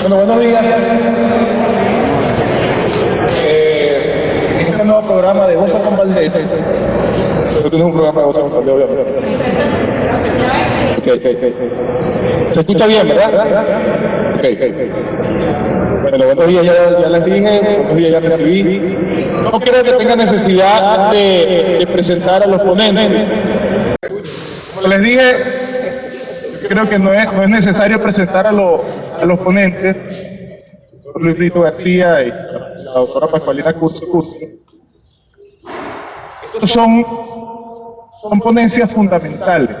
Bueno, buenos días. Eh, este nuevo programa de Goza con Valdés, tú tienes un programa de Goza con Valdés, obviamente. Okay, okay, okay. Se escucha bien, ¿verdad? Bueno, buenos días, ya, ya les dije, buenos días, ya recibí. No creo que tenga necesidad de, de presentar a los ponentes. Como les dije, creo que no es, no es necesario presentar a, los a los ponentes, Luis Rito García y la doctora Pascualina Curso Curso. Estos son, son ponencias fundamentales.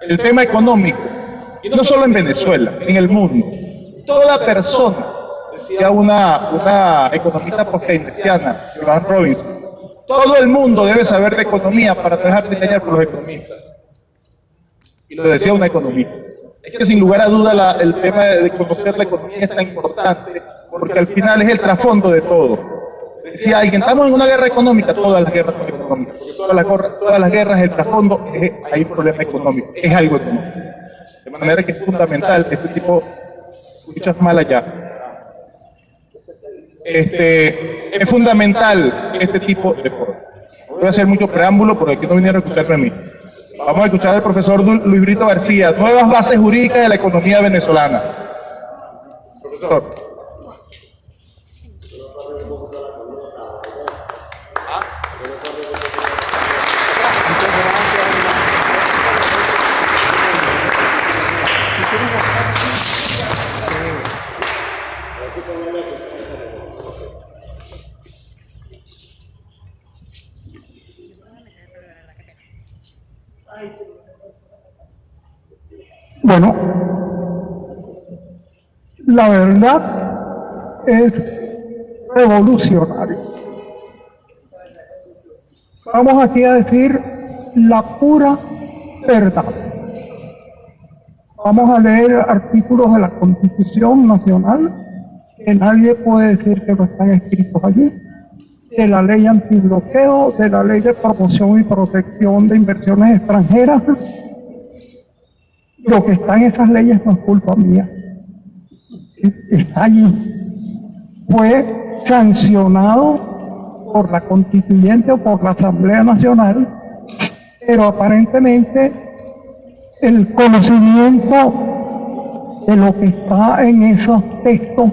El tema económico, no solo en Venezuela, en el mundo. Toda persona, decía una, una economista post-keynesiana, Robinson, todo el mundo debe saber de economía para no dejar de engañar por los economistas. Y lo decía una economista. Es que sin lugar a duda la, el tema de conocer la economía es tan importante porque al final es el trasfondo de todo. Decía alguien, estamos en una guerra económica, todas las guerras son económicas, todas las, todas las guerras, el trasfondo, es, hay un problema económico, es algo económico. De manera que es fundamental este tipo, escuchas mal allá, este, es fundamental este tipo de cosas. Voy a hacer mucho preámbulo porque aquí no vinieron a escucharme a mí. Vamos a escuchar al profesor Luis Brito García, nuevas bases jurídicas de la economía venezolana. Profesor. Bueno, la verdad es revolucionario. Vamos aquí a decir la pura verdad. Vamos a leer artículos de la Constitución Nacional, que nadie puede decir que no están escritos allí, de la ley antibloqueo, de la ley de promoción y protección de inversiones extranjeras, lo que está en esas leyes no es culpa mía. Está allí. Fue sancionado por la constituyente o por la Asamblea Nacional, pero aparentemente el conocimiento de lo que está en esos textos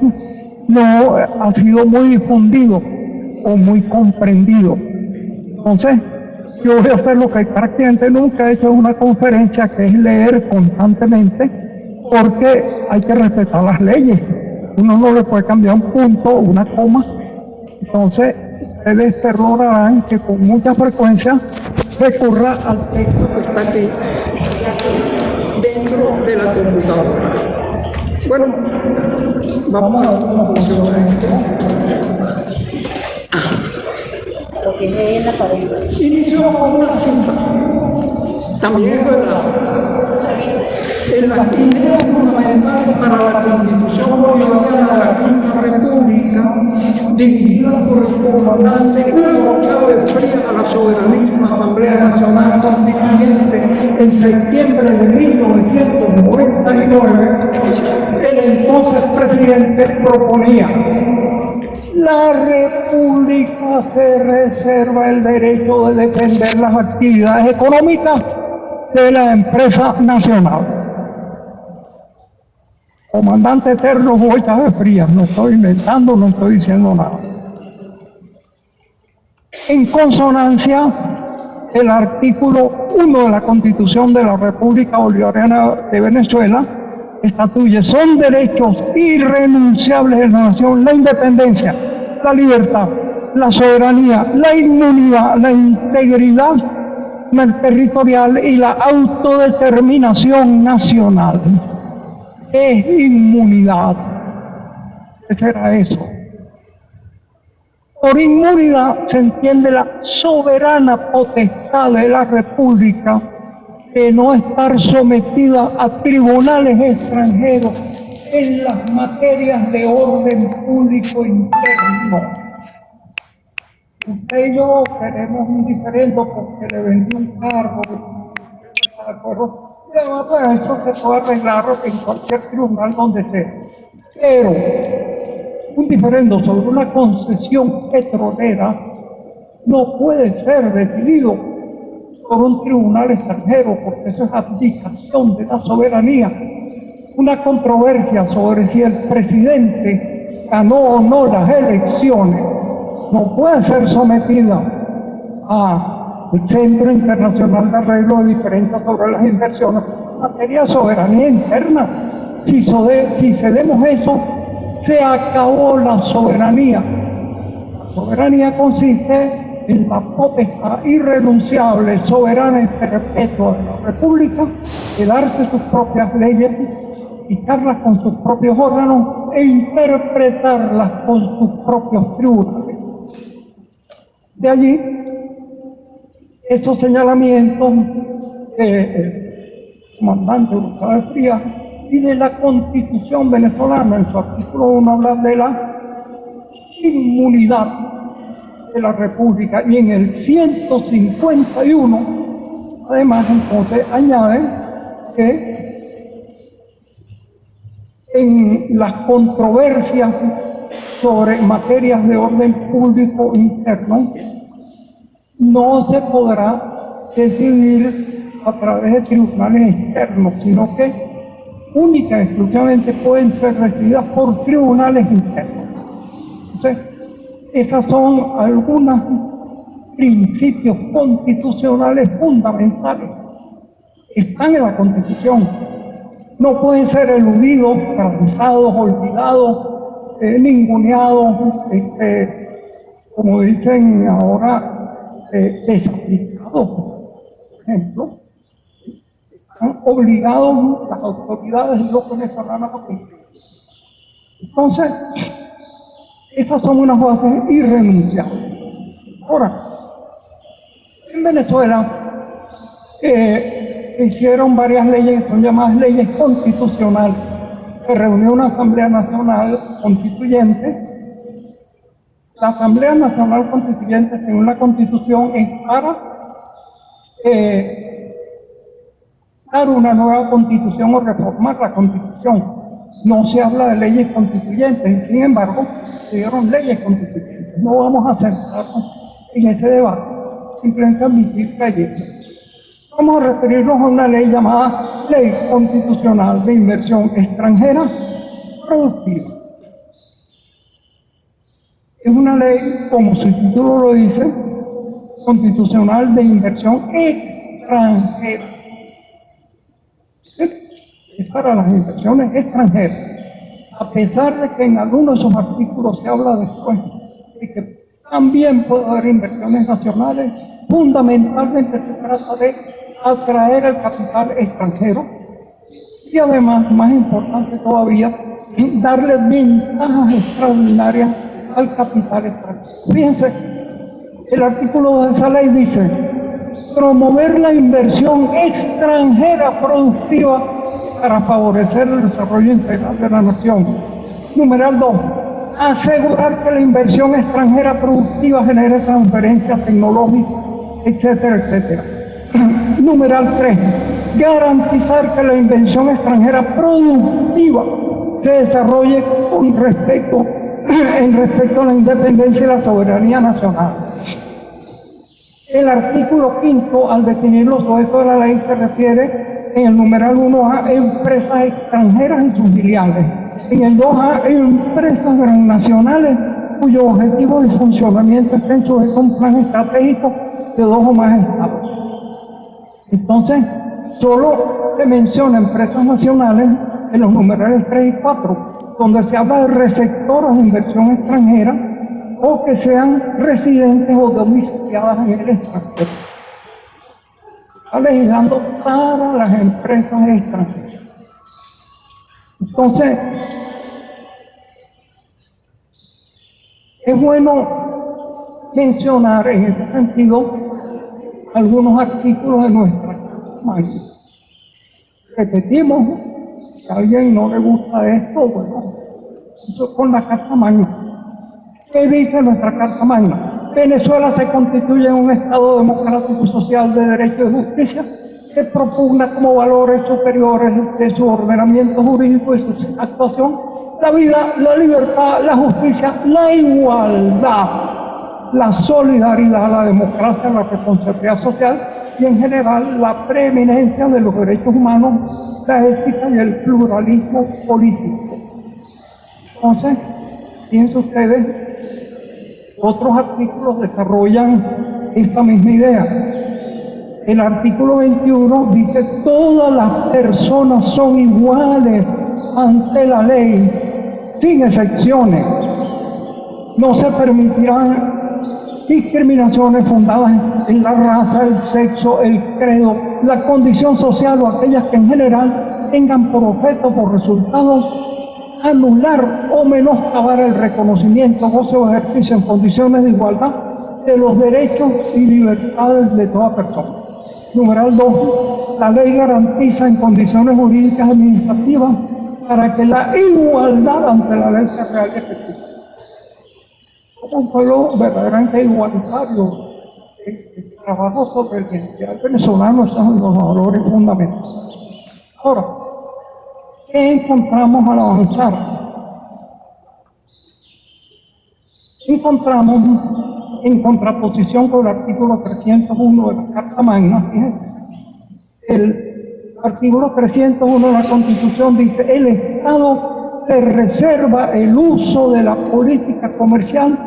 no ha sido muy difundido o muy comprendido. Entonces, yo voy a hacer lo que prácticamente nunca he hecho en una conferencia, que es leer constantemente, porque hay que respetar las leyes. Uno no le puede cambiar un punto, una coma. Entonces, ustedes perdonan que con mucha frecuencia recurra al texto que está aquí dentro de la computadora. Bueno, vamos a ver cómo funciona que es en la pared. Inició con una cita. También es verdad. En las ideas fundamentales para la Constitución Bolivariana de la Quinta República, dirigida por el comandante Hugo Chávez Frías a la soberanísima Asamblea Nacional Constituyente en septiembre de 1999, el entonces presidente proponía la República se reserva el derecho de defender las actividades económicas de la empresa nacional. Comandante Eterno Boita de Frías, no estoy inventando, no estoy diciendo nada. En consonancia, el artículo 1 de la Constitución de la República Bolivariana de Venezuela estatuye, son derechos irrenunciables de la nación, la independencia, la libertad, la soberanía, la inmunidad, la integridad territorial y la autodeterminación nacional. Es inmunidad. ¿Qué será eso? Por inmunidad se entiende la soberana potestad de la República de no estar sometida a tribunales extranjeros en las materias de orden público interno. Usted y yo queremos un diferente porque le vendió un cargo. Pero eso se puede arreglar en cualquier tribunal donde sea. Pero un diferendo sobre una concesión petrolera no puede ser decidido por un tribunal extranjero, porque eso es abdicación de la soberanía. Una controversia sobre si el presidente ganó o no las elecciones no puede ser sometida al Centro Internacional de Arreglo de Diferencias sobre las Inversiones, materia de soberanía interna. Si, si cedemos eso, se acabó la soberanía. La soberanía consiste en la potestad irrenunciable, soberana y perpetua de la República, de darse sus propias leyes, dictarlas con sus propios órganos e interpretarlas con sus propios tribunales. De allí, estos señalamientos del comandante Gustavo Frías y de la Constitución venezolana, en su artículo 1 habla de la inmunidad de la República y en el 151 además entonces añaden que en las controversias sobre materias de orden público interno no se podrá decidir a través de tribunales externos, sino que única exclusivamente pueden ser recibidas por tribunales internos. Esas son algunos principios constitucionales fundamentales. Están en la Constitución. No pueden ser eludidos, paralizados, olvidados, eh, ninguneados, este, como dicen ahora, eh, desaplicados, por ejemplo. Están obligados las autoridades y los venezolanos a. Entonces, esas son unas bases irrenunciables. Ahora, en Venezuela eh, se hicieron varias leyes que son llamadas leyes constitucionales. Se reunió una Asamblea Nacional Constituyente. La Asamblea Nacional Constituyente, según la Constitución, es para eh, dar una nueva constitución o reformar la constitución no se habla de leyes constituyentes, sin embargo, se dieron leyes constituyentes. No vamos a centrarnos en ese debate, simplemente admitir que hay eso. Vamos a referirnos a una ley llamada Ley Constitucional de Inversión Extranjera Productiva. Es una ley, como su título lo dice, constitucional de inversión extranjera es para las inversiones extranjeras, a pesar de que en algunos de sus artículos se habla después de que también puede haber inversiones nacionales, fundamentalmente se trata de atraer el capital extranjero y además, más importante todavía, darle ventajas extraordinarias al capital extranjero. Fíjense, el artículo de esa ley dice, promover la inversión extranjera productiva para favorecer el desarrollo integral de la nación. Numeral 2. Asegurar que la inversión extranjera productiva genere transferencias tecnológicas, etcétera, etcétera. Numeral 3. Garantizar que la inversión extranjera productiva se desarrolle con respecto, en respecto a la independencia y la soberanía nacional. El artículo quinto, al definir los objetos de la ley, se refiere en el numeral 1A, empresas extranjeras y sus filiales. En el 2A, empresas nacionales cuyo objetivo de funcionamiento estén sujetos a un plan estratégico de dos o más estados. Entonces, solo se menciona empresas nacionales en los numerales 3 y 4, donde se habla de receptoras de inversión extranjera o que sean residentes o domiciliadas en el extranjero legislando para las empresas extranjeras. Entonces, es bueno mencionar en ese sentido algunos artículos de nuestra Carta Repetimos, si a alguien no le gusta esto, bueno, eso con la Carta Magna. ¿Qué dice nuestra Carta Magna? Venezuela se constituye en un Estado democrático, social, de derecho y justicia que propugna como valores superiores de su ordenamiento jurídico y su actuación la vida, la libertad, la justicia, la igualdad, la solidaridad, la democracia, la responsabilidad social y en general la preeminencia de los derechos humanos, la ética y el pluralismo político. Entonces, fíjense ustedes, otros artículos desarrollan esta misma idea. El artículo 21 dice, todas las personas son iguales ante la ley, sin excepciones. No se permitirán discriminaciones fundadas en la raza, el sexo, el credo, la condición social o aquellas que en general tengan por objeto, por resultados, anular o menoscabar el reconocimiento, o ejercicio en condiciones de igualdad de los derechos y libertades de toda persona. Numeral 2. La ley garantiza en condiciones jurídicas administrativas para que la igualdad ante la ley sea real y efectiva un pueblo verdaderamente igualitario. El, trabajo sobre el bienestar venezolano son los valores fundamentales. Ahora, ¿qué encontramos al avanzar? Encontramos en contraposición con el artículo 301 de la Carta Magna, el artículo 301 de la Constitución dice, el Estado se reserva el uso de la política comercial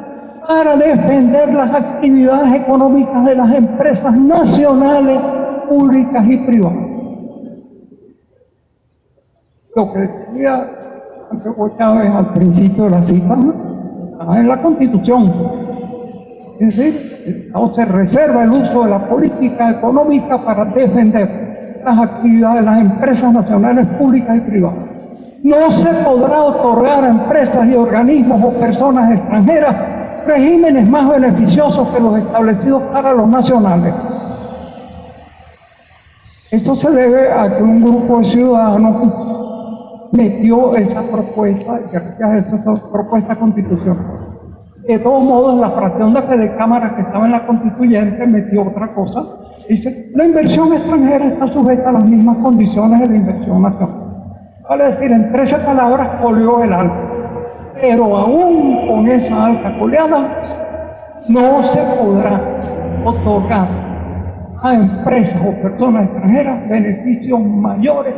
para defender las actividades económicas de las empresas nacionales, públicas y privadas. Lo que decía al principio de la cita, en la Constitución. Es decir, el se reserva el uso de la política económica para defender las actividades de las empresas nacionales, públicas y privadas. No se podrá otorgar a empresas y organismos o personas extranjeras regímenes más beneficiosos que los establecidos para los nacionales. Esto se debe a que un grupo de ciudadanos metió esa propuesta, esa propuesta constitucional. De todos modos, la fracción de Fede Cámara que estaba en la constituyente metió otra cosa. Dice, la inversión extranjera está sujeta a las mismas condiciones de la inversión nacional. Vale decir, en 13 palabras, olió el alto. Pero aún con esa alta coleada, no se podrá otorgar a empresas o personas extranjeras beneficios mayores,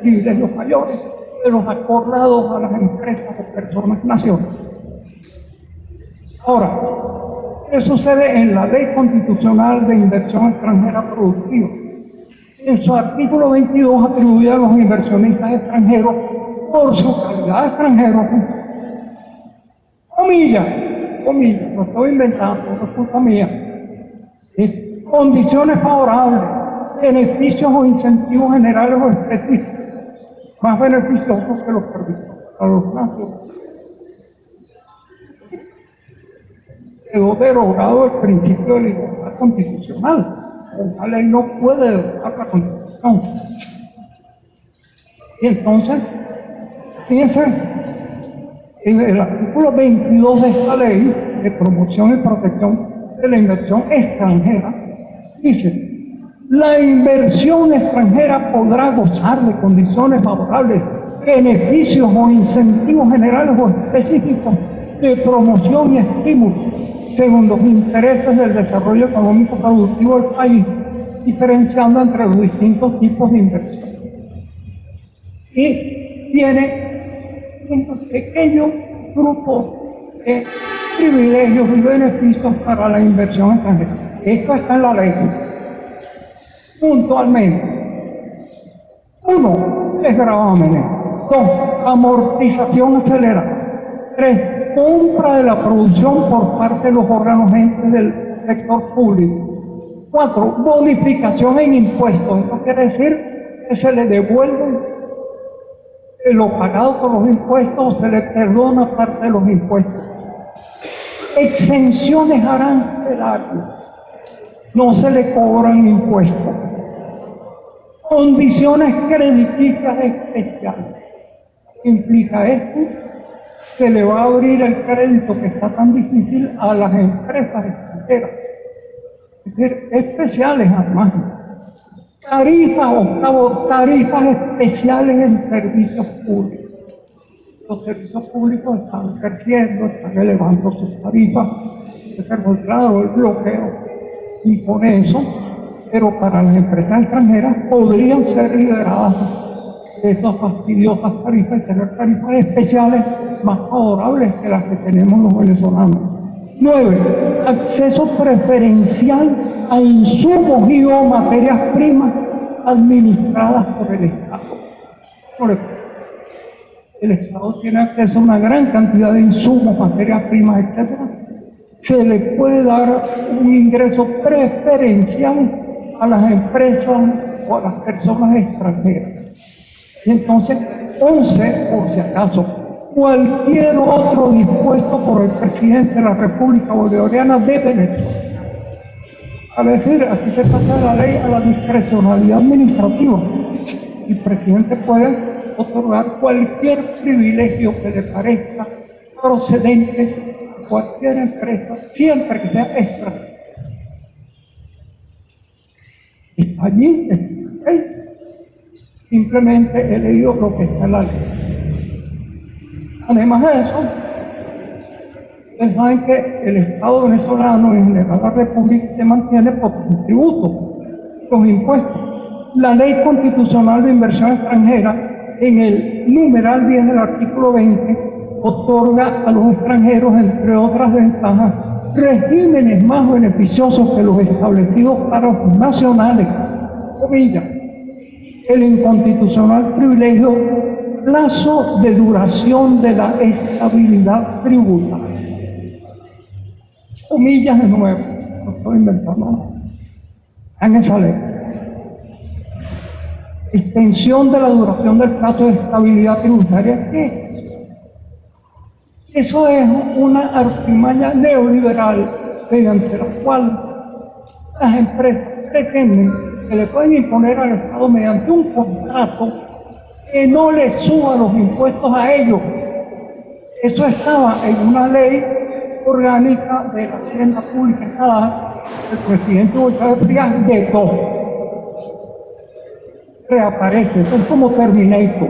privilegios mayores de los acordados a las empresas o personas nacionales. Ahora, ¿qué sucede en la Ley Constitucional de Inversión Extranjera Productiva? En su artículo 22 atribuye a los inversionistas extranjeros por su calidad de extranjeros comillas, comillas, no estoy inventando, no es culpa mía. Condiciones favorables, beneficios o incentivos generales o específicos, más beneficiosos que los permisos a los nacionales. Quedó derogado el principio de libertad constitucional. La ley no puede derogar la constitución. Y entonces, fíjense, en el artículo 22 de esta ley de promoción y protección de la inversión extranjera, dice, la inversión extranjera podrá gozar de condiciones favorables, beneficios o incentivos generales o específicos de promoción y estímulo según los intereses del desarrollo económico productivo del país, diferenciando entre los distintos tipos de inversión. Y tiene un pequeño grupo de privilegios y beneficios para la inversión extranjera. Esto está en la ley. Puntualmente. Uno, es gravámenes. Dos, amortización acelerada. Tres, compra de la producción por parte de los órganos del sector público. Cuatro, bonificación en impuestos. Esto quiere decir que se le devuelve lo pagado por los impuestos se le perdona parte de los impuestos. Exenciones arancelarias, no se le cobran impuestos. Condiciones crediticias especiales. Implica esto que le va a abrir el crédito que está tan difícil a las empresas extranjeras. Es decir, especiales además tarifas, octavo, tarifas especiales en servicios públicos. los servicios públicos están creciendo, están elevando sus tarifas, pero claro, el bloqueo impone eso, pero para las empresas extranjeras podrían ser liberadas de esas fastidiosas tarifas y tener tarifas especiales más favorables que las que tenemos los venezolanos. Nueve, acceso preferencial a insumos y o materias primas administradas por el Estado. Por ejemplo, el Estado tiene acceso a una gran cantidad de insumos, materias primas, etc. Se le puede dar un ingreso preferencial a las empresas o a las personas extranjeras. Y entonces, 11, por si acaso, cualquier otro dispuesto por el presidente de la República Bolivariana de Venezuela. A decir, aquí se pasa la ley a la discrecionalidad administrativa. El presidente puede otorgar cualquier privilegio que le parezca procedente a cualquier empresa, siempre que sea extra. Allí, simplemente he leído lo que está en la ley. Además de eso, ustedes saben que el Estado venezolano en general la República se mantiene por tributos, los impuestos. La ley constitucional de inversión extranjera en el numeral 10 del artículo 20 otorga a los extranjeros, entre otras ventajas, regímenes más beneficiosos que los establecidos para los nacionales. El inconstitucional privilegio, plazo de duración de la estabilidad tributaria. Comillas de nuevo, no estoy inventando En esa ley extensión de la duración del plazo de estabilidad tributaria, ¿qué? Eso es una artimaña neoliberal mediante la cual las empresas pretenden que le pueden imponer al Estado mediante un contrato que no le suba los impuestos a ellos. Eso estaba en una ley orgánica de la Hacienda Pública el presidente Chávez Frías vetó reaparece, es como Terminator.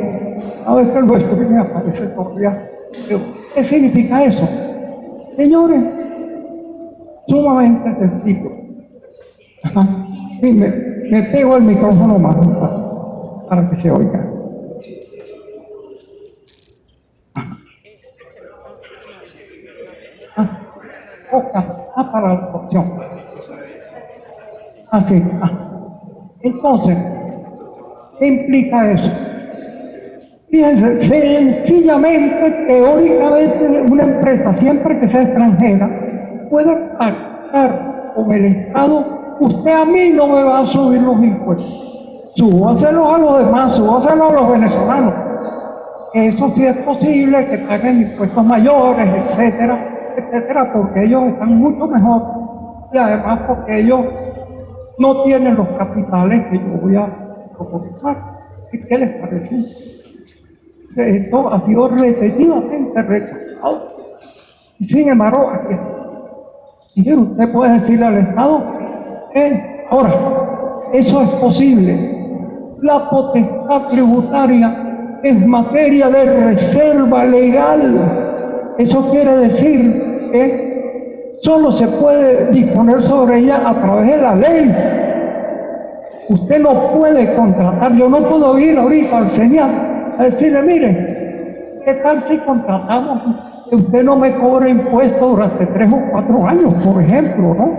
A veces nuestro me aparece todavía. ¿Qué significa eso? Señores, sumamente sencillo. Sí, me, me, pego el micrófono más para, que se oiga. Ah, ah, para la opción. Así. Ah, Entonces, ¿Qué implica eso? Fíjense, sencillamente, teóricamente, una empresa, siempre que sea extranjera, puede pactar con el Estado, usted a mí no me va a subir los impuestos. Súbaselo a los demás, súbaselo a los venezolanos. Eso sí es posible, que paguen impuestos mayores, etcétera, etcétera, porque ellos están mucho mejor y además porque ellos no tienen los capitales que yo voy a ¿Qué les parece? Esto ha sido repetidamente rechazado. Y sin embargo, aquí y usted puede decirle al Estado, que ahora, eso es posible. La potestad tributaria es materia de reserva legal. Eso quiere decir que solo se puede disponer sobre ella a través de la ley. Usted no puede contratar, yo no puedo ir ahorita al señor a decirle, mire, ¿qué tal si contratamos que usted no me cobre impuestos durante tres o cuatro años, por ejemplo, ¿no?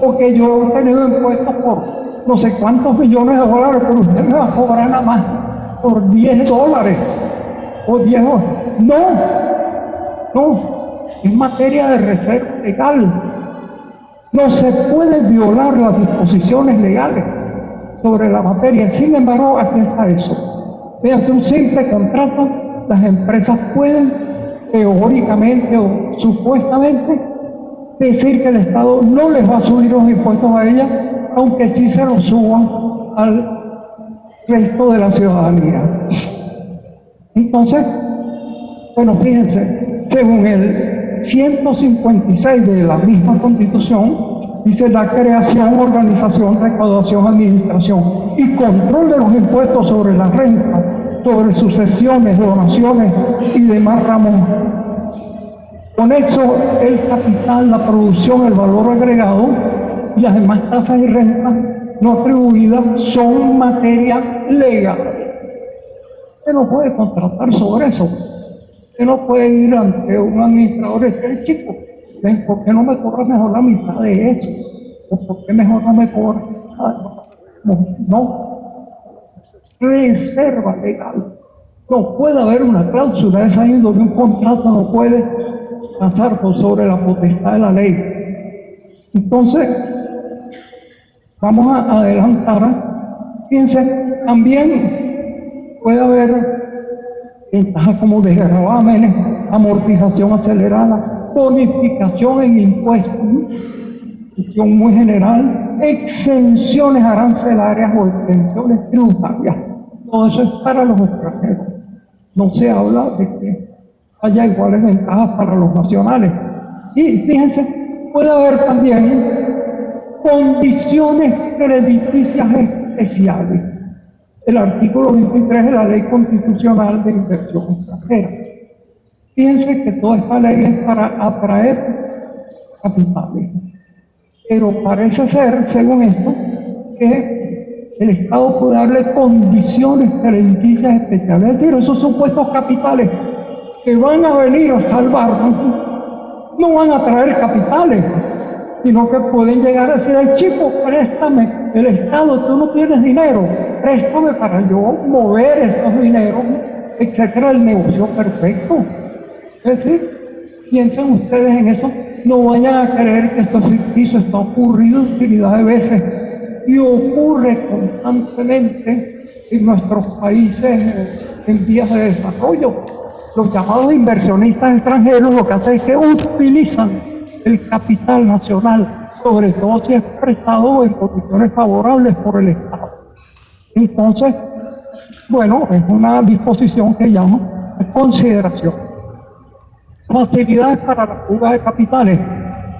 Porque yo he tenido impuestos por no sé cuántos millones de dólares, pero usted me va a cobrar nada más por 10 dólares o 10 dólares. No, no, es materia de reserva legal. No se puede violar las disposiciones legales sobre la materia. Sin embargo, aquí está eso. Mediante un simple contrato, las empresas pueden, teóricamente o supuestamente, decir que el Estado no les va a subir los impuestos a ellas, aunque sí se los suban al resto de la ciudadanía. Entonces, bueno, fíjense, según el 156 de la misma Constitución, dice la creación, organización, recaudación, administración y control de los impuestos sobre la renta sobre sucesiones, donaciones y demás ramos. Con eso, el capital, la producción, el valor agregado y las demás tasas y rentas no atribuidas son materia legal. Usted no puede contratar sobre eso. Usted no puede ir ante un administrador decir, chico, ¿por qué no me cobras mejor la mitad de eso? ¿O por qué mejor no me cobras? No, no. Reserva legal. No puede haber una cláusula de esa índole, un contrato no puede pasar por sobre la potestad de la ley. Entonces, vamos a adelantar. Fíjense, también puede haber ventajas como desgravamen, amortización acelerada, bonificación en impuestos, cuestión muy general, exenciones arancelarias o exenciones tributarias. Todo eso es para los extranjeros. No se habla de que haya iguales ventajas para los nacionales. Y fíjense, puede haber también condiciones crediticias especiales. El artículo 23 de la Ley Constitucional de Inversión Extranjera. Fíjense que toda esta ley es para atraer capitales. Pero parece ser, según esto, que el Estado puede darle condiciones crediticias especiales. Es decir, esos supuestos capitales que van a venir a salvarnos no van a traer capitales, sino que pueden llegar a decir, al chico, préstame, el Estado, tú no tienes dinero, préstame para yo mover estos dineros, etcétera, el negocio perfecto. Es decir, piensen ustedes en eso, no vayan a creer que esto es ficticio, está ocurrido infinidad de veces y ocurre constantemente en nuestros países en vías de desarrollo. Los llamados inversionistas extranjeros lo que hacen es que utilizan el capital nacional, sobre todo si es prestado en condiciones favorables por el Estado. Entonces, bueno, es una disposición que llamo de consideración. Facilidades para la fuga de capitales.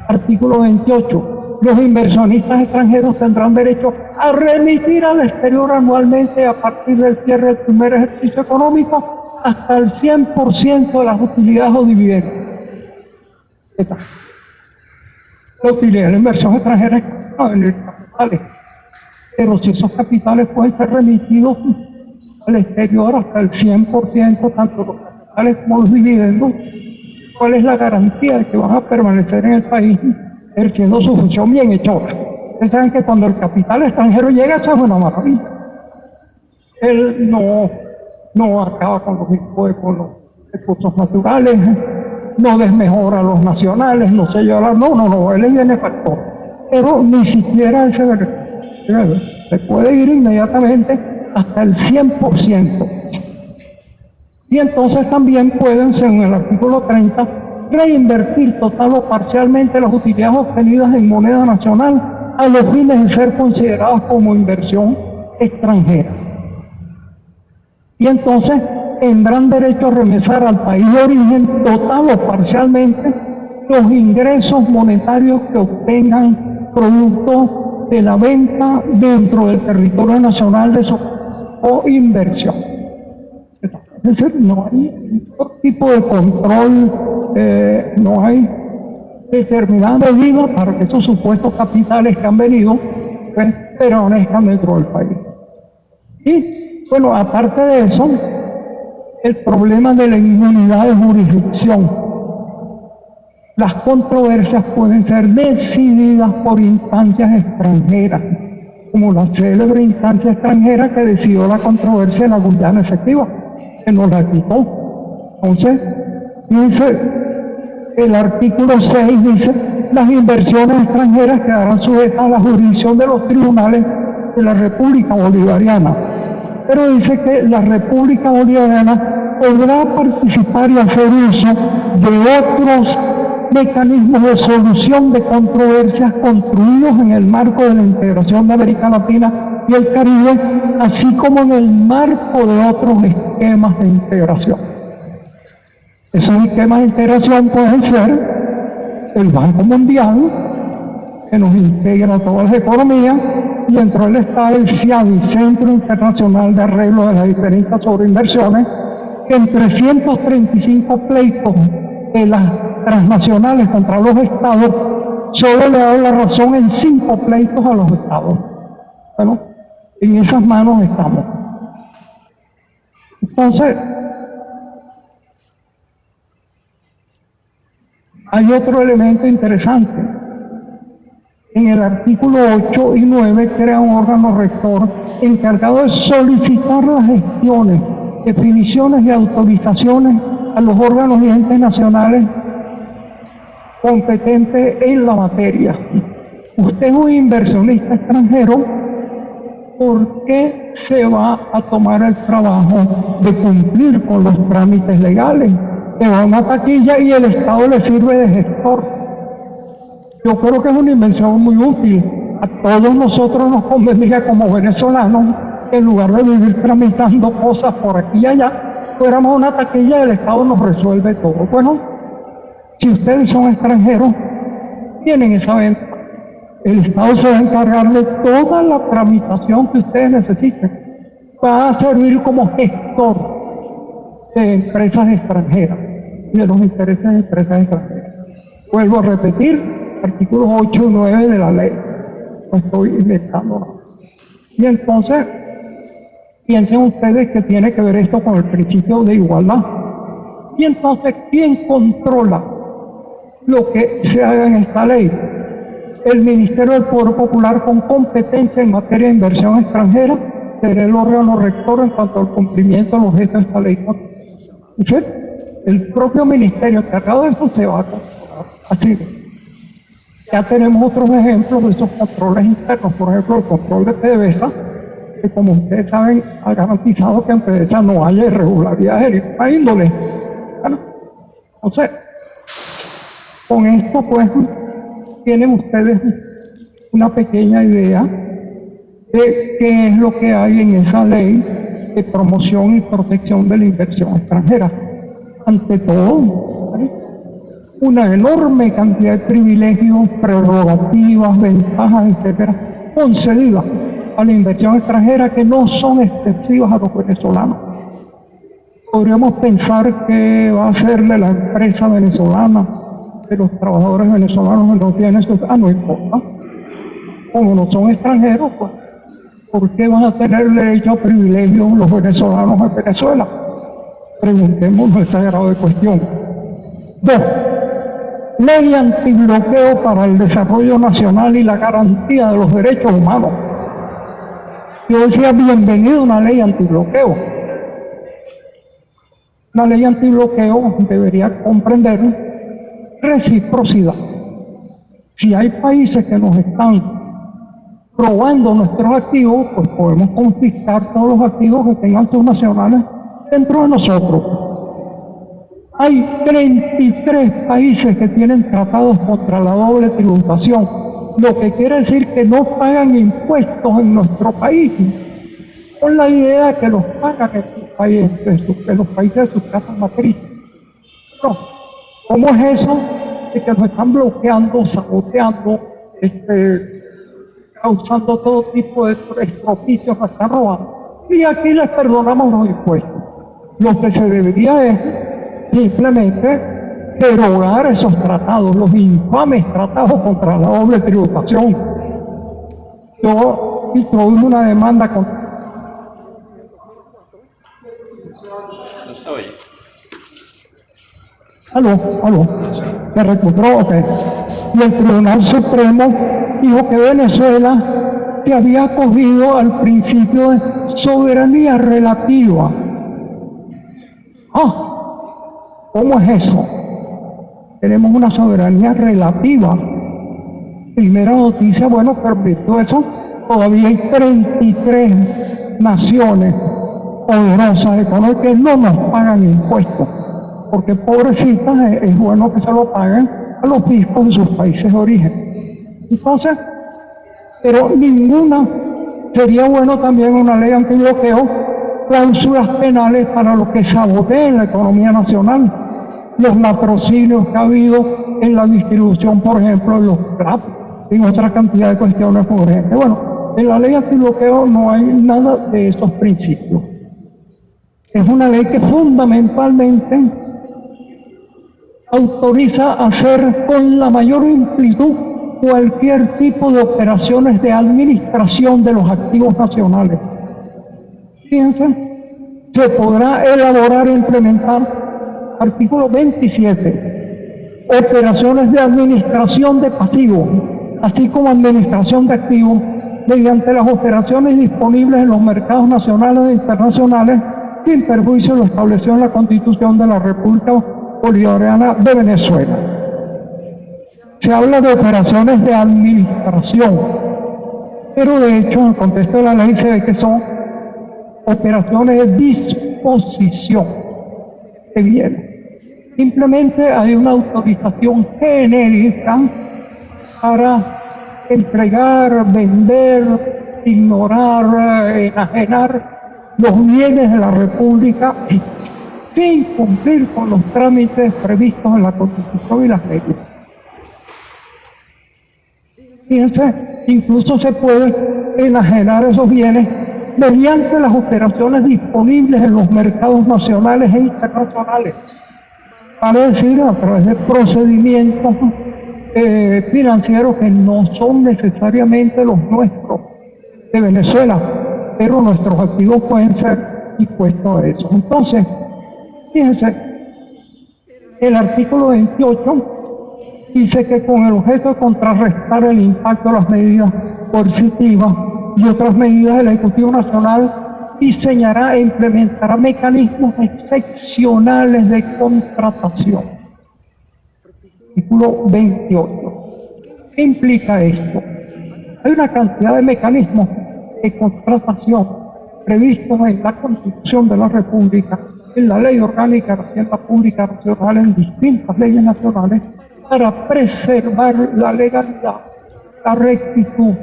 Artículo 28. Los inversionistas extranjeros tendrán derecho a remitir al exterior anualmente a partir del cierre del primer ejercicio económico hasta el 100% de las utilidades o dividendos. Está. La utilidad de la inversión extranjera es a venir capitales. Pero si esos capitales pueden ser remitidos al exterior hasta el 100%, tanto los capitales como los dividendos, ¿cuál es la garantía de que van a permanecer en el país ejerciendo su función bien hechora? Ustedes saben que cuando el capital extranjero llega, eso es una maravilla. Él no, no acaba con los, recursos naturales, no desmejora a los nacionales, no se lleva, no, no, no, él es benefactor. Pero ni siquiera ese se puede ir inmediatamente hasta el 100%. Y entonces también pueden, según el artículo 30, reinvertir total o parcialmente las utilidades obtenidas en moneda nacional a los fines de ser considerados como inversión extranjera. Y entonces tendrán derecho a remesar al país de origen total o parcialmente los ingresos monetarios que obtengan producto de la venta dentro del territorio nacional de su o inversión. Es decir, no hay ningún tipo de control, eh, no hay determinada medida para que esos supuestos capitales que han venido pues, permanezcan dentro del país. Y bueno, aparte de eso, el problema de la inmunidad de jurisdicción. Las controversias pueden ser decididas por instancias extranjeras, como la célebre instancia extranjera que decidió la controversia en la Guyana efectiva, que nos la quitó. Entonces, dice, el artículo 6 dice, las inversiones extranjeras quedarán sujetas a la jurisdicción de los tribunales de la República Bolivariana pero dice que la República Bolivariana podrá participar y hacer uso de otros mecanismos de solución de controversias construidos en el marco de la integración de América Latina y el Caribe, así como en el marco de otros esquemas de integración. Esos esquemas de integración pueden ser el Banco Mundial, que nos integra todas las economías, dentro del Estado el CIADI, Centro Internacional de Arreglo de las Diferencias sobre Inversiones, que en 335 pleitos de las transnacionales contra los estados, solo le dado la razón en cinco pleitos a los estados. Bueno, en esas manos estamos. Entonces, hay otro elemento interesante. En el artículo 8 y 9 crea un órgano rector encargado de solicitar las gestiones, definiciones y autorizaciones a los órganos y entes nacionales competentes en la materia. Usted es un inversionista extranjero, ¿por qué se va a tomar el trabajo de cumplir con los trámites legales? Le va una taquilla y el Estado le sirve de gestor. Yo creo que es una invención muy útil. A todos nosotros nos convendría como venezolanos, en lugar de vivir tramitando cosas por aquí y allá, fuéramos una taquilla y el Estado nos resuelve todo. Bueno, si ustedes son extranjeros, tienen esa venta. El Estado se va a encargar de toda la tramitación que ustedes necesiten. Va a servir como gestor de empresas extranjeras de los intereses de empresas extranjeras. Vuelvo a repetir, artículos 8 y 9 de la ley. Estoy inventando. Y entonces, Piensen ustedes que tiene que ver esto con el principio de igualdad. Y entonces, ¿quién controla lo que se haga en esta ley? El Ministerio del Poder Popular con competencia en materia de inversión extranjera será el órgano rector en cuanto al cumplimiento de los gestos de esta ley. El propio ministerio encargado de eso se va a controlar. Así ya tenemos otros ejemplos de esos controles internos, por ejemplo, el control de PDVSA, como ustedes saben, ha garantizado que en PDVSA no haya irregularidades de ninguna índole. Bueno, entonces, con esto pues tienen ustedes una pequeña idea de qué es lo que hay en esa ley de promoción y protección de la inversión extranjera. Ante todo, una enorme cantidad de privilegios, prerrogativas, ventajas, etcétera, concedidas a la inversión extranjera que no son extensivas a los venezolanos. Podríamos pensar que va a serle la empresa venezolana, que los trabajadores venezolanos no tienen eso. Ah, no importa. Como no son extranjeros, pues, ¿por qué van a tener derecho a privilegios los venezolanos en Venezuela? Preguntémonos ese grado de cuestión. Dos, ley antibloqueo para el desarrollo nacional y la garantía de los derechos humanos. Yo decía, bienvenido a una ley antibloqueo. La ley antibloqueo debería comprender reciprocidad. Si hay países que nos están robando nuestros activos, pues podemos confiscar todos los activos que tengan sus nacionales dentro de nosotros. Hay 33 países que tienen tratados contra la doble tributación lo que quiere decir que no pagan impuestos en nuestro país, con la idea de que los pagan en, sus países, en, los países de sus casas matrices. No. ¿Cómo es eso de que nos están bloqueando, saboteando, este, causando todo tipo de estropicios, nos están robando? Y aquí les perdonamos los impuestos. Lo que se debería es simplemente derogar esos tratados, los infames tratados contra la doble tributación. Yo introduje una demanda contra... Aló, aló. Me recuperó, ok. Y el Tribunal Supremo dijo que Venezuela se había acogido al principio de soberanía relativa. Ah, ¿cómo es eso? tenemos una soberanía relativa. Primera noticia, bueno, pero eso, todavía hay 33 naciones poderosas económicas que no nos pagan impuestos, porque pobrecitas es, bueno que se lo paguen a los fiscos de sus países de origen. Entonces, pero ninguna, sería bueno también una ley antibloqueo, cláusulas penales para los que saboteen la economía nacional los matrocinios que ha habido en la distribución, por ejemplo, en los CRAP, en otra cantidad de cuestiones urgentes. Bueno, en la ley antibloqueo no hay nada de esos principios. Es una ley que fundamentalmente autoriza hacer con la mayor amplitud cualquier tipo de operaciones de administración de los activos nacionales. Fíjense, se podrá elaborar e implementar artículo 27, operaciones de administración de pasivos, así como administración de activos, mediante las operaciones disponibles en los mercados nacionales e internacionales, sin perjuicio de lo establecido en la Constitución de la República Bolivariana de Venezuela. Se habla de operaciones de administración, pero de hecho en el contexto de la ley se ve que son operaciones de disposición de bienes. Simplemente hay una autorización genérica para entregar, vender, ignorar, enajenar los bienes de la República sin cumplir con los trámites previstos en la Constitución y las leyes. Fíjense, incluso se puede enajenar esos bienes mediante las operaciones disponibles en los mercados nacionales e internacionales, para decir a través de procedimientos eh, financieros que no son necesariamente los nuestros de Venezuela, pero nuestros activos pueden ser dispuestos a eso. Entonces, fíjense, el artículo 28 dice que con el objeto de contrarrestar el impacto de las medidas coercitivas y otras medidas del Ejecutivo Nacional, diseñará e implementará mecanismos excepcionales de contratación artículo 28. ¿Qué implica esto? Hay una cantidad de mecanismos de contratación previstos en la Constitución de la República, en la Ley Orgánica de Hacienda Pública Nacional, en distintas leyes nacionales, para preservar la legalidad, la rectitud,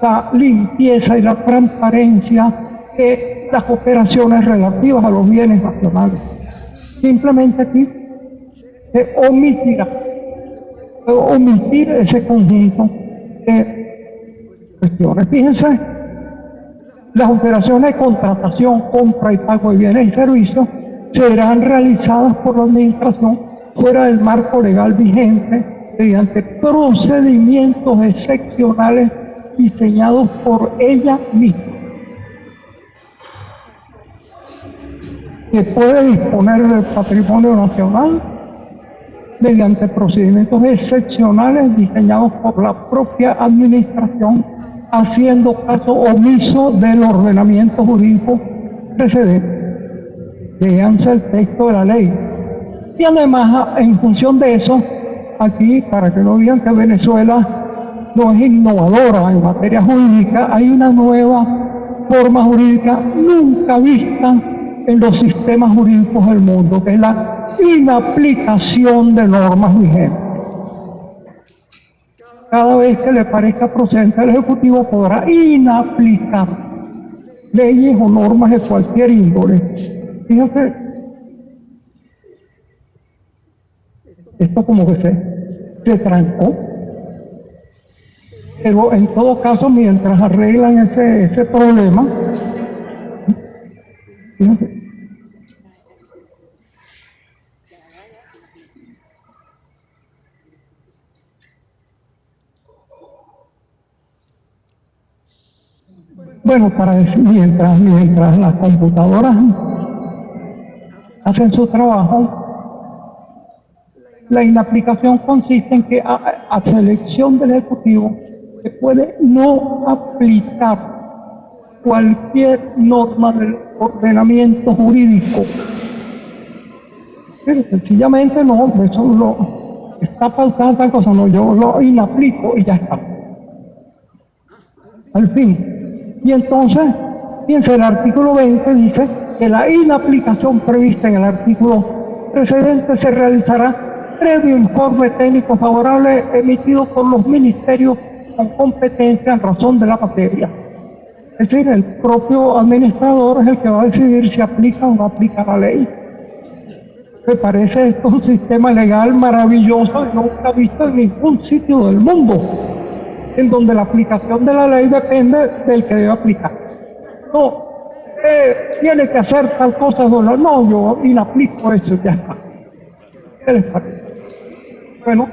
la limpieza y la transparencia de las operaciones relativas a los bienes nacionales. Simplemente aquí se omitirá omitir ese conjunto de cuestiones. Fíjense, las operaciones de contratación, compra y pago de bienes y servicios serán realizadas por la Administración fuera del marco legal vigente mediante procedimientos excepcionales diseñados por ella misma. Que puede disponer del patrimonio nacional mediante procedimientos excepcionales diseñados por la propia administración, haciendo caso omiso del ordenamiento jurídico precedente. Leanse el texto de la ley. Y además, en función de eso, aquí, para que no digan que Venezuela no es innovadora en materia jurídica, hay una nueva forma jurídica nunca vista en los sistemas jurídicos del mundo, que es la inaplicación de normas vigentes. Cada vez que le parezca procedente al Ejecutivo podrá inaplicar leyes o normas de cualquier índole. Fíjate, esto como que se, trancó. Pero en todo caso, mientras arreglan ese, ese problema, fíjate, Bueno, para mientras, mientras las computadoras hacen su trabajo, la inaplicación consiste en que a, selección del Ejecutivo se puede no aplicar cualquier norma del ordenamiento jurídico. Pero sencillamente no, eso lo está pautando tal cosa, no, yo lo inaplico y ya está. Al fin, y entonces, fíjense, el artículo 20 dice que la inaplicación prevista en el artículo precedente se realizará previo informe técnico favorable emitido por los ministerios con competencia en razón de la materia. Es decir, el propio administrador es el que va a decidir si aplica o no aplica la ley. Me parece esto un sistema legal maravilloso y nunca visto en ningún sitio del mundo. En donde la aplicación de la ley depende del que debe aplicar. No, eh, tiene que hacer tal cosa, no, no, yo inaplico eso, ya está. ¿Qué les parece? Bueno,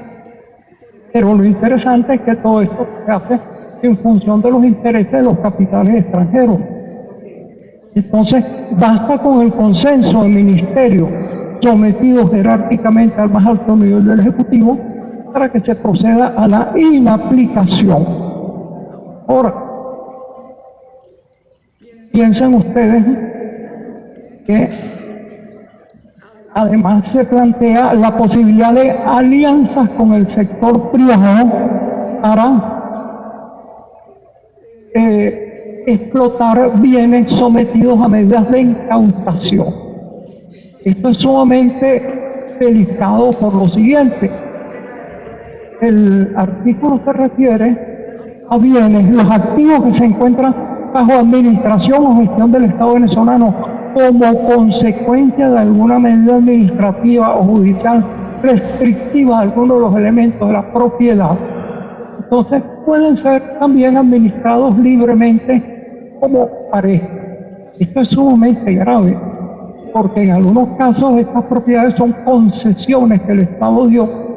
pero lo interesante es que todo esto se hace en función de los intereses de los capitales extranjeros. Entonces, basta con el consenso del ministerio sometido jerárquicamente al más alto nivel del Ejecutivo para que se proceda a la inaplicación. Ahora, piensen ustedes que además se plantea la posibilidad de alianzas con el sector privado para eh, explotar bienes sometidos a medidas de incautación. Esto es sumamente delicado por lo siguiente el artículo se refiere a bienes, los activos que se encuentran bajo administración o gestión del Estado venezolano como consecuencia de alguna medida administrativa o judicial restrictiva a alguno de los elementos de la propiedad. Entonces pueden ser también administrados libremente como pareja. Esto es sumamente grave, porque en algunos casos estas propiedades son concesiones que el Estado dio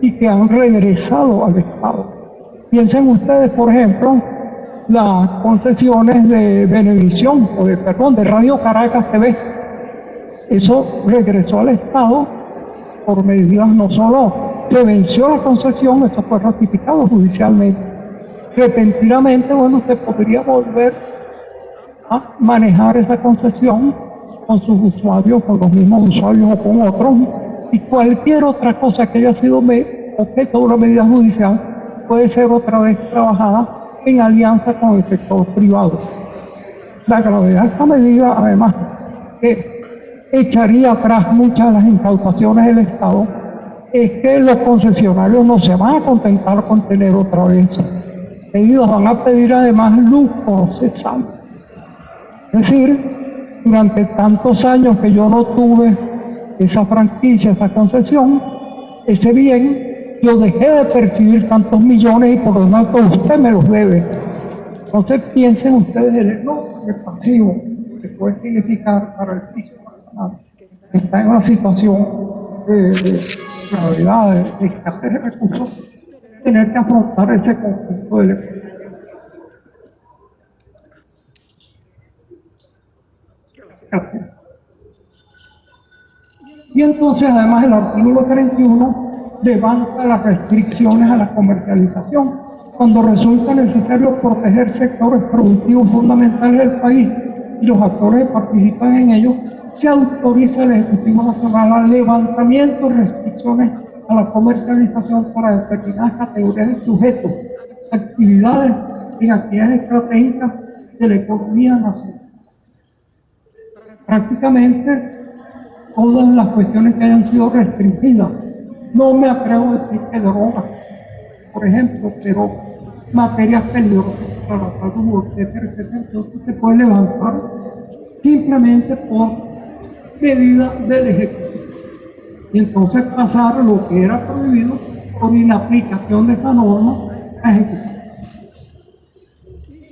y que han regresado al Estado. Piensen ustedes, por ejemplo, las concesiones de Benevisión, o de, perdón, de Radio Caracas TV. Eso regresó al Estado por medidas no solo se venció la concesión, eso fue ratificado judicialmente. Repentinamente, bueno, se podría volver a manejar esa concesión con sus usuarios, con los mismos usuarios o con otros, y cualquier otra cosa que haya sido objeto de una medida judicial puede ser otra vez trabajada en alianza con el sector privado. La gravedad de esta medida, además, que echaría atrás muchas de las incautaciones del Estado, es que los concesionarios no se van a contentar con tener otra vez. Ellos van a pedir además luz procesal. Es decir, durante tantos años que yo no tuve esa franquicia, esa concesión, ese bien, yo dejé de percibir tantos millones y por lo tanto usted me los debe. Entonces piensen ustedes el enorme pasivo que puede significar para el piso está en una situación de, gravedad, de, escasez de recursos, tener que afrontar ese conjunto de. Gracias. Y entonces, además, el artículo 31 levanta las restricciones a la comercialización cuando resulta necesario proteger sectores productivos fundamentales del país y los actores que participan en ellos, se autoriza el Ejecutivo Nacional al levantamiento de restricciones a la comercialización para determinadas categorías de sujetos, actividades y actividades estratégicas de la economía nacional. Prácticamente todas las cuestiones que hayan sido restringidas. No me atrevo a decir que drogas, por ejemplo, pero materias peligrosas para la salud, etcétera, etcétera, entonces se puede levantar simplemente por medida del Ejecutivo. Y entonces pasar lo que era prohibido por inaplicación de esa norma a Ejecutivo.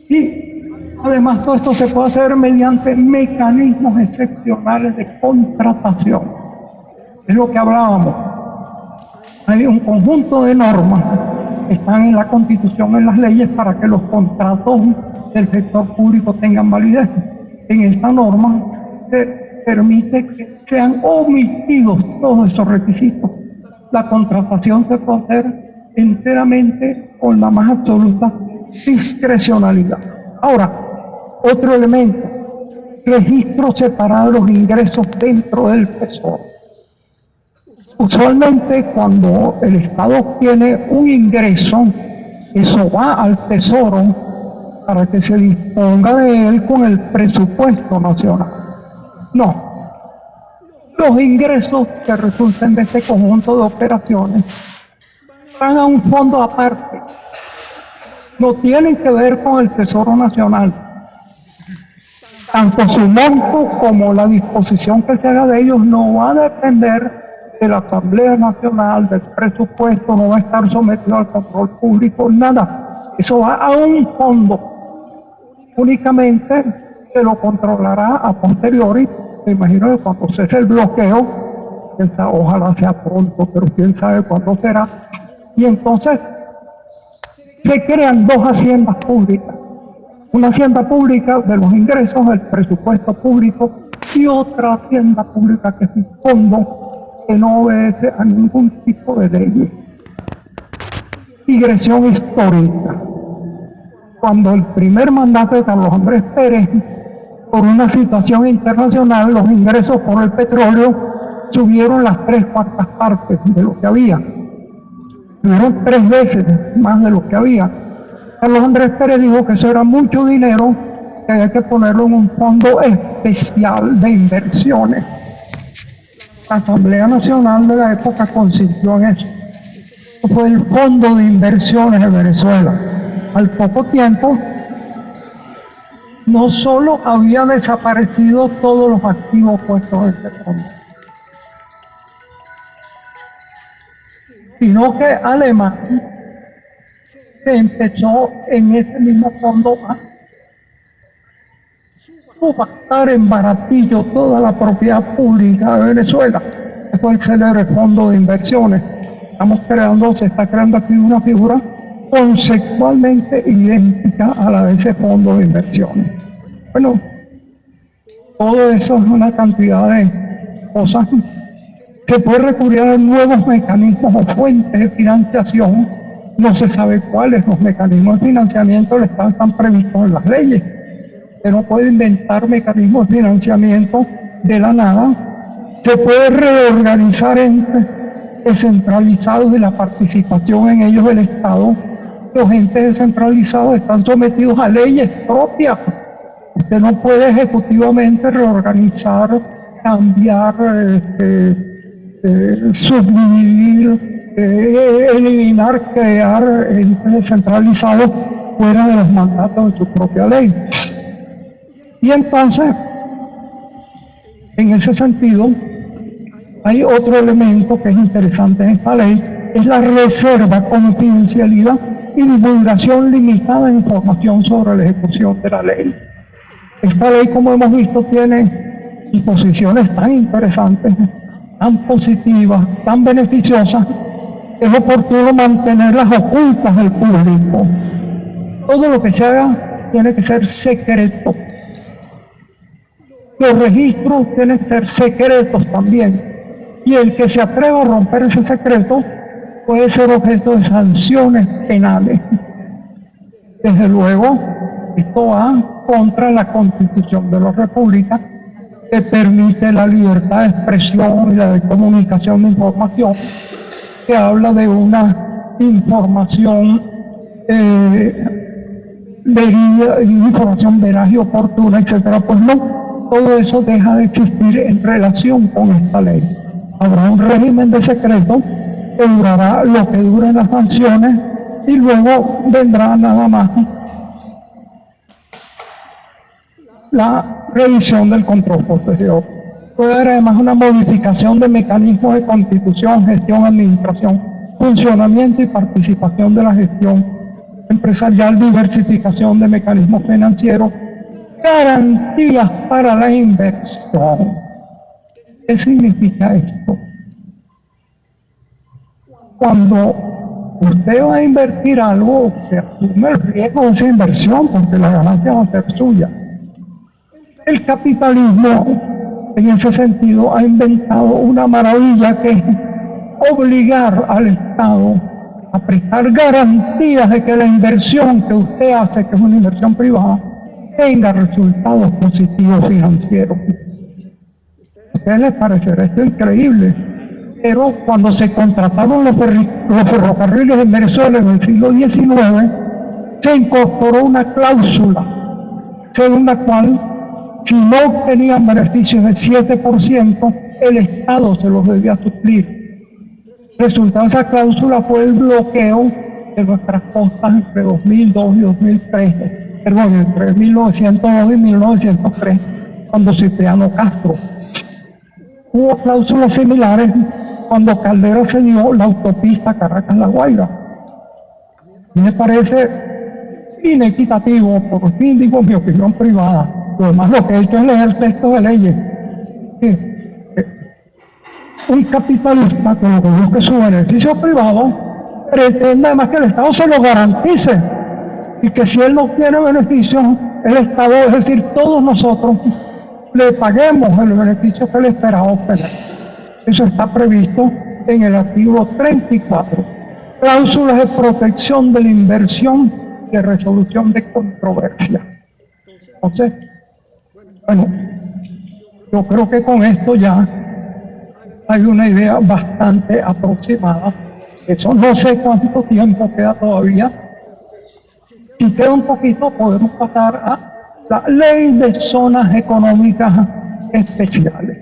Y Además, todo esto se puede hacer mediante mecanismos excepcionales de contratación. Es lo que hablábamos. Hay un conjunto de normas que están en la Constitución, en las leyes, para que los contratos del sector público tengan validez. En esta norma se permite que sean omitidos todos esos requisitos. La contratación se puede hacer enteramente con la más absoluta discrecionalidad. Ahora, otro elemento, registro separado de los ingresos dentro del tesoro. Usualmente cuando el Estado obtiene un ingreso, eso va al tesoro para que se disponga de él con el presupuesto nacional. No. Los ingresos que resulten de este conjunto de operaciones van a un fondo aparte. No tienen que ver con el Tesoro Nacional tanto su monto como la disposición que se haga de ellos no va a depender de la Asamblea Nacional, del presupuesto, no va a estar sometido al control público, nada. Eso va a un fondo. Únicamente se lo controlará a posteriori, me imagino que cuando cese el bloqueo, ojalá sea pronto, pero quién sabe cuándo será. Y entonces se crean dos haciendas públicas. Una hacienda pública de los ingresos, el presupuesto público, y otra hacienda pública que es un fondo que no obedece a ningún tipo de ley. Digresión histórica. Cuando el primer mandato de Carlos Andrés Pérez, por una situación internacional, los ingresos por el petróleo subieron las tres cuartas partes de lo que había. Subieron tres veces más de lo que había. Carlos Andrés Pérez dijo que eso era mucho dinero, que había que ponerlo en un fondo especial de inversiones. La Asamblea Nacional de la época consistió en eso. Fue el Fondo de Inversiones de Venezuela. Al poco tiempo, no solo había desaparecido todos los activos puestos en ese fondo, sino que Alemania se empezó en ese mismo fondo a subastar en baratillo toda la propiedad pública de Venezuela. Fue el célebre fondo de inversiones. Estamos creando, se está creando aquí una figura conceptualmente idéntica a la de ese fondo de inversiones. Bueno, todo eso es una cantidad de cosas se puede recurrir a nuevos mecanismos o fuentes de financiación. No se sabe cuáles los mecanismos de financiamiento están, están previstos en las leyes. Se no puede inventar mecanismos de financiamiento de la nada. Se puede reorganizar entes descentralizados de la participación en ellos del Estado. Los entes descentralizados están sometidos a leyes propias. Usted no puede ejecutivamente reorganizar, cambiar, este, eh, subdividir, eliminar, crear entes descentralizados fuera de los mandatos de su propia ley. Y entonces, en ese sentido, hay otro elemento que es interesante en esta ley, es la reserva, confidencialidad y divulgación limitada de información sobre la ejecución de la ley. Esta ley, como hemos visto, tiene disposiciones tan interesantes tan positivas, tan beneficiosas, es oportuno mantenerlas ocultas del público. Todo lo que se haga tiene que ser secreto. Los registros tienen que ser secretos también. Y el que se atreva a romper ese secreto puede ser objeto de sanciones penales. Desde luego, esto va contra la Constitución de la República que permite la libertad de expresión y la de comunicación de información, que habla de una información eh, información veraz y oportuna, etcétera, pues no, todo eso deja de existir en relación con esta ley. Habrá un régimen de secreto que durará lo que duren las sanciones y luego vendrá nada más la revisión del control posterior. Puede haber además una modificación de mecanismos de constitución, gestión, administración, funcionamiento y participación de la gestión empresarial, diversificación de mecanismos financieros, garantías para la inversión. ¿Qué significa esto? Cuando usted va a invertir algo, se asume el riesgo de esa inversión porque la ganancia va a ser suya. El capitalismo, en ese sentido, ha inventado una maravilla que es obligar al Estado a prestar garantías de que la inversión que usted hace, que es una inversión privada, tenga resultados positivos financieros. ¿A ustedes les parecerá esto increíble? Pero cuando se contrataron los, los ferrocarriles en Venezuela en el siglo XIX, se incorporó una cláusula según la cual si no tenían beneficios del 7%, el Estado se los debía suplir. Resultado esa cláusula fue el bloqueo de nuestras costas entre 2002 y 2003, perdón, entre 1902 y 1903, cuando Cipriano Castro. Hubo cláusulas similares cuando Caldera se dio la autopista Caracas-La Guaira. Me parece inequitativo, por fin digo mi opinión privada. Lo lo que he hecho es leer textos de leyes. un capitalista que lo busca su beneficio privado pretende además que el Estado se lo garantice y que si él no tiene beneficios, el Estado, es decir, todos nosotros, le paguemos el beneficio que le espera obtener. Eso está previsto en el artículo 34. Cláusulas de protección de la inversión de resolución de controversia. Entonces, bueno, yo creo que con esto ya hay una idea bastante aproximada. Eso no sé cuánto tiempo queda todavía. Si queda un poquito, podemos pasar a la ley de zonas económicas especiales.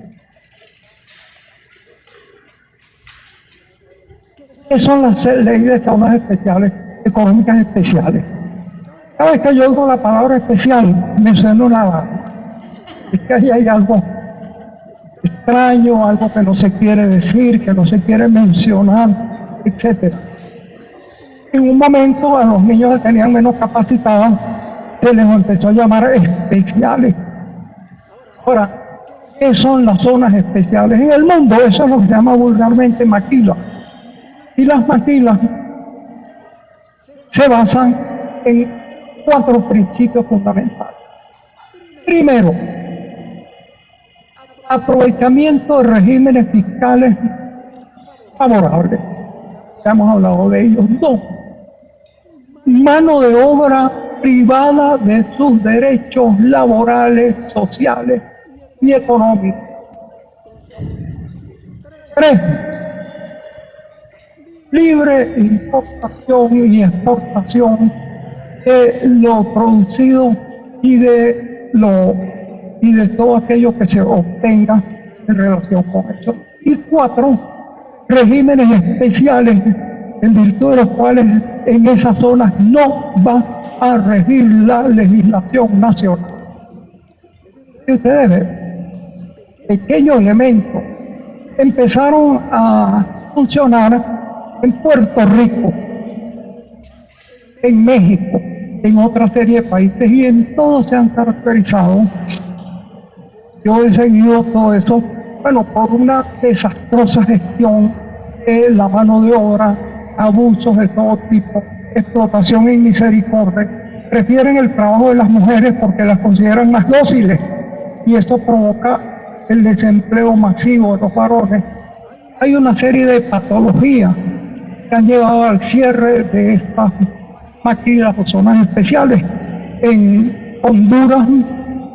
¿Qué son las leyes de zonas especiales, económicas especiales? Cada vez que yo oigo la palabra especial, me suena una que ahí hay algo extraño, algo que no se quiere decir, que no se quiere mencionar, etc. En un momento a los niños que tenían menos capacitados se les empezó a llamar especiales. Ahora, ¿qué son las zonas especiales en el mundo? Eso es llama vulgarmente maquila. Y las maquilas se basan en cuatro principios fundamentales. Primero, aprovechamiento de regímenes fiscales favorables. Ya hemos hablado de ellos. Dos, mano de obra privada de sus derechos laborales, sociales y económicos. Tres, libre importación y exportación de lo producido y de lo y de todo aquello que se obtenga en relación con eso. Y cuatro, regímenes especiales en virtud de los cuales en esas zonas no va a regir la legislación nacional. Y ustedes ven, pequeños elementos empezaron a funcionar en Puerto Rico, en México, en otra serie de países y en todos se han caracterizado. Yo he seguido todo eso, bueno, por una desastrosa gestión de la mano de obra, abusos de todo tipo, explotación y misericordia, prefieren el trabajo de las mujeres porque las consideran más dóciles y esto provoca el desempleo masivo de los varones. Hay una serie de patologías que han llevado al cierre de estas maquilas o zonas especiales. En Honduras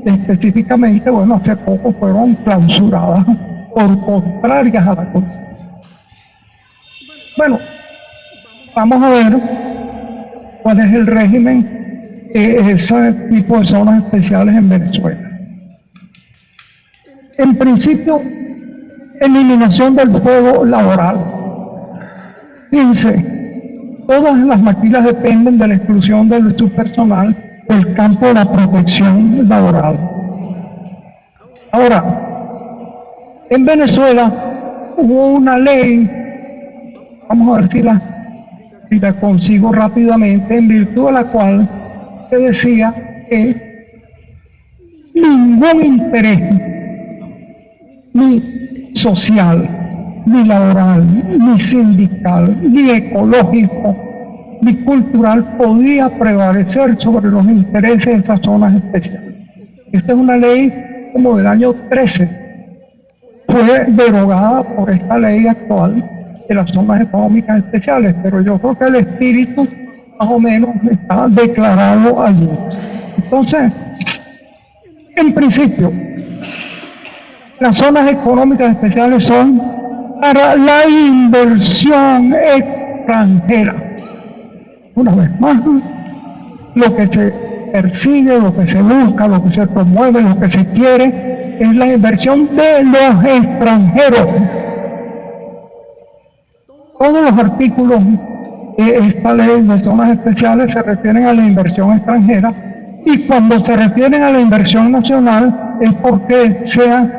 específicamente, bueno, hace poco fueron clausuradas por contrarias a la Constitución. Bueno, vamos a ver cuál es el régimen de ese tipo de zonas especiales en Venezuela. En principio, eliminación del fuego laboral. Fíjense, todas las maquilas dependen de la exclusión de su personal del campo de la protección laboral. Ahora, en Venezuela hubo una ley, vamos a ver si la y la consigo rápidamente, en virtud de la cual se decía que ningún interés, ni social, ni laboral, ni sindical, ni ecológico, ni cultural podía prevalecer sobre los intereses de esas zonas especiales. Esta es una ley como del año 13, fue derogada por esta ley actual de las zonas económicas especiales, pero yo creo que el espíritu más o menos está declarado allí. Entonces, en principio, las zonas económicas especiales son para la inversión extranjera. Una vez más, lo que se persigue, lo que se busca, lo que se promueve, lo que se quiere, es la inversión de los extranjeros. Todos los artículos de esta ley de zonas especiales se refieren a la inversión extranjera y cuando se refieren a la inversión nacional es porque sean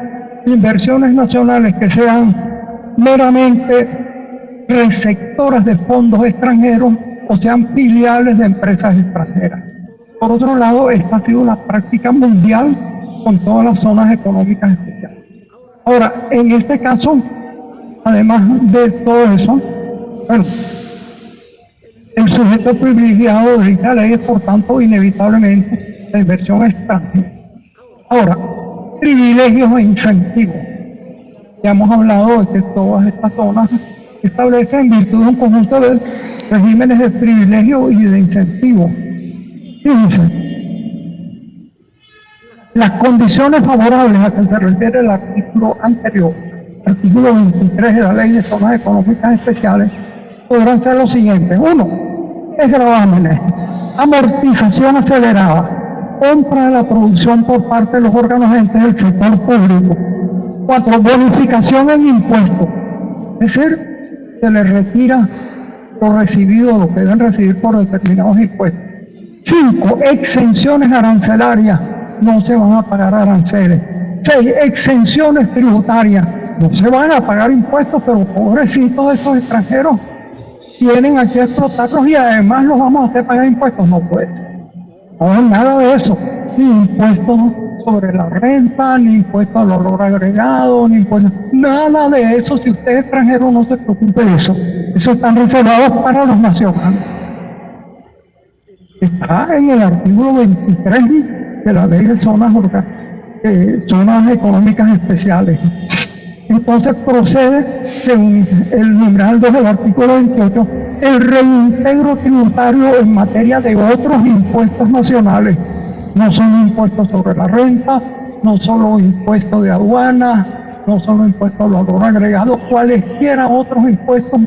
inversiones nacionales que sean meramente receptoras de fondos extranjeros o sean filiales de empresas extranjeras. Por otro lado, esta ha sido la práctica mundial con todas las zonas económicas especiales. Ahora, en este caso, además de todo eso, el sujeto privilegiado de esta ley es, por tanto, inevitablemente la inversión extranjera. Ahora, privilegios e incentivos. Ya hemos hablado de que todas estas zonas establecen en virtud de un conjunto de regímenes de privilegio y de incentivo. Fíjense, las condiciones favorables a que se refiere el artículo anterior, artículo 23 de la Ley de Zonas Económicas Especiales, podrán ser los siguientes. Uno, es gravámenes, amortización acelerada, compra de la producción por parte de los órganos entes del sector público. Cuatro, bonificación en impuestos. Es decir, se les retira lo recibido, lo que deben recibir por determinados impuestos. Cinco, exenciones arancelarias, no se van a pagar aranceles. Seis, exenciones tributarias, no se van a pagar impuestos, pero pobrecitos estos extranjeros tienen aquí a explotarlos y además los vamos a hacer pagar impuestos. No puede ser. No nada de eso. Ni impuestos sobre la renta, ni impuestos al valor agregado, ni impuestos. Nada de eso. Si usted es extranjero, no se preocupe de eso. Eso están reservados para los nacionales. Está en el artículo 23 de la ley de zonas, eh, zonas económicas especiales. Entonces procede, según el numeral 2 del artículo 28, el reintegro tributario en materia de otros impuestos nacionales. No son impuestos sobre la renta, no solo impuestos de aduana, no solo impuestos al valor agregado, cualesquiera otros impuestos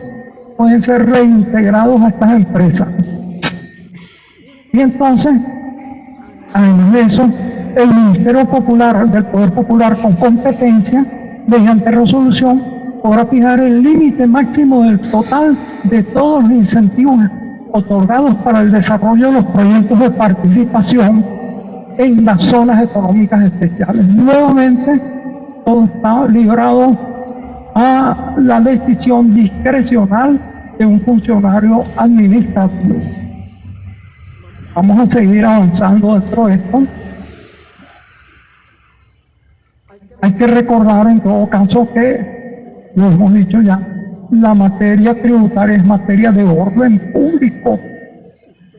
pueden ser reintegrados a estas empresas. Y entonces, además de eso, el Ministerio Popular, del Poder Popular con competencia, mediante resolución, podrá fijar el límite máximo del total de todos los incentivos otorgados para el desarrollo de los proyectos de participación en las zonas económicas especiales. Nuevamente, todo está librado a la decisión discrecional de un funcionario administrativo. Vamos a seguir avanzando dentro de esto. Hay que recordar en todo caso que, lo hemos dicho ya, la materia tributaria es materia de orden público.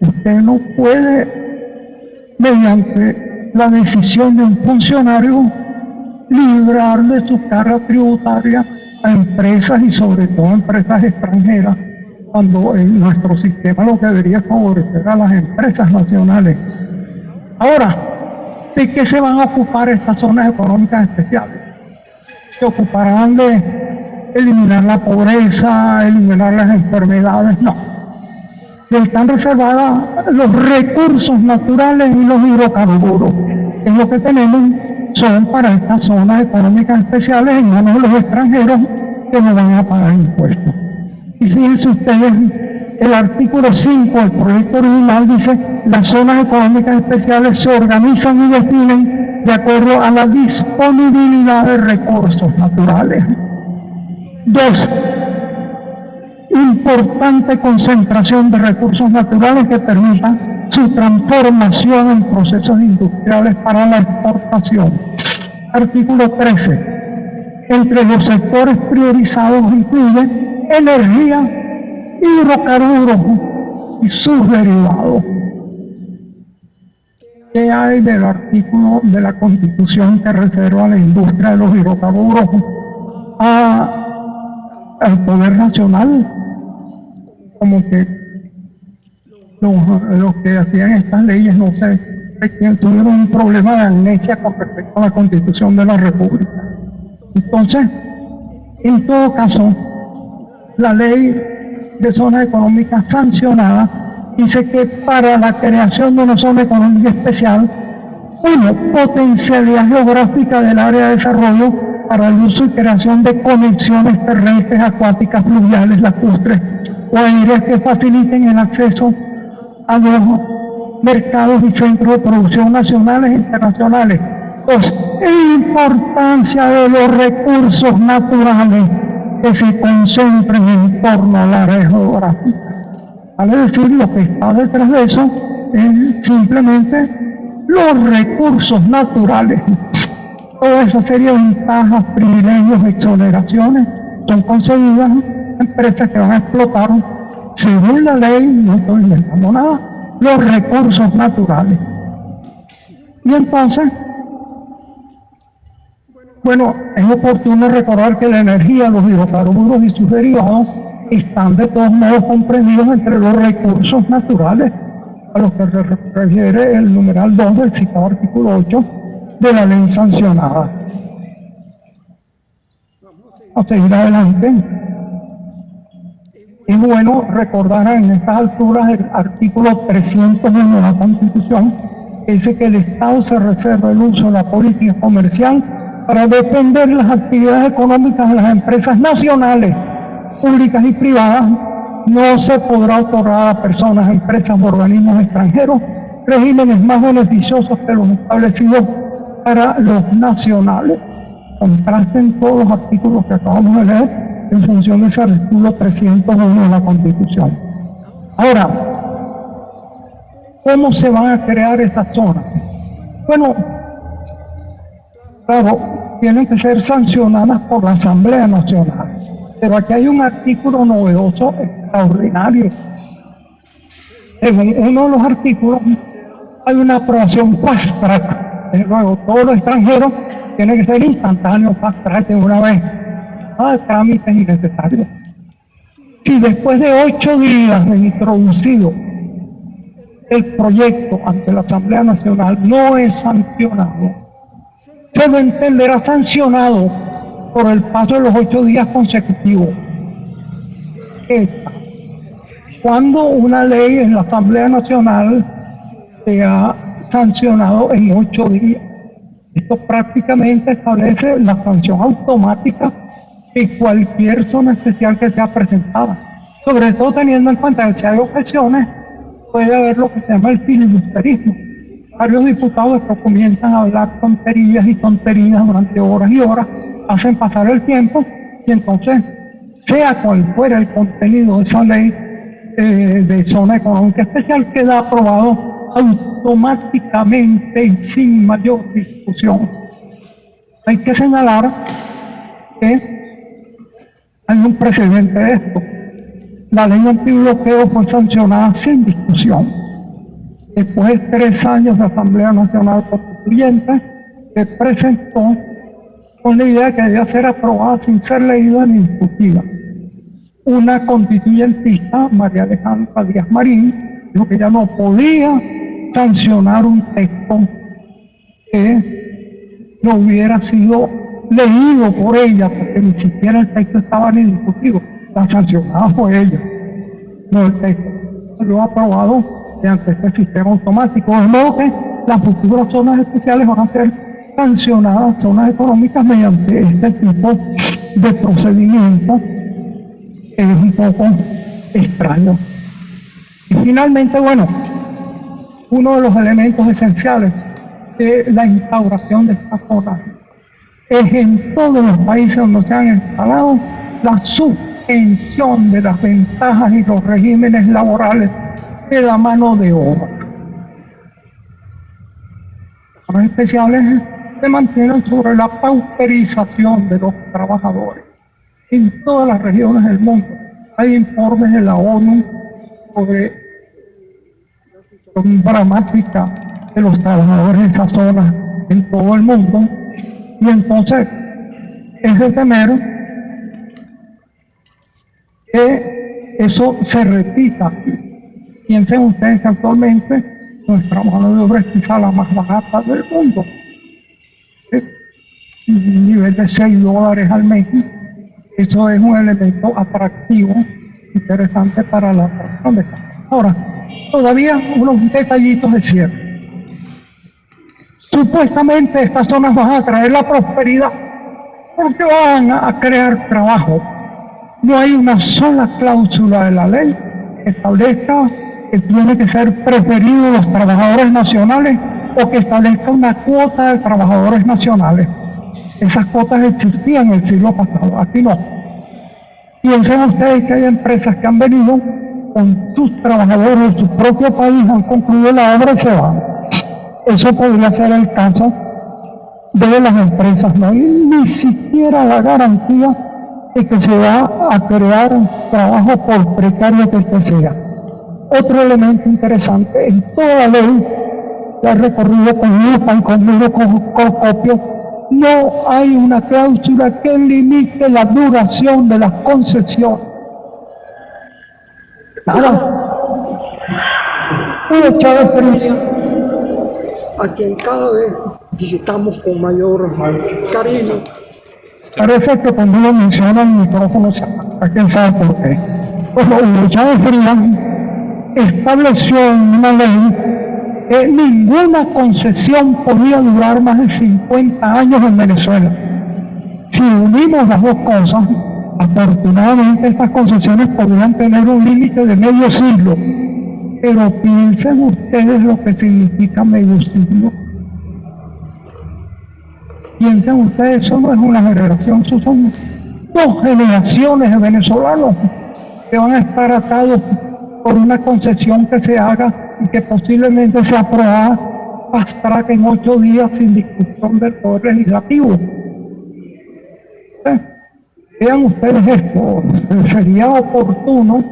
Usted no puede, mediante la decisión de un funcionario, librar de su carga tributaria a empresas y sobre todo a empresas extranjeras, cuando en nuestro sistema lo que debería favorecer a las empresas nacionales. Ahora, ¿de qué se van a ocupar estas zonas económicas especiales? Se ocuparán de eliminar la pobreza, eliminar las enfermedades, no. Están reservadas los recursos naturales y los hidrocarburos, que es lo que tenemos, son para estas zonas económicas especiales en manos de los extranjeros que no van a pagar impuestos. Y fíjense ustedes, el artículo 5 del proyecto original dice, las zonas económicas especiales se organizan y definen de acuerdo a la disponibilidad de recursos naturales. Dos, importante concentración de recursos naturales que permita su transformación en procesos industriales para la exportación. Artículo 13. Entre los sectores priorizados incluye energía, hidrocarburos y sus derivados. ¿Qué hay del artículo de la Constitución que reserva a la industria de los hidrocarburos al Poder Nacional? Como que los, que hacían estas leyes, no sé, tuvieron un problema de amnesia con respecto a la Constitución de la República. Entonces, en todo caso, la ley de zona económica sancionada dice que para la creación de una zona económica especial, uno, potencialidad geográfica del área de desarrollo para el uso y creación de conexiones terrestres, acuáticas, fluviales, lacustres o aéreas que faciliten el acceso a los mercados y centros de producción nacionales e internacionales. Dos, importancia de los recursos naturales que se concentren en torno al área geográfica. Vale decir, lo que está detrás de eso es simplemente los recursos naturales. Toda esa serie de ventajas, privilegios, exoneraciones son concedidas a empresas que van a explotar, según la ley, no estoy inventando nada, los recursos naturales. Y entonces, bueno, es oportuno recordar que la energía, los hidrocarburos y sus derivados están de todos modos comprendidos entre los recursos naturales a los que se refiere el numeral 2 del citado artículo 8 de la ley sancionada. A seguir adelante. Es bueno recordar en estas alturas el artículo 301 de la Constitución que dice que el Estado se reserva el uso de la política comercial para defender las actividades económicas de las empresas nacionales, públicas y privadas, no se podrá otorgar a personas, empresas o organismos extranjeros regímenes más beneficiosos que los establecidos para los nacionales. Contrasten todos los artículos que acabamos de leer en función de ese artículo 301 de la Constitución. Ahora, ¿cómo se van a crear esas zonas? Bueno, claro, tienen que ser sancionadas por la Asamblea Nacional. Pero aquí hay un artículo novedoso, extraordinario. En uno de los artículos hay una aprobación fast track. Luego, todo lo extranjero tiene que ser instantáneo, fast track de una vez. Nada de trámites innecesarios. Si después de ocho días de introducido el proyecto ante la Asamblea Nacional no es sancionado, se lo entenderá sancionado por el paso de los ocho días consecutivos. Cuando una ley en la Asamblea Nacional se ha sancionado en ocho días, esto prácticamente establece la sanción automática de cualquier zona especial que sea presentada. Sobre todo teniendo en cuenta que si hay objeciones, puede haber lo que se llama el filibusterismo varios diputados que comienzan a hablar tonterías y tonterías durante horas y horas, hacen pasar el tiempo y entonces, sea cual fuera el contenido de esa ley eh, de zona económica especial, queda aprobado automáticamente y sin mayor discusión. Hay que señalar que hay un precedente de esto. La ley antibloqueo fue sancionada sin discusión después de tres años de Asamblea Nacional Constituyente, se presentó con la idea que debía ser aprobada sin ser leída ni discutida. Una constituyentista, María Alejandra Díaz Marín, dijo que ya no podía sancionar un texto que no hubiera sido leído por ella, porque ni siquiera el texto estaba ni discutido. La sancionada fue ella, no el texto. Lo aprobado ante este sistema automático. De modo que las futuras zonas especiales van a ser sancionadas, zonas económicas, mediante este tipo de procedimiento que es un poco extraño. Y finalmente, bueno, uno de los elementos esenciales de la instauración de estas zonas es en todos los países donde se han instalado la suspensión de las ventajas y los regímenes laborales de la mano de obra. Los especiales se mantienen sobre la pauperización de los trabajadores. En todas las regiones del mundo hay informes de la ONU sobre la dramática de los trabajadores en esa zona en todo el mundo. Y entonces es de temer que eso se repita aquí. Piensen ustedes que actualmente nuestra mano de obra es quizá la más barata del mundo. Un nivel de 6 dólares al mes. Eso es un elemento atractivo, interesante para la persona. Ahora, todavía unos detallitos de cierre. Supuestamente estas zonas van a traer la prosperidad porque van a crear trabajo. No hay una sola cláusula de la ley que establezca que tiene que ser preferido los trabajadores nacionales o que establezca una cuota de trabajadores nacionales. Esas cuotas existían en el siglo pasado, aquí no. Piensen ustedes que hay empresas que han venido con sus trabajadores de su propio país, han concluido la obra y se van. Eso podría ser el caso de las empresas. No hay ni siquiera la garantía de que se va a crear trabajo por precario que este sea. Otro elemento interesante, en toda ley que ha recorrido con lupa y conmigo con copio, no hay una cláusula que limite la duración de las concesiones. Nada. Hugo Chávez Frías, a quien cada vez visitamos con mayor cariño. Parece que cuando lo menciona el micrófono, a quién sabe por qué. Bueno, Chávez Frías estableció una ley que ninguna concesión podía durar más de 50 años en Venezuela. Si unimos las dos cosas, afortunadamente estas concesiones podrían tener un límite de medio siglo. Pero piensen ustedes lo que significa medio siglo. Piensen ustedes, eso no es una generación, son dos generaciones de venezolanos que van a estar atados por una concesión que se haga y que posiblemente sea aprobada fast en ocho días sin discusión del Poder Legislativo. Eh, vean ustedes esto, sería oportuno,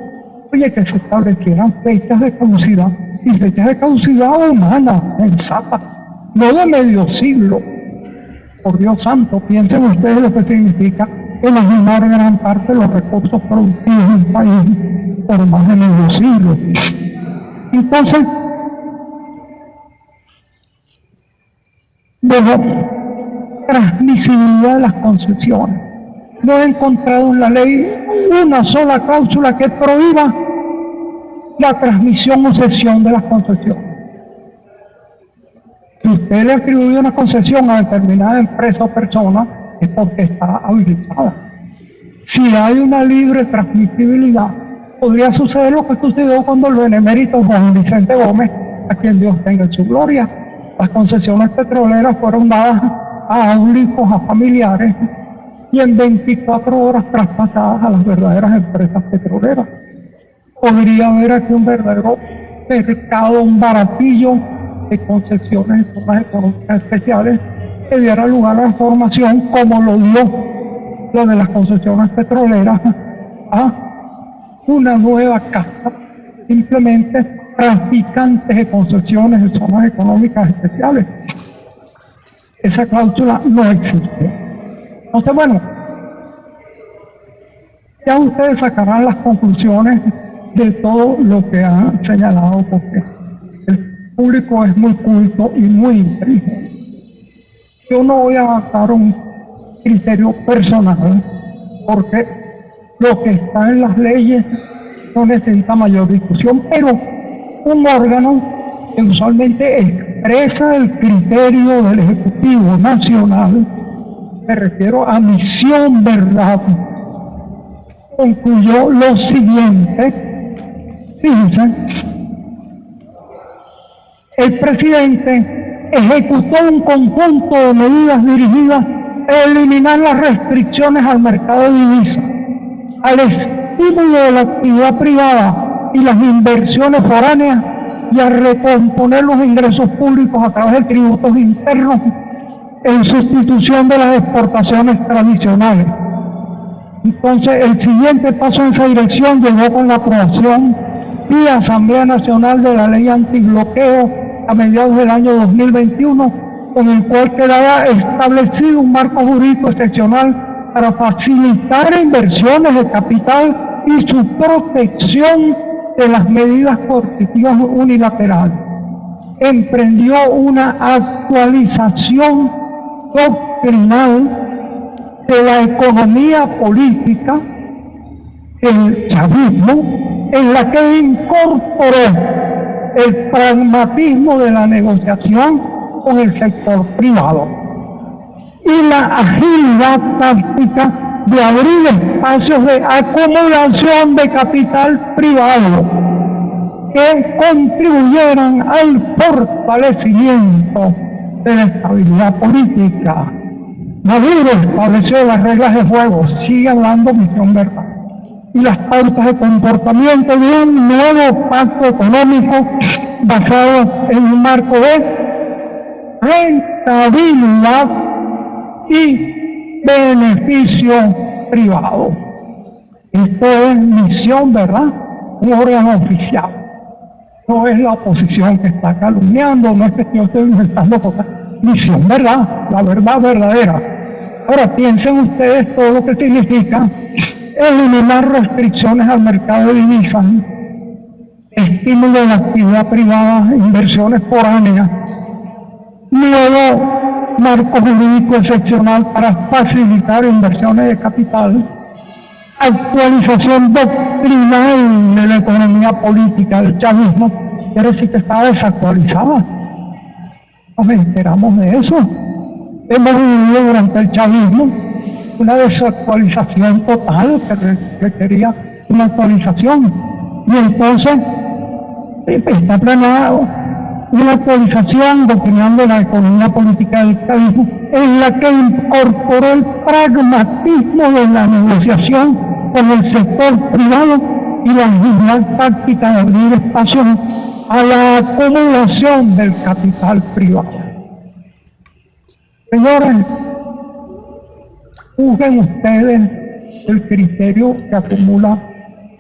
oye, que se establecieran fechas de caducidad y fechas de caducidad humanas, sensatas, no de medio siglo. Por Dios santo, piensen ustedes lo que significa enajenar gran parte de los recursos productivos del país por más de medio siglo. Entonces, de la transmisibilidad de las concesiones. No he encontrado en la ley una sola cláusula que prohíba la transmisión o cesión de las concesiones. Si usted le atribuye una concesión a determinada empresa o persona, es porque está habilitada. Si hay una libre transmisibilidad, podría suceder lo que sucedió cuando el benemérito Juan Vicente Gómez, a quien Dios tenga en su gloria, las concesiones petroleras fueron dadas a aulicos, a familiares, y en 24 horas traspasadas a las verdaderas empresas petroleras. Podría haber aquí un verdadero mercado, un baratillo de concesiones en zonas económicas especiales que diera lugar a la formación como lo dio lo de las concesiones petroleras a una nueva casta, simplemente traficantes de concesiones en zonas económicas especiales. Esa cláusula no existe. Entonces, bueno, ya ustedes sacarán las conclusiones de todo lo que han señalado, porque el público es muy culto y muy inteligente. Yo no voy a dar un criterio personal, porque lo que está en las leyes no necesita mayor discusión, pero un órgano que usualmente expresa el criterio del Ejecutivo Nacional, me refiero a Misión Verdad, concluyó lo siguiente, fíjense, el presidente ejecutó un conjunto de medidas dirigidas a eliminar las restricciones al mercado de divisas al estímulo de la actividad privada y las inversiones foráneas y a recomponer los ingresos públicos a través de tributos internos en sustitución de las exportaciones tradicionales. Entonces, el siguiente paso en esa dirección llegó con la aprobación vía Asamblea Nacional de la Ley Antibloqueo a mediados del año 2021, con el cual quedaba establecido un marco jurídico excepcional para facilitar inversiones de capital y su protección de las medidas coercitivas unilaterales. Emprendió una actualización doctrinal de la economía política, el chavismo, en la que incorporó el pragmatismo de la negociación con el sector privado y la agilidad táctica de abrir espacios de acumulación de capital privado que contribuyeran al fortalecimiento de la estabilidad política. Maduro estableció las reglas de juego, sigue hablando misión verdad. Y las pautas de comportamiento de un nuevo pacto económico basado en un marco de rentabilidad y beneficio privado. Esto es misión, ¿verdad? Un órgano oficial. No es la oposición que está calumniando, no es que yo estoy inventando cosas. Misión, ¿verdad? La verdad verdadera. Ahora piensen ustedes todo lo que significa eliminar restricciones al mercado de divisas, estímulo de la actividad privada, inversiones foráneas, nuevo marco jurídico excepcional para facilitar inversiones de capital, actualización doctrinal de la economía política del chavismo, quiere decir que estaba desactualizada. Nos enteramos de eso. Hemos vivido durante el chavismo una desactualización total que requería una actualización. Y entonces está planeado una actualización doctrinal de la economía política del chavismo en la que incorporó el pragmatismo de la negociación con el sector privado y la agilidad táctica de abrir espacio a la acumulación del capital privado. Señores, juzguen ustedes el criterio que acumula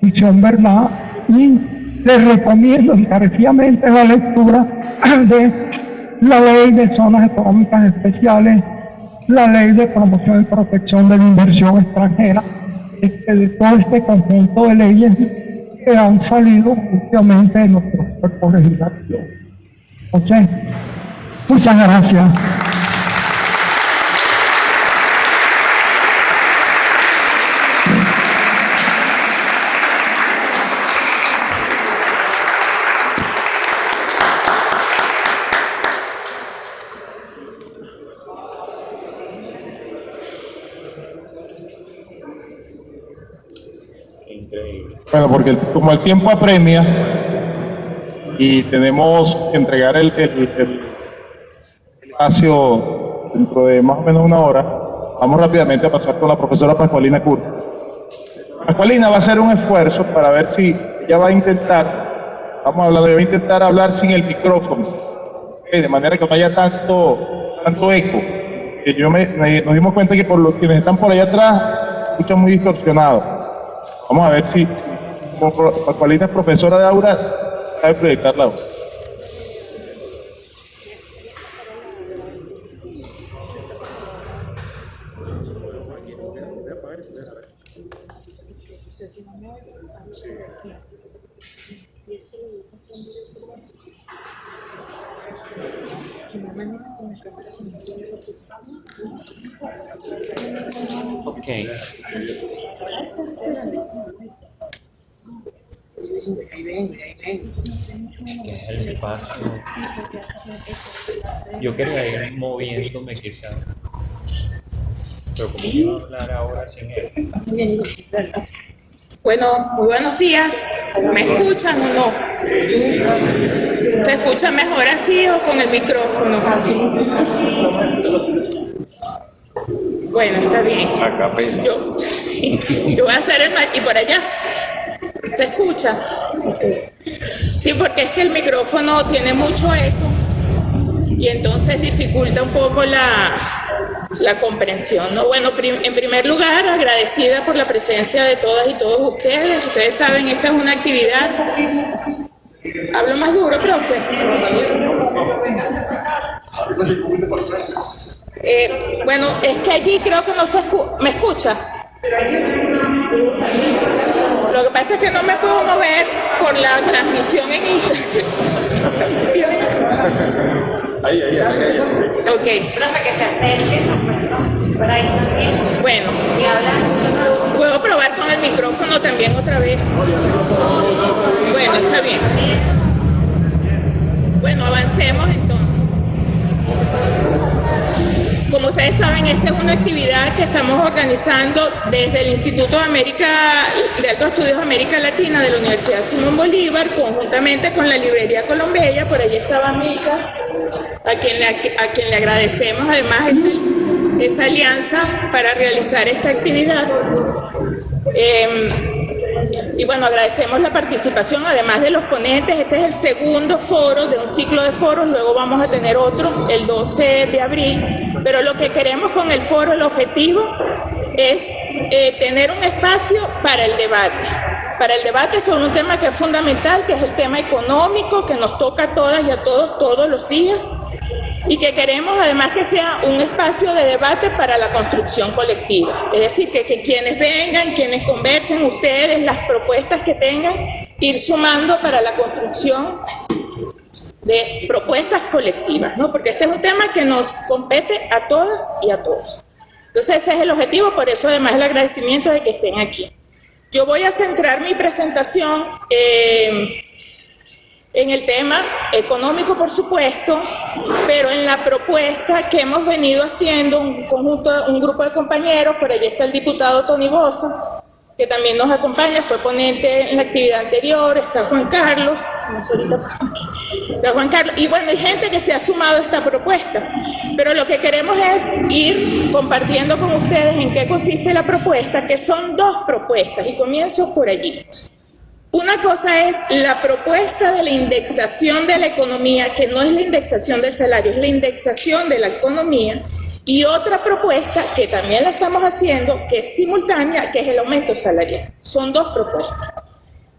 Visión Verdad y les recomiendo encarecidamente la lectura de la ley de zonas económicas especiales, la ley de promoción y protección de la inversión extranjera, de todo este conjunto de leyes que han salido últimamente de nuestros cuerpos legislativos. ¿Ok? Muchas gracias. Bueno, porque como el tiempo apremia y tenemos que entregar el, espacio dentro de más o menos una hora, vamos rápidamente a pasar con la profesora Pascualina Curta. Pascualina va a hacer un esfuerzo para ver si ella va a intentar, vamos a hablar, va a intentar hablar sin el micrófono, de manera que no haya tanto, tanto eco. Que yo me, nos dimos cuenta que por los quienes están por allá atrás, escuchan muy distorsionado. Vamos a ver si, Pascualina es profesora de aura, sabe proyectar la voz. Ok. Que es el espacio. Yo quería ir moviéndome quizás. Pero como iba a hablar ahora sin él. Bueno, muy buenos días. ¿Me escuchan o no? ¿Se escucha mejor así o con el micrófono? Bueno, está bien. Yo, sí, yo voy a hacer el... ¿Y por allá? ¿Se escucha? Sí, porque es que el micrófono tiene mucho eco y entonces dificulta un poco la, la comprensión. ¿no? Bueno, en primer lugar, agradecida por la presencia de todas y todos ustedes. Ustedes saben, esta es una actividad... Hablo más duro, profe. Eh, bueno, es que allí creo que no se escucha. ¿Me escucha? Lo que pasa es que no me puedo mover por la transmisión en. Ok. Que se persona por ahí también Bueno, y habla. puedo probar con el micrófono también otra vez. Bueno, está bien. Bueno, avancemos entonces. Como ustedes saben, esta es una actividad que estamos organizando desde el Instituto de, América, de Altos Estudios América Latina de la Universidad Simón Bolívar, conjuntamente con la Librería Colombella, por allí estaba Mica, a quien le, agradecemos además esa, esa alianza para realizar esta actividad. Em, Y bueno, agradecemos la participación, además de los ponentes, este es el segundo foro de un ciclo de foros, luego vamos a tener otro el 12 de abril, pero lo que queremos con el foro, el objetivo es eh, tener un espacio para el debate, para el debate sobre un tema que es fundamental, que es el tema económico, que nos toca a todas y a todos todos los días, y que queremos además que sea un espacio de debate para la construcción colectiva. Es decir, que, que, quienes vengan, quienes conversen, ustedes, las propuestas que tengan, ir sumando para la construcción de propuestas colectivas, ¿no? Porque este es un tema que nos compete a todas y a todos. Entonces ese es el objetivo, por eso además el agradecimiento de que estén aquí. Yo voy a centrar mi presentación eh, en el tema económico, por supuesto, pero en la propuesta que hemos venido haciendo un conjunto, un grupo de compañeros, por allí está el diputado Tony Bosa, que también nos acompaña, fue ponente en la actividad anterior, está Juan Carlos, está Juan Carlos, y bueno, hay gente que se ha sumado a esta propuesta, pero lo que queremos es ir compartiendo con ustedes en qué consiste la propuesta, que son dos propuestas, y comienzo por allí. Una cosa es la propuesta de la indexación de la economía, que no es la indexación del salario, es la indexación de la economía, y otra propuesta que también la estamos haciendo, que es simultánea, que es el aumento salarial. Son dos propuestas.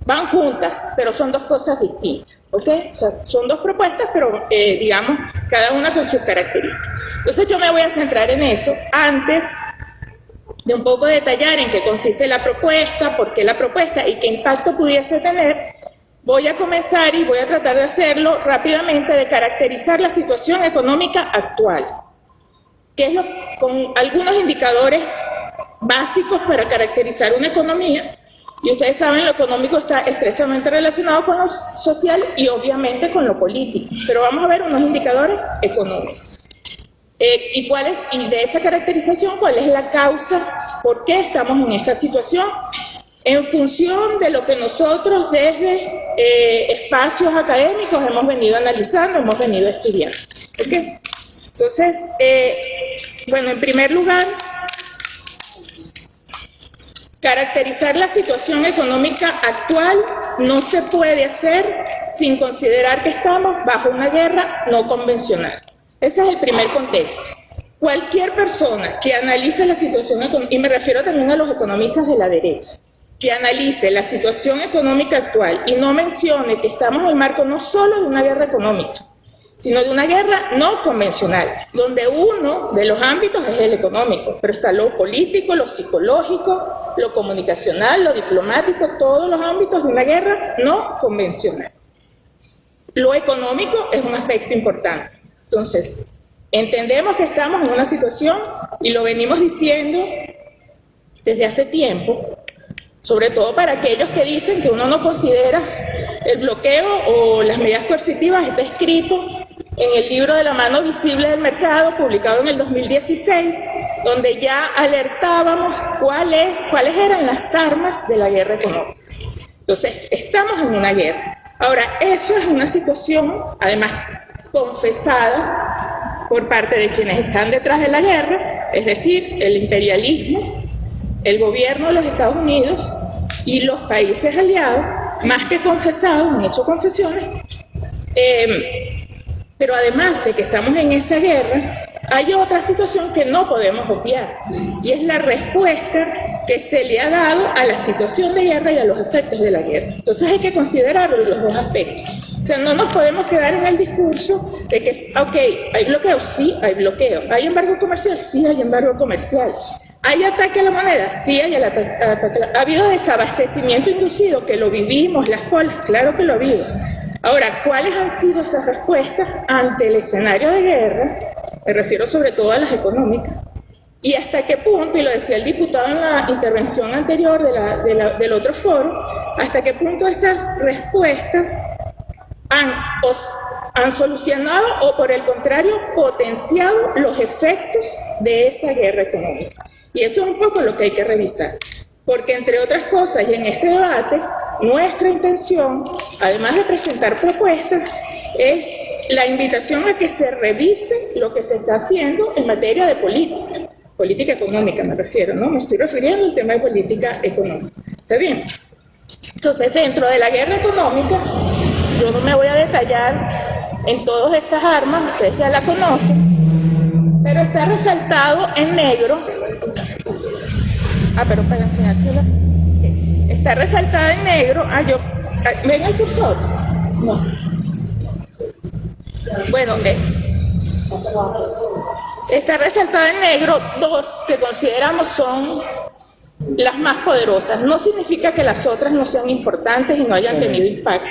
Van juntas, pero son dos cosas distintas. ¿Ok? O son dos propuestas, pero eh, digamos, cada una con sus características. Entonces yo me voy a centrar en eso antes de un poco detallar en qué consiste la propuesta, por qué la propuesta y qué impacto pudiese tener, voy a comenzar y voy a tratar de hacerlo rápidamente, de caracterizar la situación económica actual que es lo, con algunos indicadores básicos para caracterizar una economía. Y ustedes saben, lo económico está estrechamente relacionado con lo social y obviamente con lo político. Pero vamos a ver unos indicadores económicos. Eh, ¿y, cuál es, y de esa caracterización, ¿cuál es la causa? ¿Por qué estamos en esta situación? En función de lo que nosotros desde eh, espacios académicos hemos venido analizando, hemos venido estudiando. ¿Okay? Entonces, eh, bueno, en primer lugar, caracterizar la situación económica actual no se puede hacer sin considerar que estamos bajo una guerra no convencional. Ese es el primer contexto. Cualquier persona que analice la situación y me refiero también a los economistas de la derecha, que analice la situación económica actual y no mencione que estamos en el marco no solo de una guerra económica, sino de una guerra no convencional, donde uno de los ámbitos es el económico, pero está lo político, lo psicológico, lo comunicacional, lo diplomático, todos los ámbitos de una guerra no convencional. Lo económico es un aspecto importante. Entonces, entendemos que estamos en una situación, y lo venimos diciendo desde hace tiempo, sobre todo para aquellos que dicen que uno no considera el bloqueo o las medidas coercitivas, está escrito en el libro de la mano visible del mercado, publicado en el 2016, donde ya alertábamos cuáles, cuáles eran las armas de la guerra económica. Entonces, estamos en una guerra. Ahora, eso es una situación, además, confesada por parte de quienes están detrás de la guerra, es decir, el imperialismo, el gobierno de los Estados Unidos y los países aliados, más que confesados, han hecho confesiones, eh, pero además de que estamos en esa guerra, hay otra situación que no podemos obviar y es la respuesta que se le ha dado a la situación de guerra y a los efectos de la guerra. Entonces hay que considerar los dos aspectos. O sea, no nos podemos quedar en el discurso de que, ok, hay bloqueo, sí, hay bloqueo. ¿Hay embargo comercial? Sí, hay embargo comercial. ¿Hay ataque a la moneda? Sí, hay ataque. ¿Ha habido desabastecimiento inducido? Que lo vivimos, las colas, claro que lo ha habido. Ahora, ¿cuáles han sido esas respuestas ante el escenario de guerra? Me refiero sobre todo a las económicas. ¿Y hasta qué punto, y lo decía el diputado en la intervención anterior del otro foro, hasta qué punto esas respuestas han, solucionado o por el contrario potenciado los efectos de esa guerra económica? Y eso es un poco lo que hay que revisar. Porque entre otras cosas, y en este debate, nuestra intención, además de presentar propuestas, es la invitación a que se revise lo que se está haciendo en materia de política, política económica me refiero, ¿no? Me estoy refiriendo al tema de política económica. ¿Está bien? Entonces, dentro de la guerra económica, yo no me voy a detallar en todas estas armas, ustedes ya la conocen, pero está resaltado en negro. Ah, pero para enseñársela. Está resaltada en negro. Ah, yo. ah, ¿Ven el cursor? No. Bueno, eh, está resaltada en negro dos que consideramos son las más poderosas. No significa que las otras no sean importantes y no hayan tenido impacto,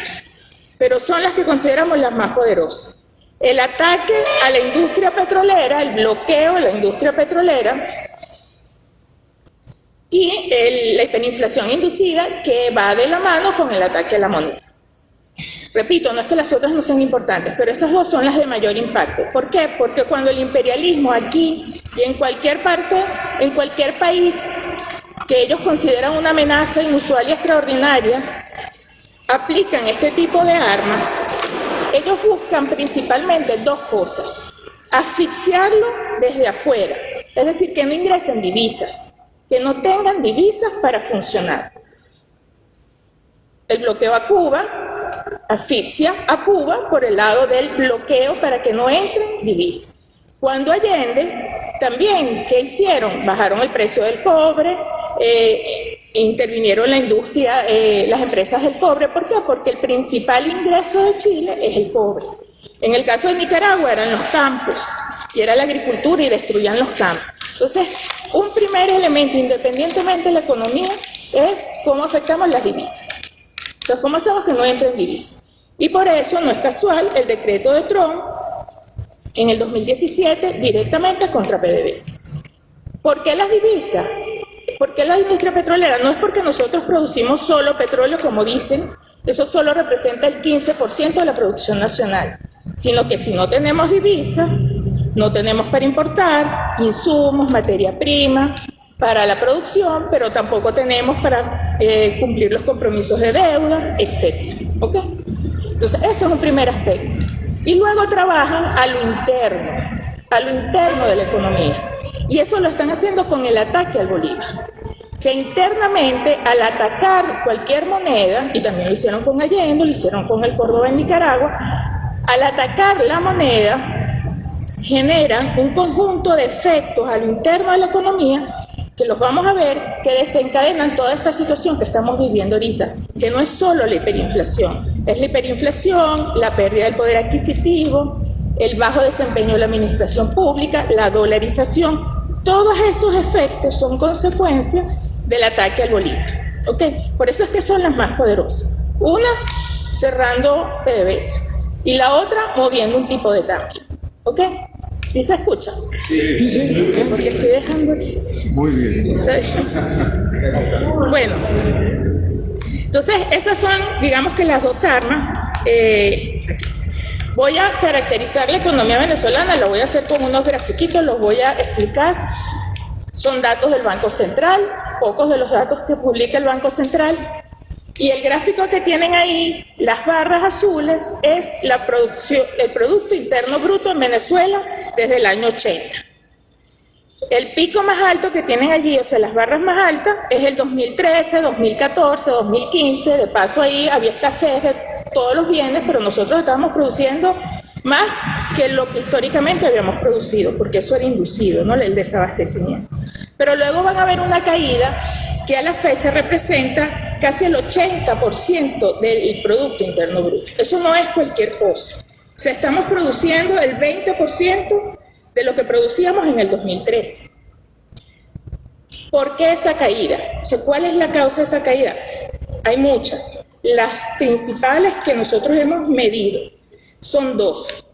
pero son las que consideramos las más poderosas. El ataque a la industria petrolera, el bloqueo de la industria petrolera y el- la hiperinflación inducida que va de la mano con el ataque a la moneda. Repito, no es que las otras no sean importantes, pero esas dos son las de mayor impacto. ¿Por qué? Porque cuando el imperialismo aquí y en cualquier parte, en cualquier país que ellos consideran una amenaza inusual y extraordinaria, aplican este tipo de armas, ellos buscan principalmente dos cosas. Asfixiarlo desde afuera, es decir, que no ingresen divisas, que no tengan divisas para funcionar. El bloqueo a Cuba asfixia a Cuba por el lado del bloqueo para que no entren divisas. Cuando Allende, también, ¿qué hicieron? Bajaron el precio del cobre, eh, intervinieron la industria, eh, las empresas del cobre. ¿Por qué? Porque el principal ingreso de Chile es el cobre. En el caso de Nicaragua eran los campos, y era la agricultura y destruían los campos. Entonces, un primer elemento, independientemente de la economía, es cómo afectamos las divisas. Entonces, ¿cómo hacemos que no entren divisas? Y por eso no es casual el decreto de Trump en el 2017 directamente contra PDVSA. ¿Por qué las divisas? ¿Por qué la industria petrolera? No es porque nosotros producimos solo petróleo, como dicen, eso solo representa el 15% de la producción nacional, sino que si no tenemos divisas, no tenemos para importar insumos, materia prima para la producción, pero tampoco tenemos para eh, cumplir los compromisos de deuda, etc. ¿Ok? Entonces, ese es un primer aspecto. Y luego trabajan a lo interno, a lo interno de la economía. Y eso lo están haciendo con el ataque al Bolívar. O sea, internamente, al atacar cualquier moneda, y también lo hicieron con Allende, lo hicieron con el Córdoba en Nicaragua, al atacar la moneda, generan un conjunto de efectos a lo interno de la economía que los vamos a ver, que desencadenan toda esta situación que estamos viviendo ahorita, que no es solo la hiperinflación, es la hiperinflación, la pérdida del poder adquisitivo, el bajo desempeño de la administración pública, la dolarización, todos esos efectos son consecuencia del ataque al Bolívar. ¿ok? Por eso es que son las más poderosas. Una, cerrando PDVSA, y la otra, moviendo un tipo de cambio. ¿Ok? ¿Sí se escucha? Sí. Porque estoy dejando aquí. Muy bien. Bueno, entonces esas son, digamos que las dos armas. Eh, voy a caracterizar la economía venezolana, lo voy a hacer con unos grafiquitos, los voy a explicar. Son datos del Banco Central, pocos de los datos que publica el Banco Central. Y el gráfico que tienen ahí, las barras azules, es la producción, el Producto Interno Bruto en Venezuela desde el año 80. El pico más alto que tienen allí, o sea, las barras más altas, es el 2013, 2014, 2015. De paso ahí había escasez de todos los bienes, pero nosotros estábamos produciendo más que lo que históricamente habíamos producido, porque eso era inducido, ¿no? El desabastecimiento. Pero luego van a ver una caída que a la fecha representa casi el 80% del Producto Interno Bruto. Eso no es cualquier cosa. O sea, estamos produciendo el 20% de lo que producíamos en el 2013. ¿Por qué esa caída? O sea, ¿cuál es la causa de esa caída? Hay muchas. Las principales que nosotros hemos medido son dos.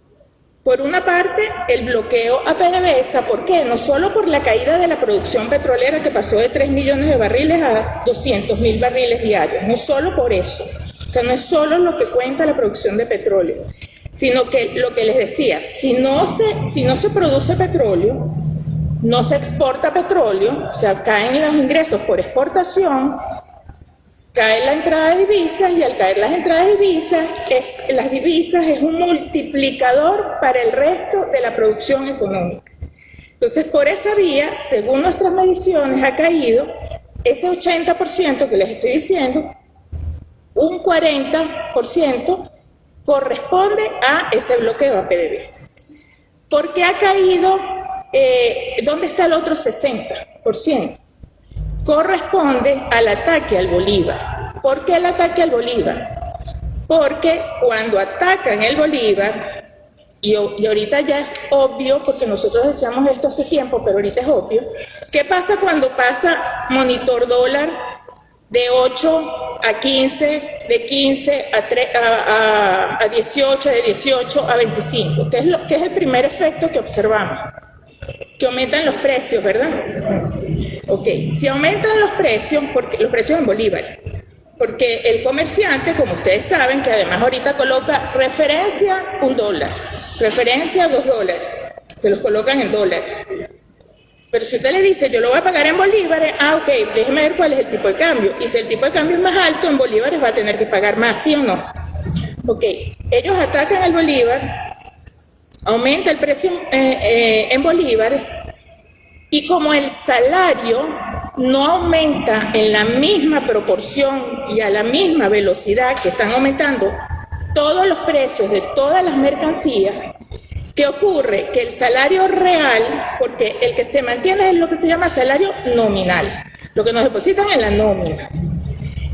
Por una parte, el bloqueo a PDVSA, ¿por qué? No solo por la caída de la producción petrolera que pasó de 3 millones de barriles a 200 mil barriles diarios, no solo por eso, o sea, no es solo lo que cuenta la producción de petróleo, sino que lo que les decía, si no se, si no se produce petróleo, no se exporta petróleo, o sea, caen los ingresos por exportación, cae la entrada de divisas y al caer las entradas de divisas, las divisas es un multiplicador para el resto de la producción económica. Entonces, por esa vía, según nuestras mediciones, ha caído ese 80% que les estoy diciendo, un 40% corresponde a ese bloqueo a PDVSA. ¿Por qué ha caído? Eh, ¿Dónde está el otro 60%? Corresponde al ataque al Bolívar. ¿Por qué el ataque al Bolívar? Porque cuando atacan el Bolívar, y, ahorita ya es obvio, porque nosotros decíamos esto hace tiempo, pero ahorita es obvio, ¿qué pasa cuando pasa monitor dólar de 8 a 15, de 15 a, a, 18, de 18 a 25? ¿Qué es, lo, que es el primer efecto que observamos? Que aumentan los precios, ¿verdad? Ok, si aumentan los precios, porque los precios en Bolívar, porque el comerciante, como ustedes saben, que además ahorita coloca referencia un dólar, referencia dos dólares, se los colocan en dólares. Pero si usted le dice, yo lo voy a pagar en bolívares, ah, ok, déjeme ver cuál es el tipo de cambio. Y si el tipo de cambio es más alto, en bolívares va a tener que pagar más, ¿sí o no? Ok, ellos atacan al bolívar, aumenta el precio eh, eh, en bolívares, y como el salario no aumenta en la misma proporción y a la misma velocidad que están aumentando todos los precios de todas las mercancías, ¿qué ocurre? Que el salario real, porque el que se mantiene es lo que se llama salario nominal, lo que nos depositan en la nómina.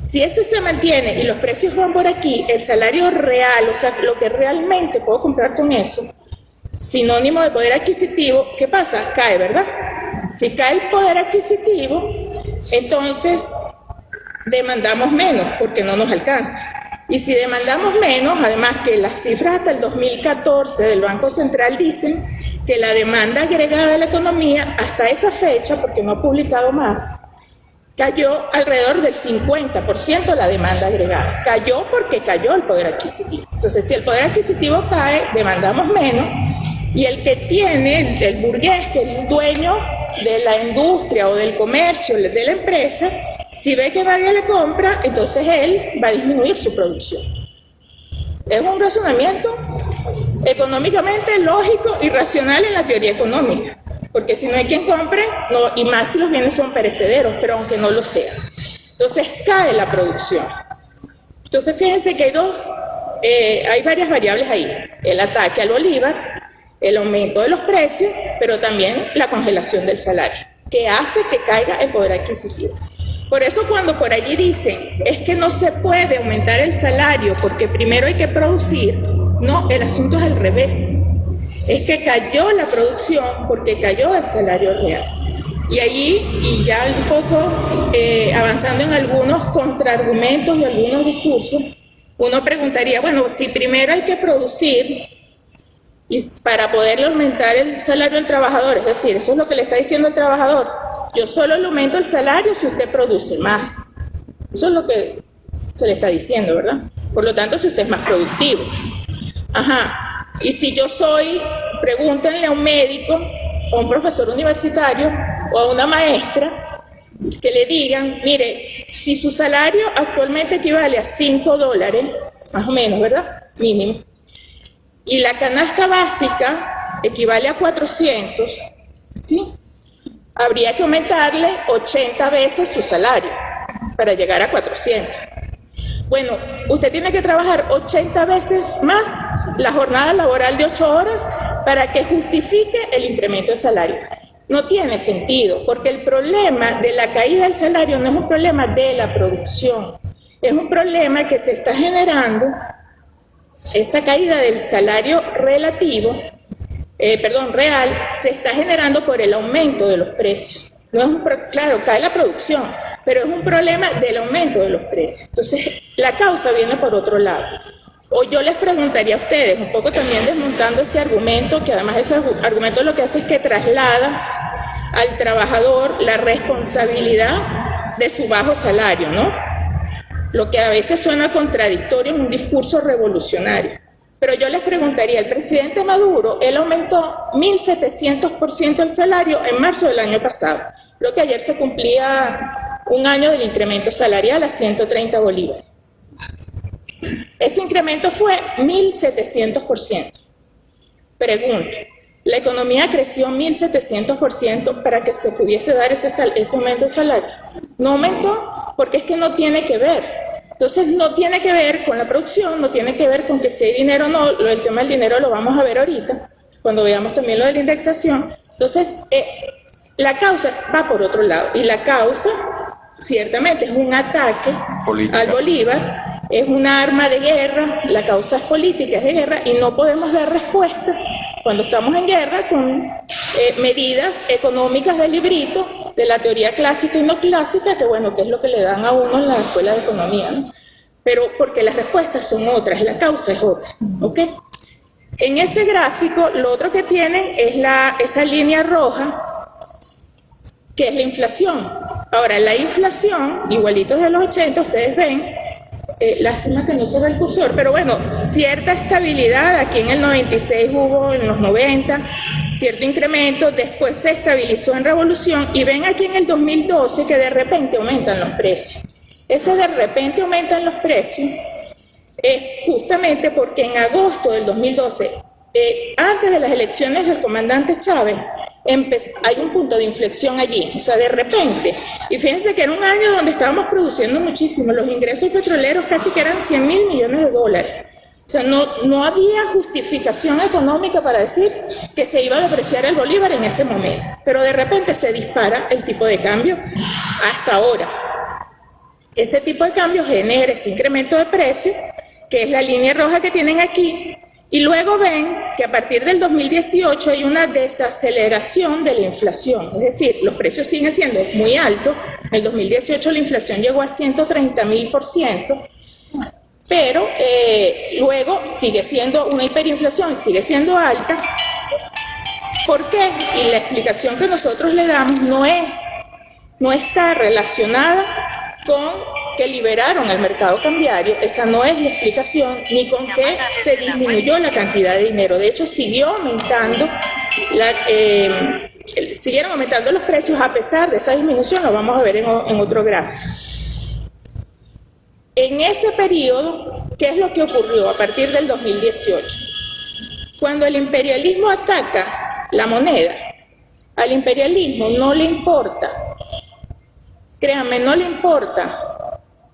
Si ese se mantiene y los precios van por aquí, el salario real, o sea, lo que realmente puedo comprar con eso, sinónimo de poder adquisitivo, ¿qué pasa? Cae, ¿verdad? Si cae el poder adquisitivo, entonces demandamos menos porque no nos alcanza. Y si demandamos menos, además que las cifras hasta el 2014 del Banco Central dicen que la demanda agregada de la economía hasta esa fecha, porque no ha publicado más, cayó alrededor del 50% la demanda agregada. Cayó porque cayó el poder adquisitivo. Entonces, si el poder adquisitivo cae, demandamos menos y el que tiene, el burgués, que es el dueño de la industria o del comercio, de la empresa, si ve que nadie le compra, entonces él va a disminuir su producción. Es un razonamiento económicamente lógico y racional en la teoría económica, porque si no hay quien compre, no, y más si los bienes son perecederos, pero aunque no lo sean. Entonces cae la producción. Entonces fíjense que hay dos, eh, hay varias variables ahí. El ataque al Bolívar, el aumento de los precios, pero también la congelación del salario, que hace que caiga el poder adquisitivo. Por eso cuando por allí dicen, es que no se puede aumentar el salario porque primero hay que producir, no, el asunto es al revés. Es que cayó la producción porque cayó el salario real. Y allí, y ya un poco eh, avanzando en algunos contraargumentos y algunos discursos, uno preguntaría, bueno, si primero hay que producir, y para poderle aumentar el salario al trabajador, es decir, eso es lo que le está diciendo el trabajador, yo solo le aumento el salario si usted produce más. Eso es lo que se le está diciendo, ¿verdad? Por lo tanto, si usted es más productivo. Ajá. Y si yo soy, pregúntenle a un médico, o a un profesor universitario, o a una maestra, que le digan, mire, si su salario actualmente equivale a 5 dólares, más o menos, ¿verdad? Mínimo y la canasta básica equivale a 400, ¿sí? Habría que aumentarle 80 veces su salario para llegar a 400. Bueno, usted tiene que trabajar 80 veces más la jornada laboral de 8 horas para que justifique el incremento de salario. No tiene sentido, porque el problema de la caída del salario no es un problema de la producción, es un problema que se está generando esa caída del salario relativo, eh, perdón, real, se está generando por el aumento de los precios. No es un claro, cae la producción, pero es un problema del aumento de los precios. Entonces, la causa viene por otro lado. O yo les preguntaría a ustedes, un poco también desmontando ese argumento, que además ese argumento lo que hace es que traslada al trabajador la responsabilidad de su bajo salario, ¿no? Lo que a veces suena contradictorio en un discurso revolucionario. Pero yo les preguntaría, el presidente Maduro, él aumentó 1.700% el salario en marzo del año pasado. Creo que ayer se cumplía un año del incremento salarial a 130 bolívares. Ese incremento fue 1.700%. Pregunto, la economía creció 1.700% para que se pudiese dar ese, ese aumento de salario. No aumentó porque es que no tiene que ver. Entonces no tiene que ver con la producción, no tiene que ver con que si hay dinero o no, el tema del dinero lo vamos a ver ahorita, cuando veamos también lo de la indexación. Entonces, eh, la causa va por otro lado, y la causa ciertamente es un ataque al Bolívar, es un arma de guerra, la causa es política, es de guerra, y no podemos dar respuesta cuando estamos en guerra con eh, medidas económicas del librito, de la teoría clásica y no clásica, que bueno, que es lo que le dan a uno en la escuela de economía, ¿no? Pero porque las respuestas son otras, la causa es otra, ¿ok? En ese gráfico, lo otro que tienen es la, esa línea roja, que es la inflación. Ahora, la inflación, igualitos de los 80, ustedes ven, eh, lástima que no se ve el cursor, pero bueno, cierta estabilidad, aquí en el 96 hubo, en los 90, cierto incremento, después se estabilizó en revolución y ven aquí en el 2012 que de repente aumentan los precios. Ese de repente aumentan los precios es justamente porque en agosto del 2012, eh, antes de las elecciones del comandante Chávez, hay un punto de inflexión allí, o sea, de repente. Y fíjense que era un año donde estábamos produciendo muchísimo, los ingresos petroleros casi que eran 100 mil millones de dólares. O sea, no, no había justificación económica para decir que se iba a depreciar el bolívar en ese momento. Pero de repente se dispara el tipo de cambio hasta ahora. Ese tipo de cambio genera ese incremento de precio, que es la línea roja que tienen aquí, y luego ven que a partir del 2018 hay una desaceleración de la inflación, es decir, los precios siguen siendo muy altos. En el 2018 la inflación llegó a 130 mil por ciento, pero eh, luego sigue siendo una hiperinflación, sigue siendo alta. ¿Por qué? Y la explicación que nosotros le damos no es, no está relacionada con que liberaron el mercado cambiario, esa no es la explicación, ni con que se disminuyó la cantidad de dinero. De hecho, siguió aumentando, la, eh, siguieron aumentando los precios a pesar de esa disminución, lo vamos a ver en, en otro gráfico. En ese periodo, ¿qué es lo que ocurrió a partir del 2018? Cuando el imperialismo ataca la moneda, al imperialismo no le importa Créanme, no le importa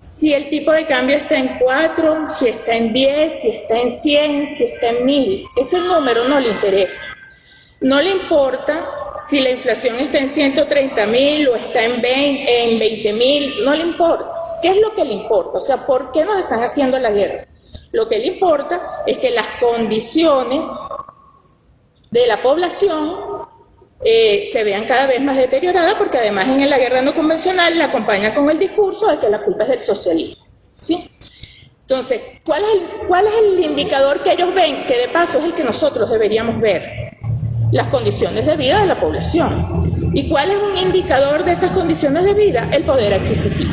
si el tipo de cambio está en 4, si está en 10, si está en 100, si está en 1000. Ese número no le interesa. No le importa si la inflación está en 130 mil o está en 20 mil, no le importa. ¿Qué es lo que le importa? O sea, ¿por qué nos están haciendo la guerra? Lo que le importa es que las condiciones de la población eh, se vean cada vez más deterioradas porque además en la guerra no convencional la acompaña con el discurso de que la culpa es del socialismo. ¿sí? Entonces, ¿cuál es, el, ¿cuál es el indicador que ellos ven? Que de paso es el que nosotros deberíamos ver. Las condiciones de vida de la población. ¿Y cuál es un indicador de esas condiciones de vida? El poder adquisitivo.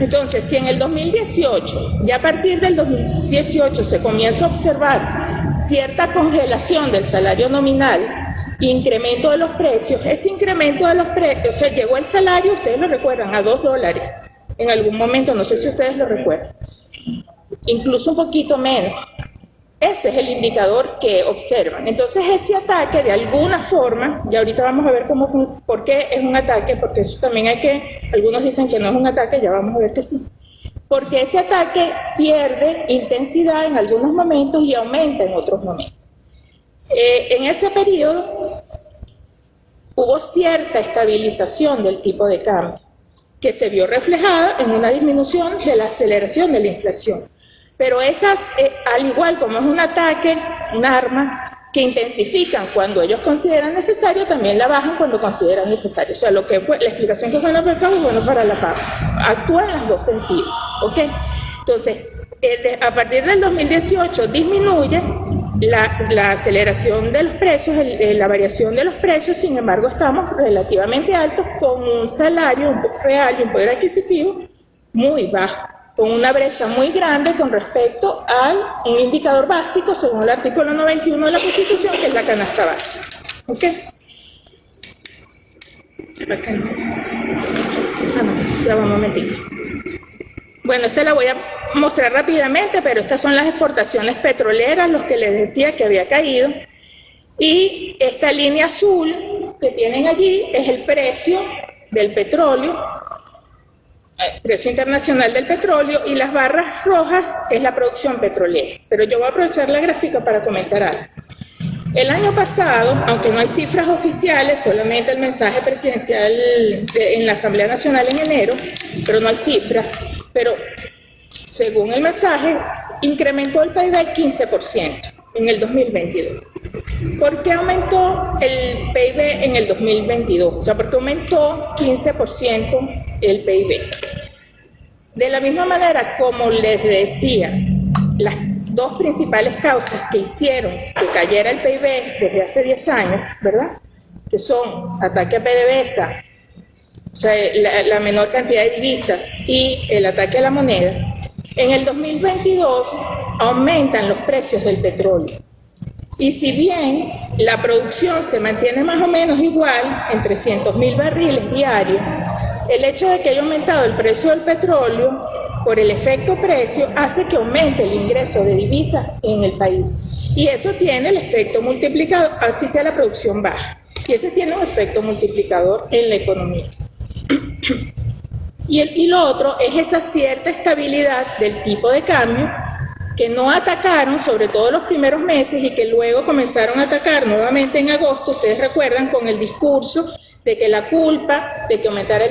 Entonces, si en el 2018, ya a partir del 2018 se comienza a observar cierta congelación del salario nominal incremento de los precios, ese incremento de los precios, o sea, llegó el salario, ustedes lo recuerdan, a dos dólares en algún momento, no sé si ustedes lo recuerdan, incluso un poquito menos. Ese es el indicador que observan. Entonces ese ataque de alguna forma, y ahorita vamos a ver cómo por qué es un ataque, porque eso también hay que, algunos dicen que no es un ataque, ya vamos a ver que sí. Porque ese ataque pierde intensidad en algunos momentos y aumenta en otros momentos. Eh, en ese periodo hubo cierta estabilización del tipo de cambio, que se vio reflejada en una disminución de la aceleración de la inflación. Pero esas, eh, al igual como es un ataque, un arma, que intensifican cuando ellos consideran necesario, también la bajan cuando consideran necesario. O sea, lo que la explicación que es buena para el es buena para la paga. Actúa en los dos sentidos. ¿ok? Entonces, a partir del 2018 disminuye la, aceleración de los precios, la variación de los precios, sin embargo, estamos relativamente altos con un salario real y un poder adquisitivo muy bajo, con una brecha muy grande con respecto a un indicador básico, según el artículo 91 de la Constitución, que es la canasta básica. ¿Ok? Ah, no, ya un momentito. Bueno, esta la voy a mostrar rápidamente, pero estas son las exportaciones petroleras, los que les decía que había caído. Y esta línea azul que tienen allí es el precio del petróleo eh, precio internacional del petróleo y las barras rojas es la producción petrolera. Pero yo voy a aprovechar la gráfica para comentar algo. El año pasado, aunque no hay cifras oficiales, solamente el mensaje presidencial en la Asamblea Nacional en enero, pero no hay cifras, pero según el mensaje, incrementó el PIB 15% en el 2022. ¿Por qué aumentó el PIB en el 2022? O sea, ¿por qué aumentó 15% el PIB? De la misma manera, como les decía, las dos principales causas que hicieron que cayera el PIB desde hace 10 años, ¿verdad? Que son ataque a PDVSA, o sea, la, menor cantidad de divisas y el ataque a la moneda, en el 2022 aumentan los precios del petróleo. Y si bien la producción se mantiene más o menos igual, en 300 mil barriles diarios, el hecho de que haya aumentado el precio del petróleo por el efecto precio hace que aumente el ingreso de divisas en el país. Y eso tiene el efecto multiplicador, así sea la producción baja. Y ese tiene un efecto multiplicador en la economía. Y, el, lo otro es esa cierta estabilidad del tipo de cambio que no atacaron, sobre todo los primeros meses, y que luego comenzaron a atacar nuevamente en agosto, ustedes recuerdan, con el discurso de que la culpa de que aumentara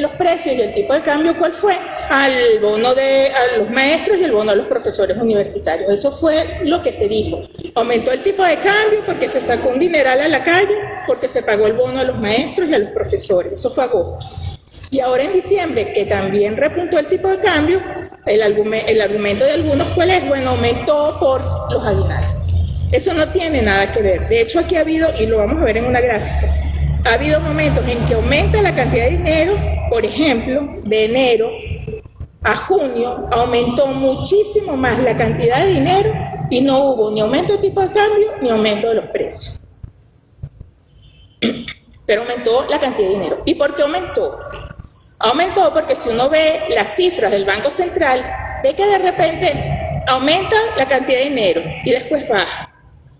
los precios y el tipo de cambio, ¿cuál fue? Al bono de a los maestros y el bono a los profesores universitarios. Eso fue lo que se dijo. Aumentó el tipo de cambio porque se sacó un dineral a la calle, porque se pagó el bono a los maestros y a los profesores. Eso fue agosto. Y ahora en diciembre, que también repuntó el tipo de cambio, el, argumento, de algunos, ¿cuál es? Bueno, aumentó por los aguinaldos. Eso no tiene nada que ver. De hecho, aquí ha habido, y lo vamos a ver en una gráfica, ha habido momentos en que aumenta la cantidad de dinero, por ejemplo, de enero a junio aumentó muchísimo más la cantidad de dinero y no hubo ni aumento de tipo de cambio ni aumento de los precios. Pero aumentó la cantidad de dinero. ¿Y por qué aumentó? Aumentó porque si uno ve las cifras del Banco Central, ve que de repente aumenta la cantidad de dinero y después baja.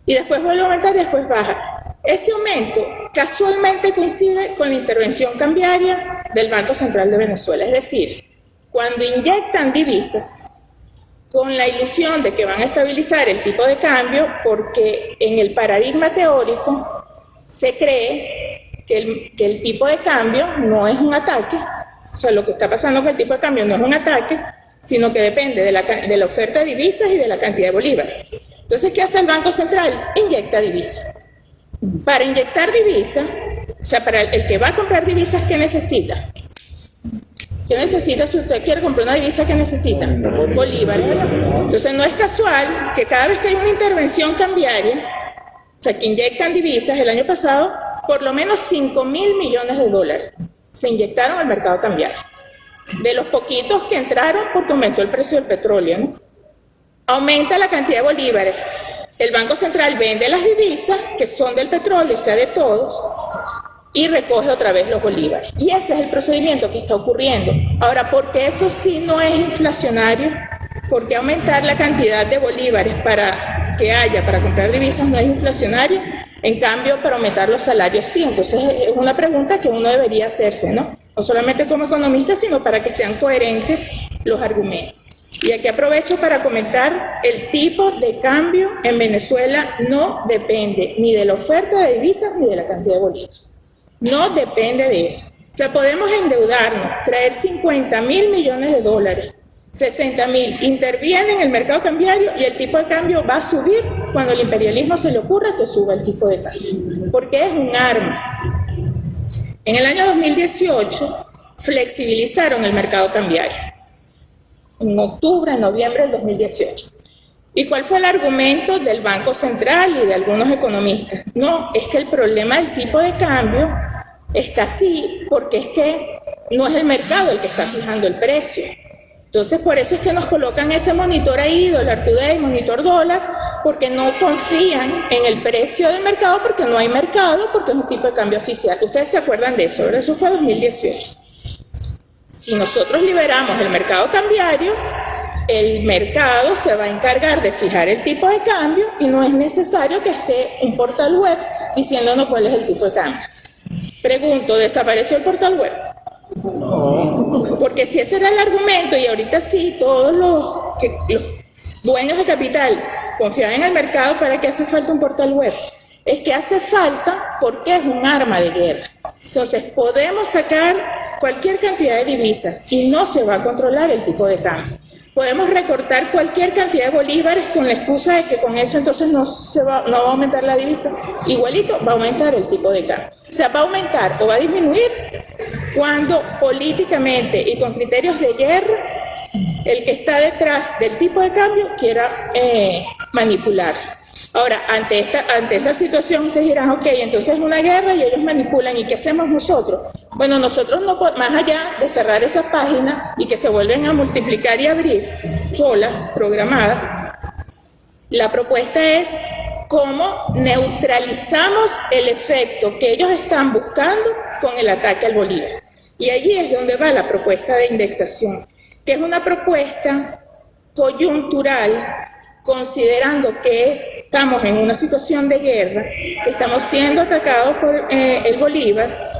Y después vuelve a aumentar y después baja. Ese aumento casualmente coincide con la intervención cambiaria del Banco Central de Venezuela. Es decir, cuando inyectan divisas con la ilusión de que van a estabilizar el tipo de cambio, porque en el paradigma teórico se cree que el, tipo de cambio no es un ataque, o sea, lo que está pasando con el tipo de cambio no es un ataque, sino que depende de la, de la oferta de divisas y de la cantidad de bolívares. Entonces, ¿qué hace el Banco Central? Inyecta divisas. Para inyectar divisas, o sea, para el, que va a comprar divisas, ¿qué necesita? ¿Qué necesita si usted quiere comprar una divisa? ¿Qué necesita? Bolívares. Entonces, no es casual que cada vez que hay una intervención cambiaria, o sea, que inyectan divisas, el año pasado, por lo menos 5 mil millones de dólares se inyectaron al mercado cambiario. De los poquitos que entraron porque aumentó el precio del petróleo, ¿no? aumenta la cantidad de bolívares. El Banco Central vende las divisas, que son del petróleo, o sea, de todos, y recoge otra vez los bolívares. Y ese es el procedimiento que está ocurriendo. Ahora, ¿por qué eso sí no es inflacionario? ¿Por qué aumentar la cantidad de bolívares para que haya, para comprar divisas, no es inflacionario? En cambio, para aumentar los salarios sí. Entonces, es una pregunta que uno debería hacerse, ¿no? No solamente como economista, sino para que sean coherentes los argumentos. Y aquí aprovecho para comentar, el tipo de cambio en Venezuela no depende ni de la oferta de divisas ni de la cantidad de bolívares. No depende de eso. O sea, podemos endeudarnos, traer 50 mil millones de dólares 60 mil intervienen en el mercado cambiario y el tipo de cambio va a subir cuando el imperialismo se le ocurra que suba el tipo de cambio, porque es un arma. En el año 2018 flexibilizaron el mercado cambiario, en octubre, noviembre del 2018. ¿Y cuál fue el argumento del Banco Central y de algunos economistas? No, es que el problema del tipo de cambio está así porque es que no es el mercado el que está fijando el precio, entonces, por eso es que nos colocan ese monitor ahí, dólar today, monitor dólar, porque no confían en el precio del mercado, porque no hay mercado, porque es un tipo de cambio oficial. Ustedes se acuerdan de eso, Eso fue 2018. Si nosotros liberamos el mercado cambiario, el mercado se va a encargar de fijar el tipo de cambio y no es necesario que esté un portal web diciéndonos cuál es el tipo de cambio. Pregunto, ¿desapareció el portal web? Porque si ese era el argumento y ahorita sí, todos los, los dueños de capital confiaban en el mercado, ¿para qué hace falta un portal web? Es que hace falta porque es un arma de guerra. Entonces, podemos sacar cualquier cantidad de divisas y no se va a controlar el tipo de cambio. Podemos recortar cualquier cantidad de bolívares con la excusa de que con eso entonces no, se va, no va a aumentar la divisa. Igualito va a aumentar el tipo de cambio. O sea, va a aumentar o va a disminuir cuando políticamente y con criterios de guerra el que está detrás del tipo de cambio quiera eh, manipular. Ahora, ante, esta, ante esa situación, ustedes dirán, ok, entonces es una guerra y ellos manipulan, ¿y qué hacemos nosotros? Bueno, nosotros no más allá de cerrar esa página y que se vuelven a multiplicar y abrir sola, programada, la propuesta es cómo neutralizamos el efecto que ellos están buscando con el ataque al Bolívar. Y allí es donde va la propuesta de indexación, que es una propuesta coyuntural considerando que estamos en una situación de guerra, que estamos siendo atacados por eh, el Bolívar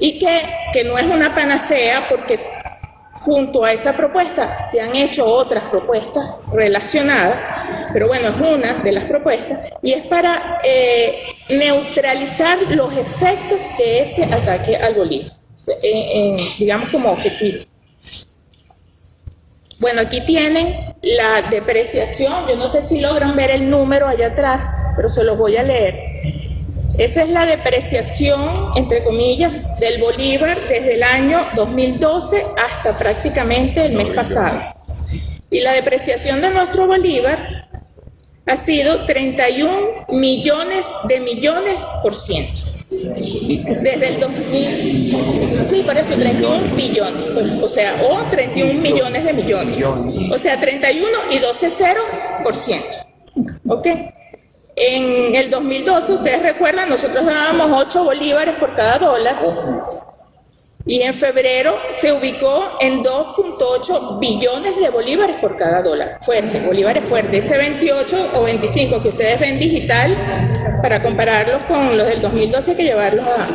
y que, que no es una panacea porque junto a esa propuesta se han hecho otras propuestas relacionadas, pero bueno, es una de las propuestas, y es para eh, neutralizar los efectos de ese ataque al Bolívar, digamos como objetivo. Bueno, aquí tienen la depreciación, yo no sé si logran ver el número allá atrás, pero se los voy a leer. Esa es la depreciación, entre comillas, del Bolívar desde el año 2012 hasta prácticamente el mes pasado. Y la depreciación de nuestro Bolívar ha sido 31 millones de millones por ciento. Desde el 2000, sí, por eso 31 billones, pues, o sea, o 31 millones de millones, o sea, 31 y 12 ceros por ciento, ¿ok? En el 2012, ustedes recuerdan, nosotros dábamos 8 bolívares por cada dólar, y en febrero se ubicó en 2.8 billones de bolívares por cada dólar. Fuerte, bolívares fuerte. Ese 28 o 25 que ustedes ven digital, para compararlos con los del 2012, que llevarlos a...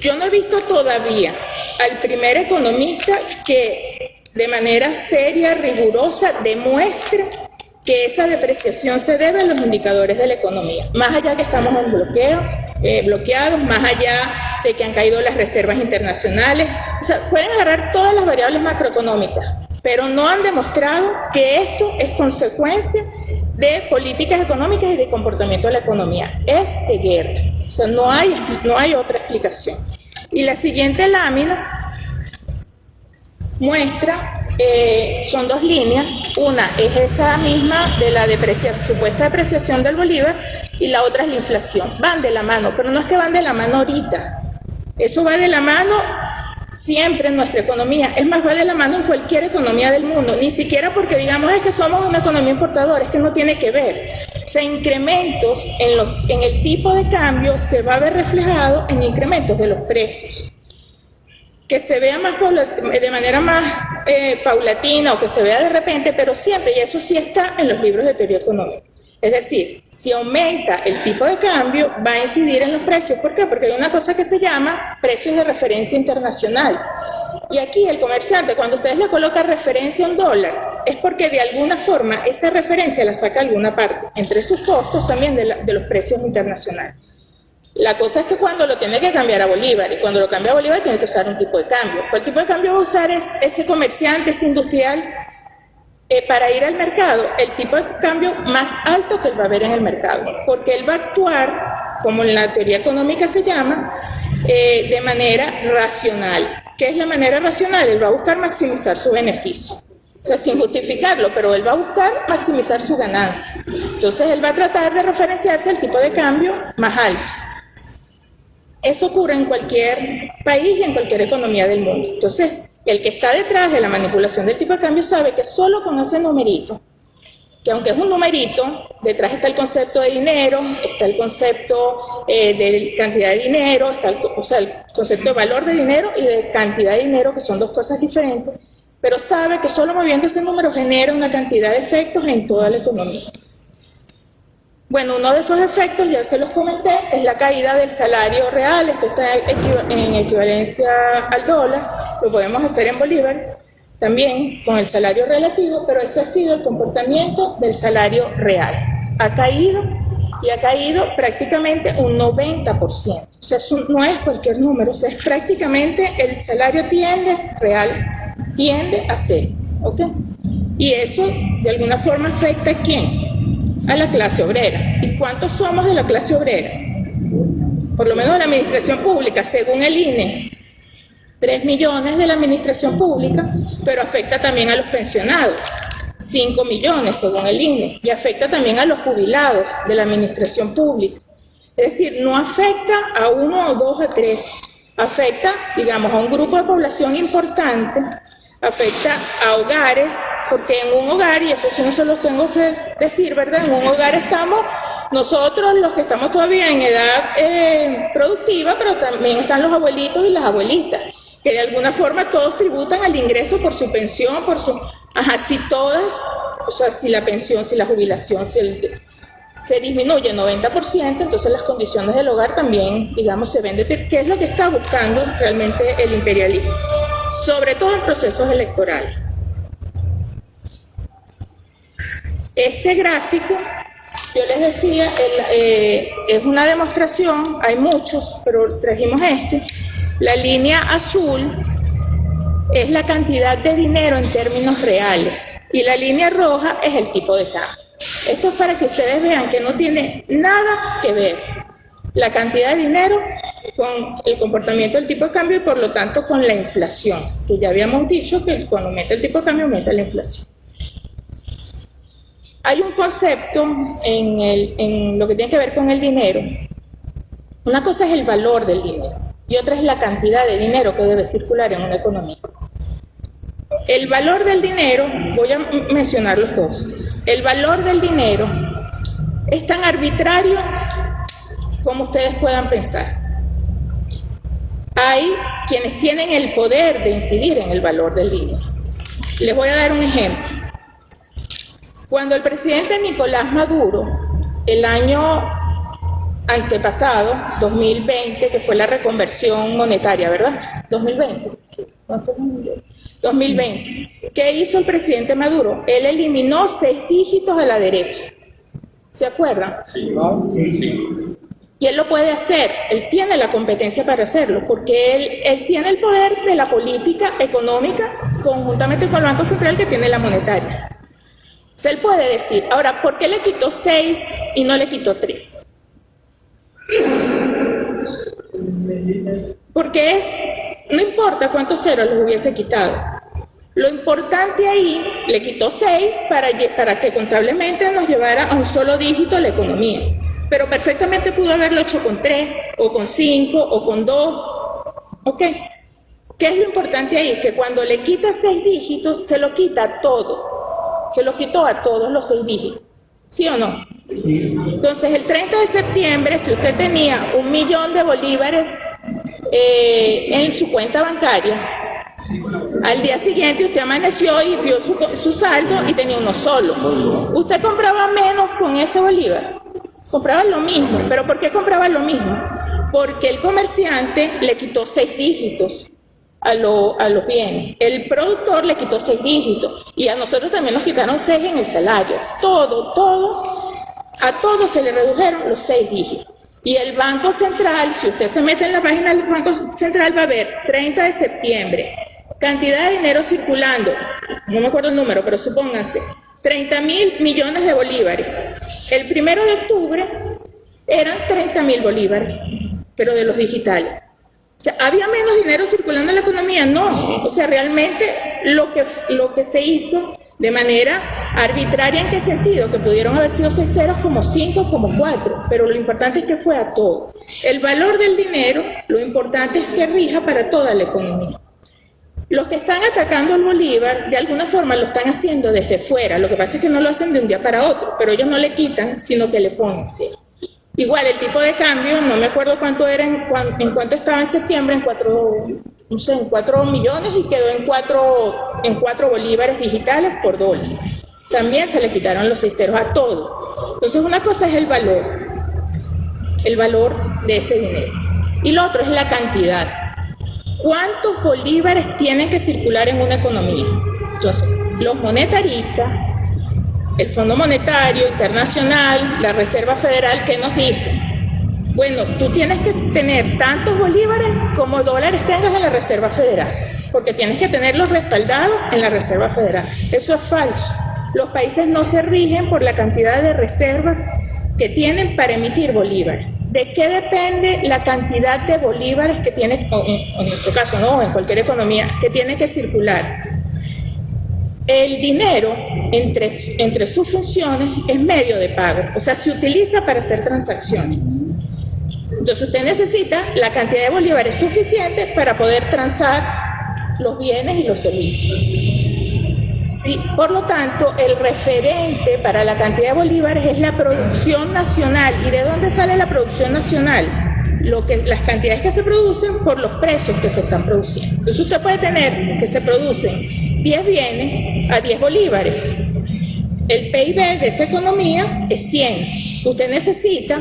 Yo no he visto todavía al primer economista que de manera seria, rigurosa, demuestre que esa depreciación se debe a los indicadores de la economía, más allá que estamos en bloqueo, eh, bloqueados, más allá de que han caído las reservas internacionales, o sea, pueden agarrar todas las variables macroeconómicas, pero no han demostrado que esto es consecuencia de políticas económicas y de comportamiento de la economía, es de guerra, o sea, no hay, no hay otra explicación. Y la siguiente lámina muestra eh, son dos líneas. Una es esa misma de la supuesta depreciación del Bolívar y la otra es la inflación. Van de la mano, pero no es que van de la mano ahorita. Eso va de la mano siempre en nuestra economía. Es más, va de la mano en cualquier economía del mundo. Ni siquiera porque digamos es que somos una economía importadora, es que no tiene que ver. O sea, incrementos en, los, en el tipo de cambio se va a ver reflejado en incrementos de los precios que se vea más de manera más eh, paulatina o que se vea de repente, pero siempre, y eso sí está en los libros de teoría económica. Es decir, si aumenta el tipo de cambio, va a incidir en los precios. ¿Por qué? Porque hay una cosa que se llama precios de referencia internacional. Y aquí el comerciante, cuando ustedes le colocan referencia un dólar, es porque de alguna forma esa referencia la saca alguna parte, entre sus costos también de, de los precios internacionales. La cosa es que cuando lo tiene que cambiar a Bolívar, y cuando lo cambia a Bolívar tiene que usar un tipo de cambio. ¿Cuál tipo de cambio va a usar es ese comerciante, ese industrial, eh, para ir al mercado? El tipo de cambio más alto que él va a ver en el mercado, porque él va a actuar, como en la teoría económica se llama, eh, de manera racional. ¿Qué es la manera racional? Él va a buscar maximizar su beneficio. O sea, sin justificarlo, pero él va a buscar maximizar su ganancia. Entonces, él va a tratar de referenciarse al tipo de cambio más alto. Eso ocurre en cualquier país y en cualquier economía del mundo. Entonces, el que está detrás de la manipulación del tipo de cambio sabe que solo con ese numerito, que aunque es un numerito, detrás está el concepto de dinero, está el concepto eh, de cantidad de dinero, está el, o sea, el concepto de valor de dinero y de cantidad de dinero, que son dos cosas diferentes, pero sabe que solo moviendo ese número genera una cantidad de efectos en toda la economía. Bueno, uno de esos efectos, ya se los comenté, es la caída del salario real, esto está en equivalencia al dólar, lo podemos hacer en bolívar, también con el salario relativo, pero ese ha sido el comportamiento del salario real. Ha caído y ha caído prácticamente un 90%. O sea, no es cualquier número, o sea, es prácticamente el salario tiende, real, tiende a ser, ¿ok? Y eso de alguna forma afecta a quién? A la clase obrera. ¿Y cuántos somos de la clase obrera? Por lo menos de la administración pública, según el INE, 3 millones de la administración pública, pero afecta también a los pensionados. 5 millones según el INE y afecta también a los jubilados de la administración pública. Es decir, no afecta a uno o dos o tres, afecta, digamos, a un grupo de población importante, afecta a hogares, porque en un hogar, y eso sí no se lo tengo que decir, ¿verdad? En un hogar estamos nosotros los que estamos todavía en edad eh, productiva, pero también están los abuelitos y las abuelitas, que de alguna forma todos tributan al ingreso por su pensión, por su Ajá, si todas, o sea, si la pensión, si la jubilación, si el, se disminuye 90%, entonces las condiciones del hogar también, digamos, se ven ¿Qué es lo que está buscando realmente el imperialismo? Sobre todo en procesos electorales. Este gráfico, yo les decía, eh, es una demostración, hay muchos, pero trajimos este. La línea azul es la cantidad de dinero en términos reales y la línea roja es el tipo de cambio. Esto es para que ustedes vean que no tiene nada que ver la cantidad de dinero con el comportamiento del tipo de cambio y por lo tanto con la inflación, que ya habíamos dicho que cuando aumenta el tipo de cambio aumenta la inflación. Hay un concepto en, en lo que tiene que ver con el dinero. Una cosa es el valor del dinero y otra es la cantidad de dinero que debe circular en una economía. El valor del dinero, voy a mencionar los dos, el valor del dinero es tan arbitrario como ustedes puedan pensar. Hay quienes tienen el poder de incidir en el valor del dinero. Les voy a dar un ejemplo. Cuando el presidente Nicolás Maduro, el año antepasado, 2020, que fue la reconversión monetaria, ¿verdad? 2020. 2020. ¿Qué hizo el presidente Maduro? Él eliminó seis dígitos a la derecha. ¿Se acuerdan? Sí. Y él lo puede hacer, él tiene la competencia para hacerlo, porque él, tiene el poder de la política económica conjuntamente con el Banco Central que tiene la monetaria. O él puede decir, ahora, ¿por qué le quitó seis y no le quitó tres? Porque es, no importa cuántos ceros les hubiese quitado. Lo importante ahí, le quitó 6 para, para que contablemente nos llevara a un solo dígito la economía. Pero perfectamente pudo haberlo hecho con 3, o con 5, o con 2. ¿Ok? ¿Qué es lo importante ahí? Que cuando le quita 6 dígitos, se lo quita todo. Se lo quitó a todos los 6 dígitos. ¿Sí o no? Entonces, el 30 de septiembre, si usted tenía un millón de bolívares eh, en su cuenta bancaria, al día siguiente usted amaneció y vio su, su, saldo y tenía uno solo. Usted compraba menos con ese bolívar. Compraba lo mismo. ¿Pero por qué compraba lo mismo? Porque el comerciante le quitó seis dígitos a, a los bienes. El productor le quitó seis dígitos y a nosotros también nos quitaron seis en el salario. Todo, todo, a todos se le redujeron los seis dígitos. Y el Banco Central, si usted se mete en la página del Banco Central, va a ver 30 de septiembre, cantidad de dinero circulando, no me acuerdo el número, pero supónganse, 30 mil millones de bolívares. El primero de octubre eran 30 mil bolívares, pero de los digitales. O sea, ¿había menos dinero circulando en la economía? No. O sea, realmente lo que, lo que se hizo de manera arbitraria, ¿en qué sentido? Que pudieron haber sido seis ceros como cinco, como cuatro, pero lo importante es que fue a todo. El valor del dinero, lo importante es que rija para toda la economía. Los que están atacando al Bolívar, de alguna forma lo están haciendo desde fuera, lo que pasa es que no lo hacen de un día para otro, pero ellos no le quitan, sino que le ponen. Igual el tipo de cambio, no me acuerdo cuánto era, en, cuánto estaba en septiembre, en cuatro, no sé, en cuatro millones y quedó en cuatro, en cuatro bolívares digitales por dólar. también se le quitaron los seis ceros a todo. Entonces una cosa es el valor, el valor de ese dinero. Y lo otro es la cantidad. ¿Cuántos bolívares tienen que circular en una economía? Entonces, los monetaristas, el Fondo Monetario Internacional, la Reserva Federal, ¿qué nos dicen? Bueno, tú tienes que tener tantos bolívares como dólares tengas en la Reserva Federal, porque tienes que tenerlos respaldados en la Reserva Federal. Eso es falso. Los países no se rigen por la cantidad de reservas que tienen para emitir bolívares. ¿De qué depende la cantidad de bolívares que tiene, en nuestro caso, no, en cualquier economía, que tiene que circular? El dinero, entre, entre sus funciones, es medio de pago, o sea, se utiliza para hacer transacciones. Entonces usted necesita la cantidad de bolívares suficiente para poder transar los bienes y los servicios. Sí, por lo tanto, el referente para la cantidad de bolívares es la producción nacional. ¿Y de dónde sale la producción nacional? Lo que, las cantidades que se producen por los precios que se están produciendo. Entonces usted puede tener que se producen 10 bienes a 10 bolívares. El PIB de esa economía es 100. Usted necesita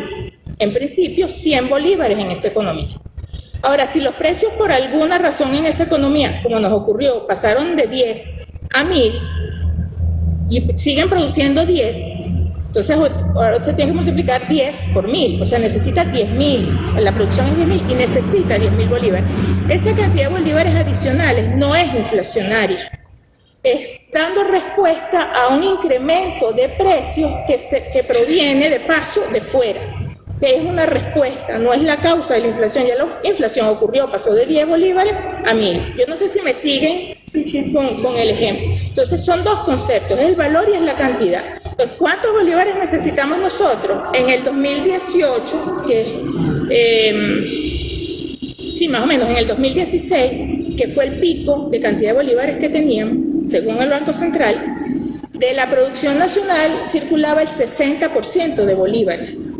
en principio 100 bolívares en esa economía. Ahora, si los precios por alguna razón en esa economía, como nos ocurrió, pasaron de 10 a 1000 y siguen produciendo 10, entonces ahora usted tiene que multiplicar 10 por 1000, o sea, necesita 10.000, la producción es 10.000 y necesita 10.000 bolívares. Esa cantidad de bolívares adicionales no es inflacionaria, es dando respuesta a un incremento de precios que, se, que proviene de paso de fuera que es una respuesta, no es la causa de la inflación. Ya la inflación ocurrió, pasó de 10 bolívares a 1000. Yo no sé si me siguen con, el ejemplo. Entonces son dos conceptos, es el valor y es la cantidad. Entonces, ¿cuántos bolívares necesitamos nosotros? En el 2018, que em, sí, más o menos, en el 2016, que fue el pico de cantidad de bolívares que teníamos, según el Banco Central, de la producción nacional circulaba el 60% de bolívares.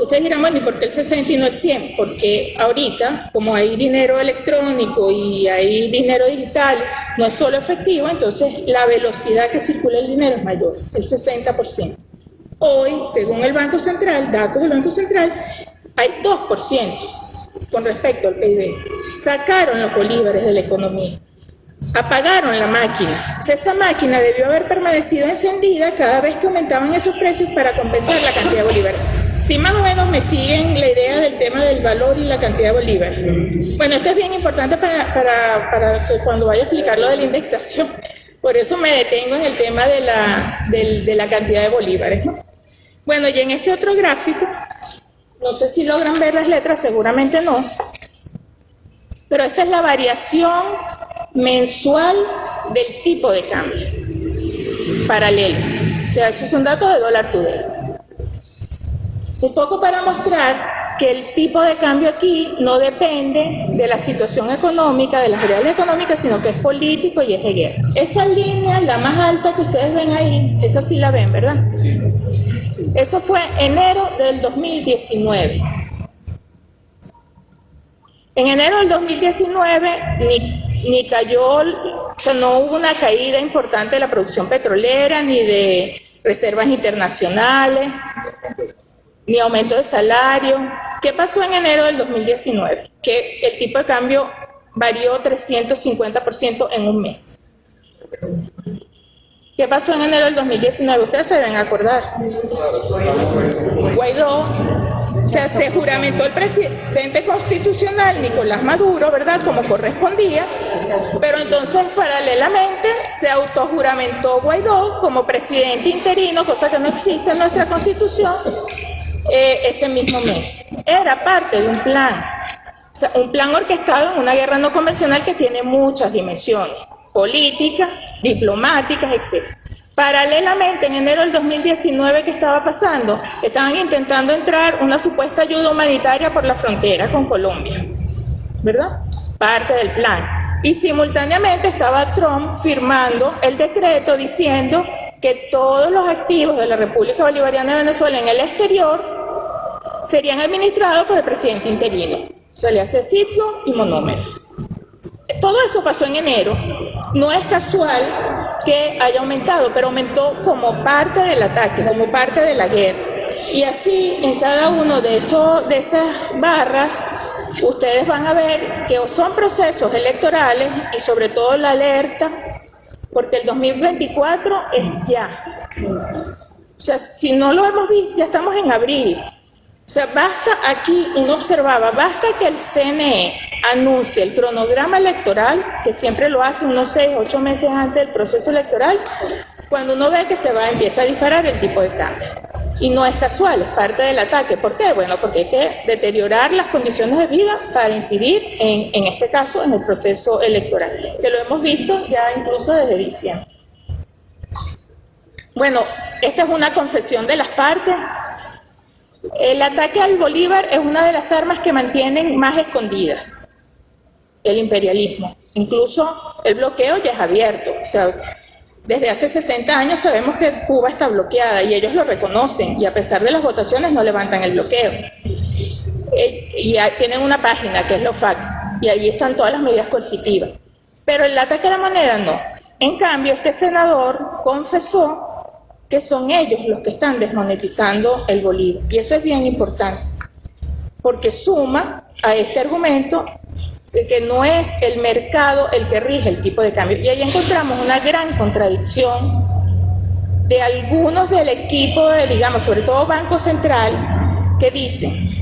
ustedes dirán, bueno, ¿y por qué el 60 y no el 100? Porque ahorita, como hay dinero electrónico y hay dinero digital, no es solo efectivo, entonces la velocidad que circula el dinero es mayor, el 60%. Hoy, según el Banco Central, datos del Banco Central, hay 2% con respecto al PIB. Sacaron los bolívares de la economía apagaron la máquina. esa máquina debió haber permanecido encendida cada vez que aumentaban esos precios para compensar la cantidad de bolívares. Si más o menos me siguen la idea del tema del valor y la cantidad de bolívares. Bueno, esto es bien importante para, cuando vaya a explicar lo de la indexación. Por eso me detengo en el tema de la cantidad de bolívares. Bueno, y en este otro gráfico, no sé si logran ver las letras, seguramente no, pero esta es la variación mensual del tipo de cambio paralelo. O sea, esos son datos de dólar today. Un poco para mostrar que el tipo de cambio aquí no depende de la situación económica, de las reales económicas, sino que es político y es de guerra. Esa línea, la más alta que ustedes ven ahí, esa sí la ven, ¿verdad? Sí. Eso fue enero del 2019. En enero del 2019 ni ni cayó, o sea, no hubo una caída importante de la producción petrolera, ni de reservas internacionales, ni aumento de salario. ¿Qué pasó en enero del 2019? Que el tipo de cambio varió 350% en un mes. ¿Qué pasó en enero del 2019? Ustedes se deben acordar. Guaidó o sea, se juramentó el presidente constitucional Nicolás Maduro, ¿verdad? Como correspondía, pero entonces paralelamente se autojuramentó Guaidó como presidente interino, cosa que no existe en nuestra constitución, eh, ese mismo mes. Era parte de un plan, o sea, un plan orquestado en una guerra no convencional que tiene muchas dimensiones, políticas, diplomáticas, etc. Paralelamente, en enero del 2019, ¿qué estaba pasando? Estaban intentando entrar una supuesta ayuda humanitaria por la frontera con Colombia, ¿verdad? Parte del plan. Y simultáneamente estaba Trump firmando el decreto diciendo que todos los activos de la República Bolivariana de Venezuela en el exterior serían administrados por el presidente interino. Se le hace sitio y monómero. Todo eso pasó en enero. No es casual que haya aumentado, pero aumentó como parte del ataque, como parte de la guerra. Y así, en cada uno de, esos, de esas barras, ustedes van a ver que son procesos electorales y sobre todo la alerta, porque el 2024 es ya. O sea, si no lo hemos visto, ya estamos en abril. O sea, basta aquí, uno observaba, basta que el CNE anuncie el cronograma electoral, que siempre lo hace unos seis, ocho meses antes del proceso electoral, cuando uno ve que se va, empieza a disparar el tipo de cambio. Y no es casual, es parte del ataque. ¿Por qué? Bueno, porque hay que deteriorar las condiciones de vida para incidir, en, en este caso, en el proceso electoral, que lo hemos visto ya incluso desde diciembre. Bueno, esta es una confesión de las partes. El ataque al Bolívar es una de las armas que mantienen más escondidas el imperialismo. Incluso el bloqueo ya es abierto. O sea, desde hace 60 años sabemos que Cuba está bloqueada y ellos lo reconocen y a pesar de las votaciones no levantan el bloqueo. Eh, y tienen una página que es la OFAC y ahí están todas las medidas coercitivas. Pero el ataque a la moneda no. En cambio, este senador confesó que son ellos los que están desmonetizando el bolívar. Y eso es bien importante, porque suma a este argumento de que no es el mercado el que rige el tipo de cambio. Y ahí encontramos una gran contradicción de algunos del equipo, de, digamos, sobre todo Banco Central, que dicen,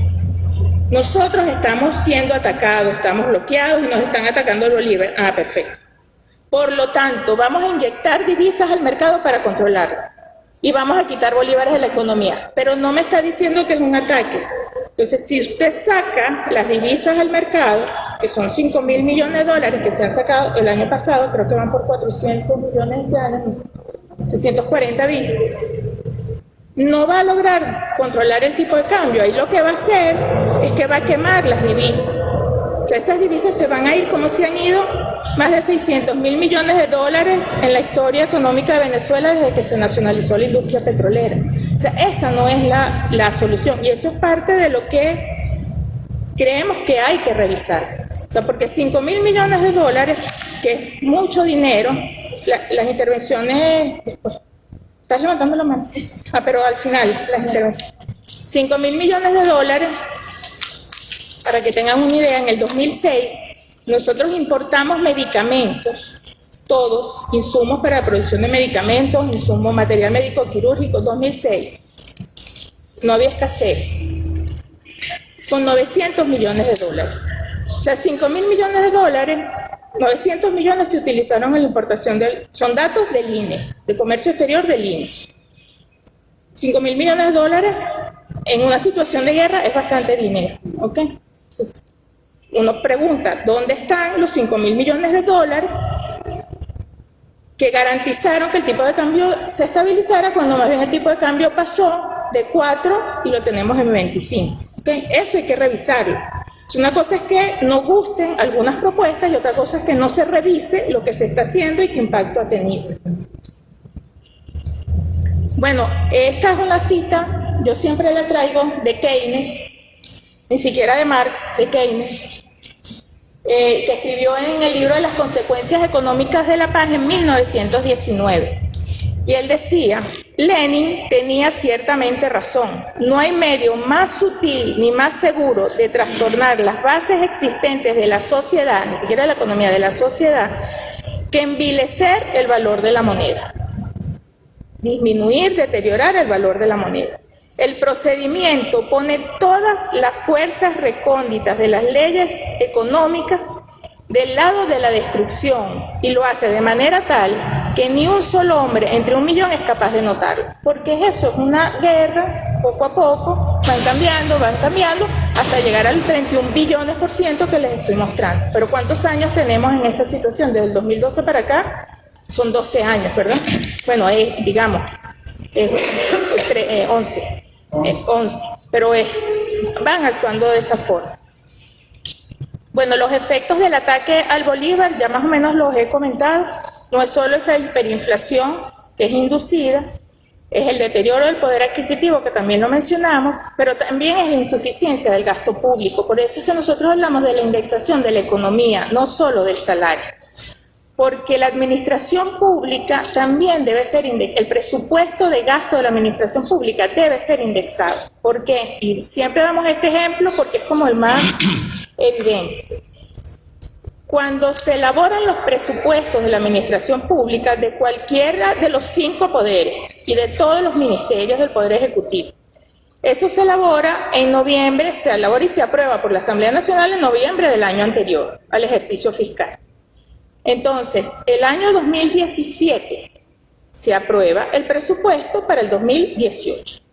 nosotros estamos siendo atacados, estamos bloqueados y nos están atacando el bolívar. Ah, perfecto. Por lo tanto, vamos a inyectar divisas al mercado para controlarlo y vamos a quitar bolívares de la economía. Pero no me está diciendo que es un ataque. Entonces, si usted saca las divisas al mercado, que son 5 mil millones de dólares que se han sacado el año pasado, creo que van por 400 millones de años, 340 mil, no va a lograr controlar el tipo de cambio. Ahí lo que va a hacer es que va a quemar las divisas. O sea, esas divisas se van a ir como se han ido más de 600 mil millones de dólares en la historia económica de Venezuela desde que se nacionalizó la industria petrolera. O sea, esa no es la, la solución y eso es parte de lo que creemos que hay que revisar. O sea, porque 5 mil millones de dólares, que es mucho dinero, las intervenciones... ¿Estás levantando la mano? Ah, pero al final, las intervenciones. 5 mil millones de dólares para que tengan una idea, en el 2006 nosotros importamos medicamentos, todos, insumos para la producción de medicamentos, insumos, material médico quirúrgico, 2006. No había escasez. Con 900 millones de dólares. O sea, 5 mil millones de dólares, 900 millones se utilizaron en la importación del... Son datos del INE, de comercio exterior del INE. 5 mil millones de dólares en una situación de guerra es bastante dinero, ¿ok? Uno pregunta, ¿dónde están los 5 mil millones de dólares que garantizaron que el tipo de cambio se estabilizara cuando más bien el tipo de cambio pasó de 4 y lo tenemos en 25? Eso hay que revisarlo. Una cosa es que no gusten algunas propuestas y otra cosa es que no se revise lo que se está haciendo y qué impacto ha tenido. Bueno, esta es una cita, yo siempre la traigo de Keynes, ni siquiera de Marx, de Keynes, eh, que escribió en el libro de las consecuencias económicas de la paz en 1919. Y él decía, Lenin tenía ciertamente razón, no hay medio más sutil ni más seguro de trastornar las bases existentes de la sociedad, ni siquiera de la economía, de la sociedad, que envilecer el valor de la moneda, disminuir, deteriorar el valor de la moneda. El procedimiento pone todas las fuerzas recónditas de las leyes económicas del lado de la destrucción y lo hace de manera tal que ni un solo hombre entre un millón es capaz de notarlo. Porque eso, es una guerra, poco a poco, van cambiando, van cambiando, hasta llegar al 31 billones por ciento que les estoy mostrando. Pero ¿cuántos años tenemos en esta situación? Desde el 2012 para acá, son 12 años, ¿verdad? Bueno, es, digamos, es, 11. 11, pero van actuando de esa forma. Bueno, los efectos del ataque al Bolívar, ya más o menos los he comentado, no es solo esa hiperinflación que es inducida, es el deterioro del poder adquisitivo, que también lo mencionamos, pero también es la insuficiencia del gasto público. Por eso es que nosotros hablamos de la indexación de la economía, no solo del salario. Porque la administración pública también debe ser, el presupuesto de gasto de la administración pública debe ser indexado. ¿Por qué? Y siempre damos este ejemplo porque es como el más evidente. Cuando se elaboran los presupuestos de la administración pública de cualquiera de los cinco poderes y de todos los ministerios del Poder Ejecutivo, eso se elabora en noviembre, se elabora y se aprueba por la Asamblea Nacional en noviembre del año anterior al ejercicio fiscal. Entonces, el año 2017 se aprueba el presupuesto para el 2018.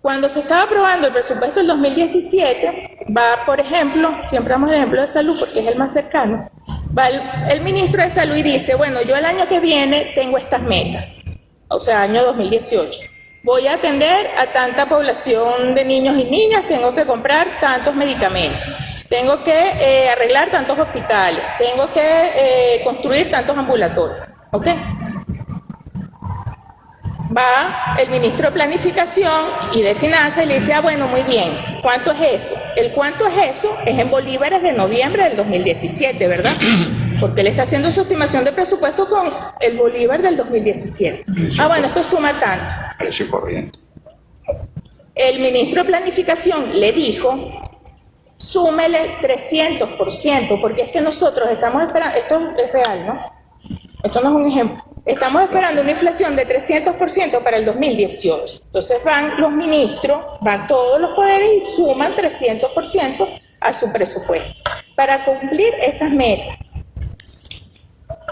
Cuando se estaba aprobando el presupuesto del 2017, va, por ejemplo, siempre damos el ejemplo de salud porque es el más cercano, va el, ministro de salud y dice, bueno, yo el año que viene tengo estas metas, o sea, año 2018. Voy a atender a tanta población de niños y niñas, tengo que comprar tantos medicamentos, tengo que eh, arreglar tantos hospitales, tengo que eh, construir tantos ambulatorios. ¿Ok? va el ministro de Planificación y de Finanzas y le dice, ah, bueno, muy bien, ¿cuánto es eso? El cuánto es eso es en bolívares de noviembre del 2017, ¿verdad? Porque él está haciendo su estimación de presupuesto con el bolívar del 2017. Ah, bueno, esto suma tanto. Precio corriente. El ministro de Planificación le dijo, súmele 300%, porque es que nosotros estamos esperando, esto es real, ¿no? Esto no es un ejemplo. Estamos esperando una inflación de 300% para el 2018. Entonces van los ministros, van todos los poderes y suman 300% a su presupuesto para cumplir esas metas.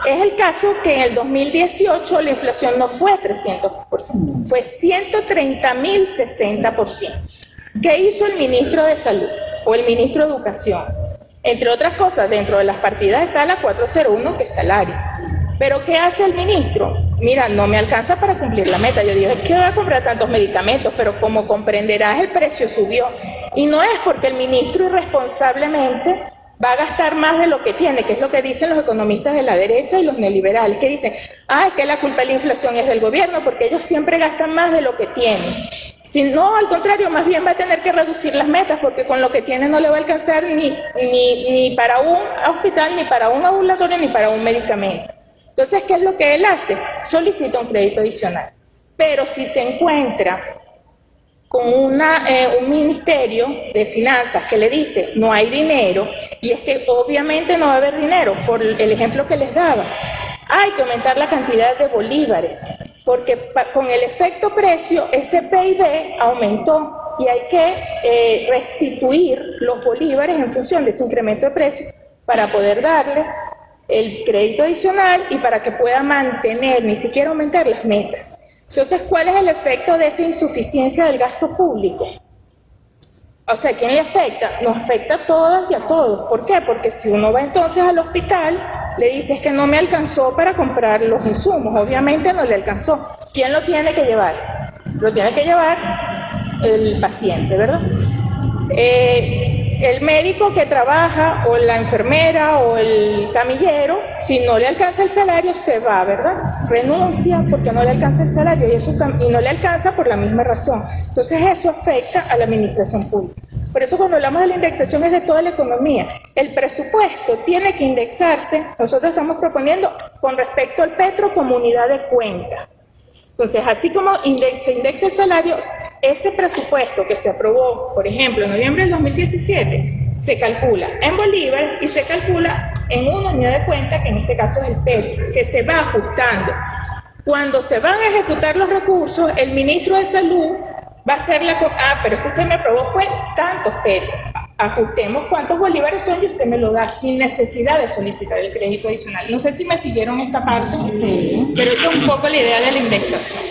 Es el caso que en el 2018 la inflación no fue 300%, fue 130.060%. ¿Qué hizo el ministro de Salud o el ministro de Educación? Entre otras cosas, dentro de las partidas está la 401, que es salario. Pero ¿qué hace el ministro? Mira, no me alcanza para cumplir la meta. Yo dije, ¿qué voy a comprar tantos medicamentos? Pero como comprenderás, el precio subió. Y no es porque el ministro irresponsablemente va a gastar más de lo que tiene, que es lo que dicen los economistas de la derecha y los neoliberales, que dicen, ah, es que la culpa de la inflación es del gobierno, porque ellos siempre gastan más de lo que tienen. Si no, al contrario, más bien va a tener que reducir las metas, porque con lo que tiene no le va a alcanzar ni, ni, ni para un hospital, ni para un ambulatorio, ni para un medicamento. Entonces, ¿qué es lo que él hace? Solicita un crédito adicional. Pero si se encuentra con una, eh, un ministerio de finanzas que le dice no hay dinero, y es que obviamente no va a haber dinero, por el ejemplo que les daba, hay que aumentar la cantidad de bolívares, porque con el efecto precio ese PIB aumentó y hay que eh, restituir los bolívares en función de ese incremento de precio para poder darle el crédito adicional y para que pueda mantener, ni siquiera aumentar las metas. Entonces, ¿cuál es el efecto de esa insuficiencia del gasto público? O sea, ¿quién le afecta? Nos afecta a todas y a todos. ¿Por qué? Porque si uno va entonces al hospital, le dices que no me alcanzó para comprar los insumos. Obviamente no le alcanzó. ¿Quién lo tiene que llevar? Lo tiene que llevar el paciente, ¿verdad? Eh, el médico que trabaja o la enfermera o el camillero, si no le alcanza el salario, se va, ¿verdad? Renuncia porque no le alcanza el salario y, eso, y no le alcanza por la misma razón. Entonces eso afecta a la administración pública. Por eso cuando hablamos de la indexación es de toda la economía. El presupuesto tiene que indexarse, nosotros estamos proponiendo con respecto al petro como unidad de cuenta. Entonces, así como se indexa el salario, ese presupuesto que se aprobó, por ejemplo, en noviembre del 2017, se calcula en bolívar y se calcula en una unidad de cuenta, que en este caso es el PET, que se va ajustando. Cuando se van a ejecutar los recursos, el ministro de Salud va a hacer la... Ah, pero es que usted me aprobó fue tantos PET ajustemos cuántos bolívares son y usted me lo da sin necesidad de solicitar el crédito adicional. No sé si me siguieron esta parte, pero eso es un poco la idea de la indexación,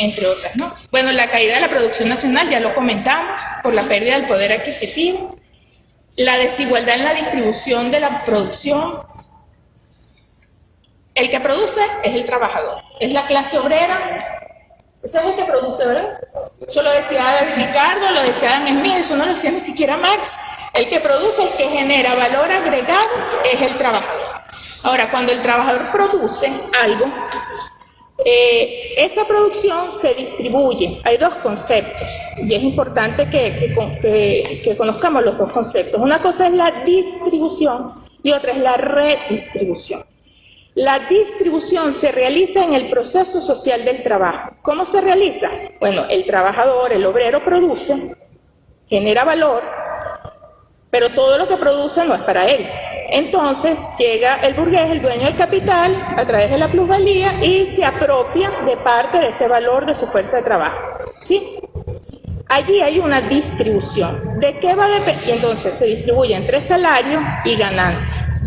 entre otras, ¿no? Bueno, la caída de la producción nacional, ya lo comentamos, por la pérdida del poder adquisitivo, la desigualdad en la distribución de la producción. El que produce es el trabajador, es la clase obrera ese es el que produce, ¿verdad? Eso lo decía Ricardo, lo decía Adam Smith, eso no lo decía ni siquiera Marx. El que produce, el que genera valor agregado es el trabajador. Ahora, cuando el trabajador produce algo, eh, esa producción se distribuye. Hay dos conceptos y es importante que, conozcamos los dos conceptos. Una cosa es la distribución y otra es la redistribución. La distribución se realiza en el proceso social del trabajo. ¿Cómo se realiza? Bueno, el trabajador, el obrero produce, genera valor, pero todo lo que produce no es para él. Entonces llega el burgués, el dueño del capital, a través de la plusvalía y se apropia de parte de ese valor de su fuerza de trabajo. ¿Sí? Allí hay una distribución. ¿De qué va a depender? Y entonces se distribuye entre salario y ganancia.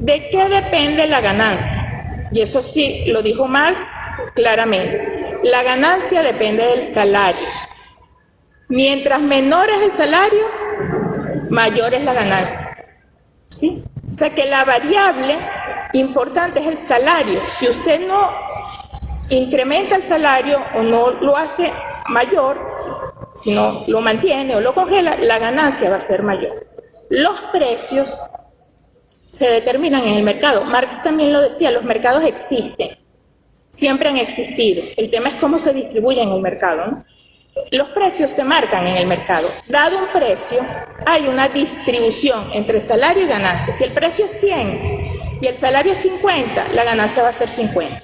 ¿De qué depende la ganancia? Y eso sí lo dijo Marx claramente. La ganancia depende del salario. Mientras menor es el salario, mayor es la ganancia. ¿Sí? O sea que la variable importante es el salario. Si usted no incrementa el salario o no lo hace mayor, si no lo mantiene o lo congela, la ganancia va a ser mayor. Los precios se determinan en el mercado. Marx también lo decía, los mercados existen, siempre han existido. El tema es cómo se distribuye en el mercado. Los precios se marcan en el mercado. Dado un precio, hay una distribución entre salario y ganancia. Si el precio es 100 y el salario es 50, la ganancia va a ser 50.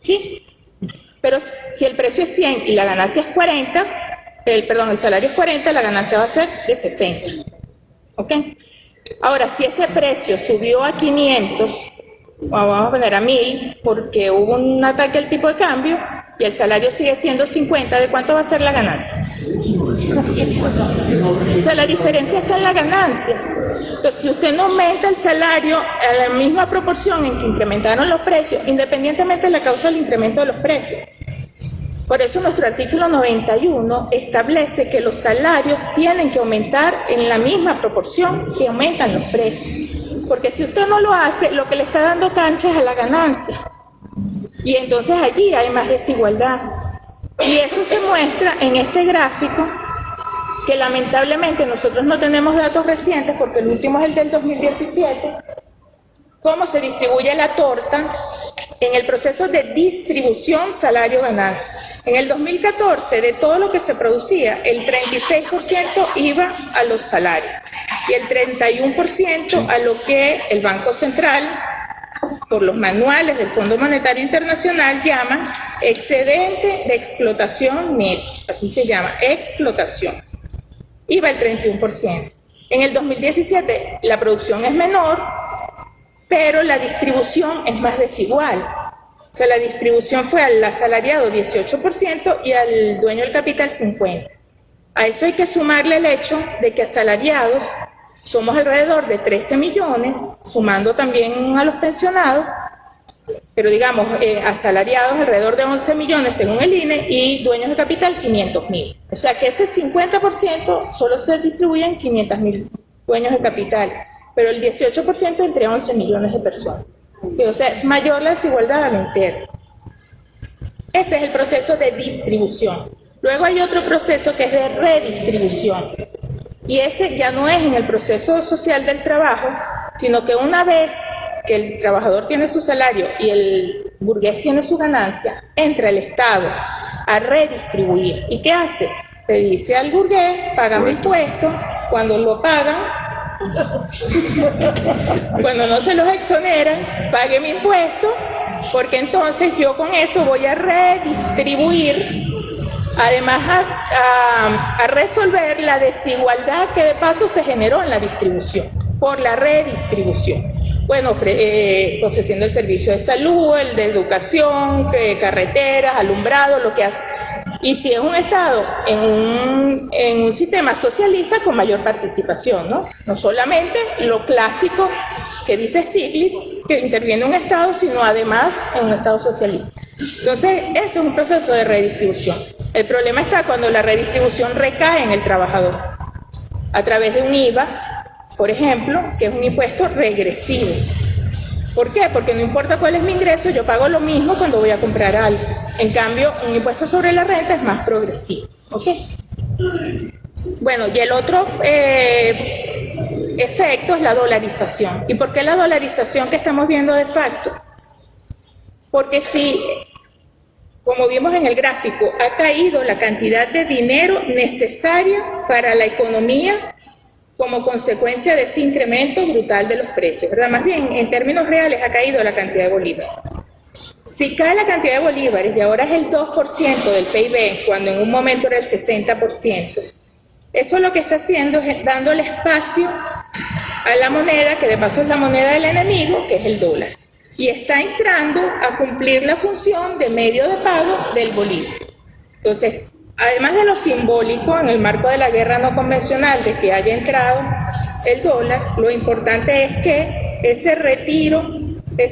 ¿Sí? Pero si el precio es 100 y la ganancia es 40, el, perdón, el salario es 40, la ganancia va a ser de 60. ¿Ok? Ahora, si ese precio subió a 500, vamos a poner a 1000 porque hubo un ataque al tipo de cambio y el salario sigue siendo 50, ¿de cuánto va a ser la ganancia? O sea, la diferencia está en la ganancia. Entonces, si usted no aumenta el salario a la misma proporción en que incrementaron los precios, independientemente de la causa del incremento de los precios, por eso nuestro artículo 91 establece que los salarios tienen que aumentar en la misma proporción que aumentan los precios. Porque si usted no lo hace, lo que le está dando cancha es a la ganancia. Y entonces allí hay más desigualdad. Y eso se muestra en este gráfico que lamentablemente nosotros no tenemos datos recientes porque el último es el del 2017, cómo se distribuye la torta en el proceso de distribución salario-ganancia. En el 2014, de todo lo que se producía, el 36% iba a los salarios y el 31% a lo que el Banco Central, por los manuales del Fondo Monetario Internacional, llama excedente de explotación net, así se llama, explotación. Iba el 31%. En el 2017 la producción es menor, pero la distribución es más desigual. O sea, la distribución fue al asalariado 18% y al dueño del capital 50%. A eso hay que sumarle el hecho de que asalariados somos alrededor de 13 millones, sumando también a los pensionados, pero digamos, eh, asalariados alrededor de 11 millones según el INE y dueños de capital 500 mil. O sea que ese 50% solo se distribuye en 500 mil dueños de capital pero el 18% entre 11 millones de personas. O sea, mayor la desigualdad a la interna. Ese es el proceso de distribución. Luego hay otro proceso que es de redistribución. Y ese ya no es en el proceso social del trabajo, sino que una vez que el trabajador tiene su salario y el burgués tiene su ganancia, entra el Estado a redistribuir. ¿Y qué hace? Le dice al burgués, paga mi impuesto, cuando lo pagan, cuando no se los exoneran, pague mi impuesto, porque entonces yo con eso voy a redistribuir, además a, resolver la desigualdad que de paso se generó en la distribución, por la redistribución. Bueno, eh, ofreciendo el servicio de salud, el de educación, carreteras, alumbrado, lo que hace y si es un Estado en un, sistema socialista con mayor participación, ¿no? No solamente lo clásico que dice Stiglitz, que interviene un Estado, sino además en un Estado socialista. Entonces, ese es un proceso de redistribución. El problema está cuando la redistribución recae en el trabajador, a través de un IVA, por ejemplo, que es un impuesto regresivo. ¿Por qué? Porque no importa cuál es mi ingreso, yo pago lo mismo cuando voy a comprar algo. En cambio, un impuesto sobre la renta es más progresivo. ¿Ok? Bueno, y el otro eh, efecto es la dolarización. ¿Y por qué la dolarización que estamos viendo de facto? Porque si como vimos en el gráfico, ha caído la cantidad de dinero necesaria para la economía como consecuencia de ese incremento brutal de los precios, ¿verdad? Más bien, en términos reales ha caído la cantidad de bolívares. Si cae la cantidad de bolívares y ahora es el 2% del PIB, cuando en un momento era el 60%, eso lo que está haciendo es dándole espacio a la moneda, que de paso es la moneda del enemigo, que es el dólar y está entrando a cumplir la función de medio de pago del bolívar. Entonces, además de lo simbólico en el marco de la guerra no convencional de que haya entrado el dólar, lo importante es que ese retiro, eh,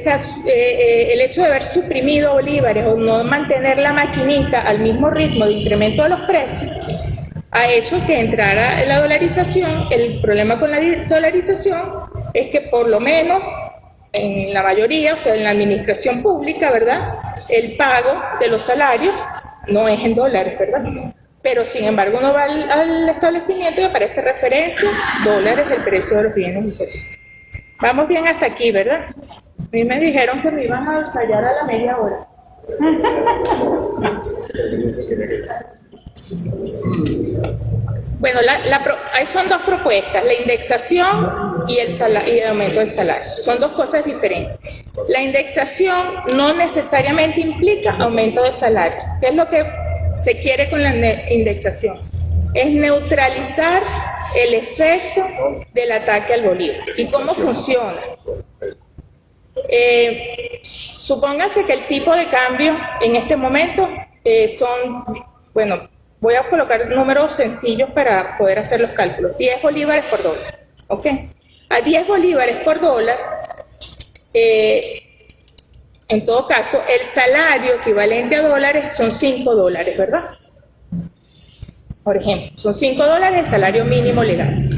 eh, el hecho de haber suprimido bolívares o no mantener la maquinita al mismo ritmo de incremento de los precios, ha hecho que entrara la dolarización. El problema con la dolarización es que por lo menos en la mayoría, o sea, en la administración pública, ¿verdad? El pago de los salarios no es en dólares, ¿verdad? Pero sin embargo uno va al, establecimiento y aparece referencia, dólares, el precio de los bienes y servicios. Vamos bien hasta aquí, ¿verdad? A mí me dijeron que me iban a callar a la media hora. Bueno, la, son dos propuestas, la indexación y el, aumento del salario. Son dos cosas diferentes. La indexación no necesariamente implica aumento de salario. ¿Qué es lo que se quiere con la indexación? Es neutralizar el efecto del ataque al bolívar. ¿Y cómo funciona? Eh, supóngase que el tipo de cambio en este momento eh, son, bueno, Voy a colocar números sencillos para poder hacer los cálculos. 10 bolívares por dólar. ¿Ok? A 10 bolívares por dólar, eh, en todo caso, el salario equivalente a dólares son 5 dólares, ¿verdad? Por ejemplo, son 5 dólares el salario mínimo legal.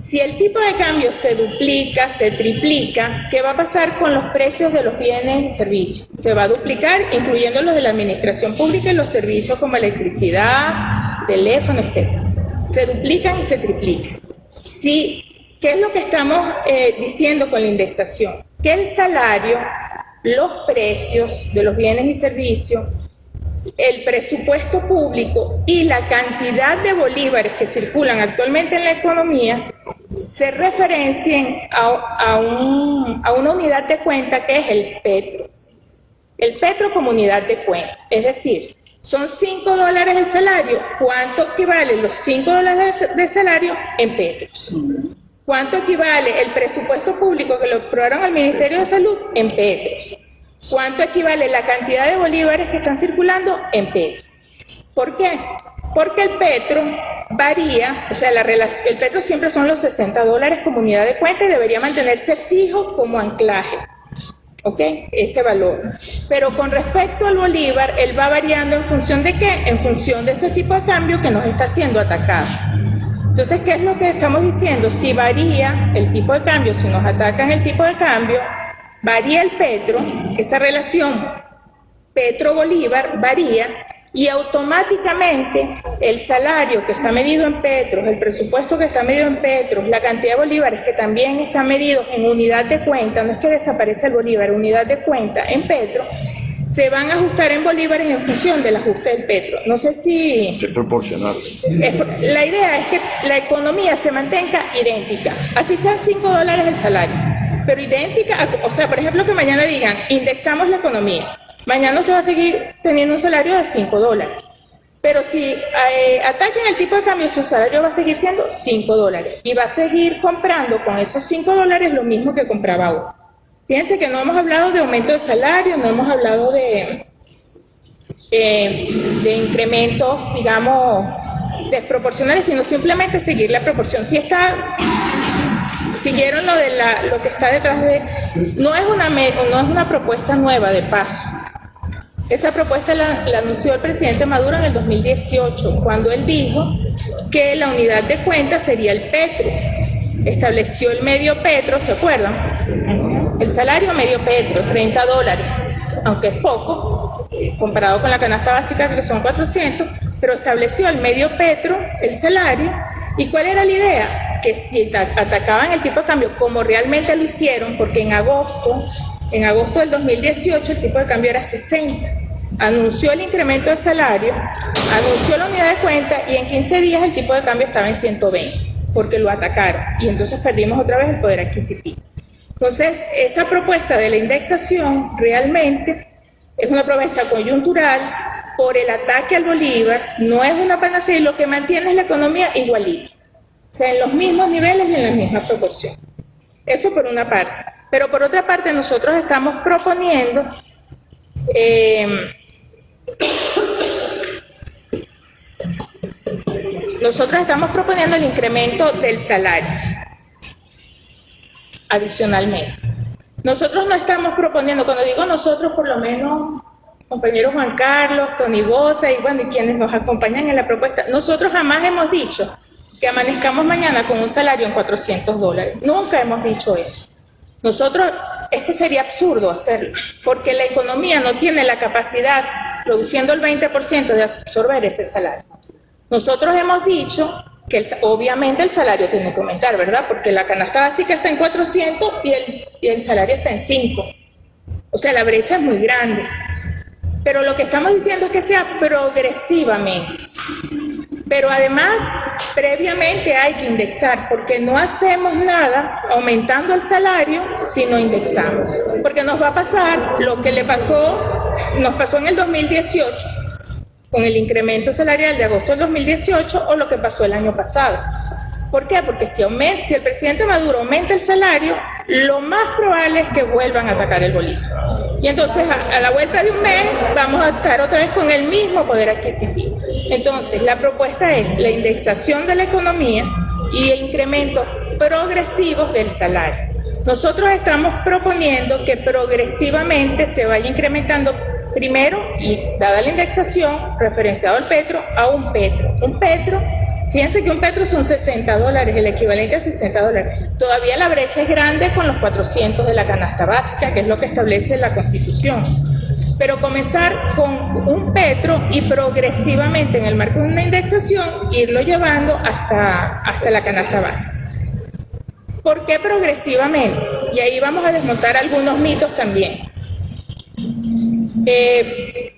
Si el tipo de cambio se duplica, se triplica, ¿qué va a pasar con los precios de los bienes y servicios? Se va a duplicar, incluyendo los de la administración pública y los servicios como electricidad, teléfono, etc. Se duplican y se triplican. Si, ¿Qué es lo que estamos eh, diciendo con la indexación? Que el salario, los precios de los bienes y servicios el presupuesto público y la cantidad de bolívares que circulan actualmente en la economía se referencien a, una unidad de cuenta que es el petro. El petro como unidad de cuenta, es decir, son 5 dólares el salario, ¿cuánto equivale los 5 dólares de salario en petros? ¿Cuánto equivale el presupuesto público que lo aprobaron al Ministerio de Salud en petros? ¿Cuánto equivale la cantidad de bolívares que están circulando en petro? ¿Por qué? Porque el petro varía, o sea, el petro siempre son los 60 dólares como unidad de cuenta y debería mantenerse fijo como anclaje. ¿Ok? Ese valor. Pero con respecto al bolívar, él va variando en función de qué? En función de ese tipo de cambio que nos está siendo atacado. Entonces, ¿qué es lo que estamos diciendo? Si varía el tipo de cambio, si nos atacan el tipo de cambio, varía el petro, esa relación petro-bolívar varía y automáticamente el salario que está medido en petros, el presupuesto que está medido en petros, la cantidad de bolívares que también está medido en unidad de cuenta, no es que desaparece el bolívar, unidad de cuenta en petro, se van a ajustar en bolívares en función del ajuste del petro. No sé si... Es proporcional. la idea es que la economía se mantenga idéntica, así sean 5 dólares el salario pero idéntica, o sea, por ejemplo, que mañana digan, indexamos la economía. Mañana usted va a seguir teniendo un salario de 5 dólares. Pero si eh, ataquen el tipo de cambio, su salario va a seguir siendo 5 dólares. Y va a seguir comprando con esos 5 dólares lo mismo que compraba hoy. Fíjense que no hemos hablado de aumento de salario, no hemos hablado de, eh, de incrementos, digamos, desproporcionales, sino simplemente seguir la proporción. Si está siguieron lo de la, lo que está detrás de, no es una, no es una propuesta nueva de paso. Esa propuesta la, anunció el presidente Maduro en el 2018, cuando él dijo que la unidad de cuenta sería el petro. Estableció el medio petro, ¿se acuerdan? El salario medio petro, 30 dólares, aunque es poco, comparado con la canasta básica que son 400, pero estableció el medio petro, el salario, ¿y cuál era la idea? que si atacaban el tipo de cambio como realmente lo hicieron, porque en agosto, en agosto del 2018 el tipo de cambio era 60, anunció el incremento de salario, anunció la unidad de cuenta y en 15 días el tipo de cambio estaba en 120, porque lo atacaron y entonces perdimos otra vez el poder adquisitivo. Entonces, esa propuesta de la indexación realmente es una propuesta coyuntural por el ataque al Bolívar, no es una panacea y lo que mantiene es la economía igualita, o sea, en los mismos niveles y en la misma proporción. Eso por una parte. Pero por otra parte, nosotros estamos proponiendo eh, nosotros estamos proponiendo el incremento del salario adicionalmente. Nosotros no estamos proponiendo, cuando digo nosotros, por lo menos compañero Juan Carlos, Tony Bosa y bueno, y quienes nos acompañan en la propuesta, nosotros jamás hemos dicho que amanezcamos mañana con un salario en 400 dólares. Nunca hemos dicho eso. Nosotros, es que sería absurdo hacerlo, porque la economía no tiene la capacidad, produciendo el 20% de absorber ese salario. Nosotros hemos dicho que obviamente el salario tiene que aumentar, ¿verdad? Porque la canasta básica está en 400 y el, y el salario está en 5. O sea, la brecha es muy grande. Pero lo que estamos diciendo es que sea progresivamente. Pero además, previamente hay que indexar, porque no hacemos nada aumentando el salario si no indexamos. Porque nos va a pasar lo que le pasó, nos pasó en el 2018, con el incremento salarial de agosto del 2018, o lo que pasó el año pasado. ¿Por qué? Porque si, si el presidente Maduro aumenta el salario, lo más probable es que vuelvan a atacar el bolívar. Y entonces a, la vuelta de un mes vamos a estar otra vez con el mismo poder adquisitivo. Entonces la propuesta es la indexación de la economía y incrementos progresivos del salario. Nosotros estamos proponiendo que progresivamente se vaya incrementando primero y dada la indexación referenciado al petro a un petro. Un petro Fíjense que un petro son 60 dólares, el equivalente a 60 dólares. Todavía la brecha es grande con los 400 de la canasta básica, que es lo que establece la Constitución. Pero comenzar con un petro y progresivamente en el marco de una indexación irlo llevando hasta, hasta la canasta básica. ¿Por qué progresivamente? Y ahí vamos a desmontar algunos mitos también. Eh,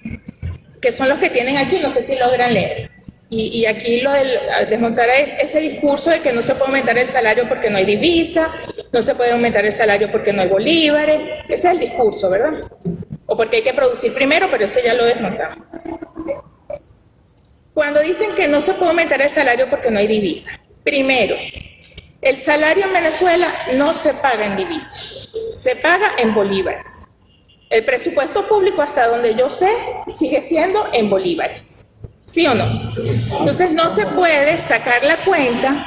que son los que tienen aquí, no sé si logran leer. Y, aquí lo del desmontar es ese discurso de que no se puede aumentar el salario porque no hay divisa, no se puede aumentar el salario porque no hay bolívares, ese es el discurso, ¿verdad? O porque hay que producir primero, pero ese ya lo desmontamos. Cuando dicen que no se puede aumentar el salario porque no hay divisa, primero, el salario en Venezuela no se paga en divisas, se paga en bolívares. El presupuesto público, hasta donde yo sé, sigue siendo en bolívares. ¿Sí o no? Entonces no se puede sacar la cuenta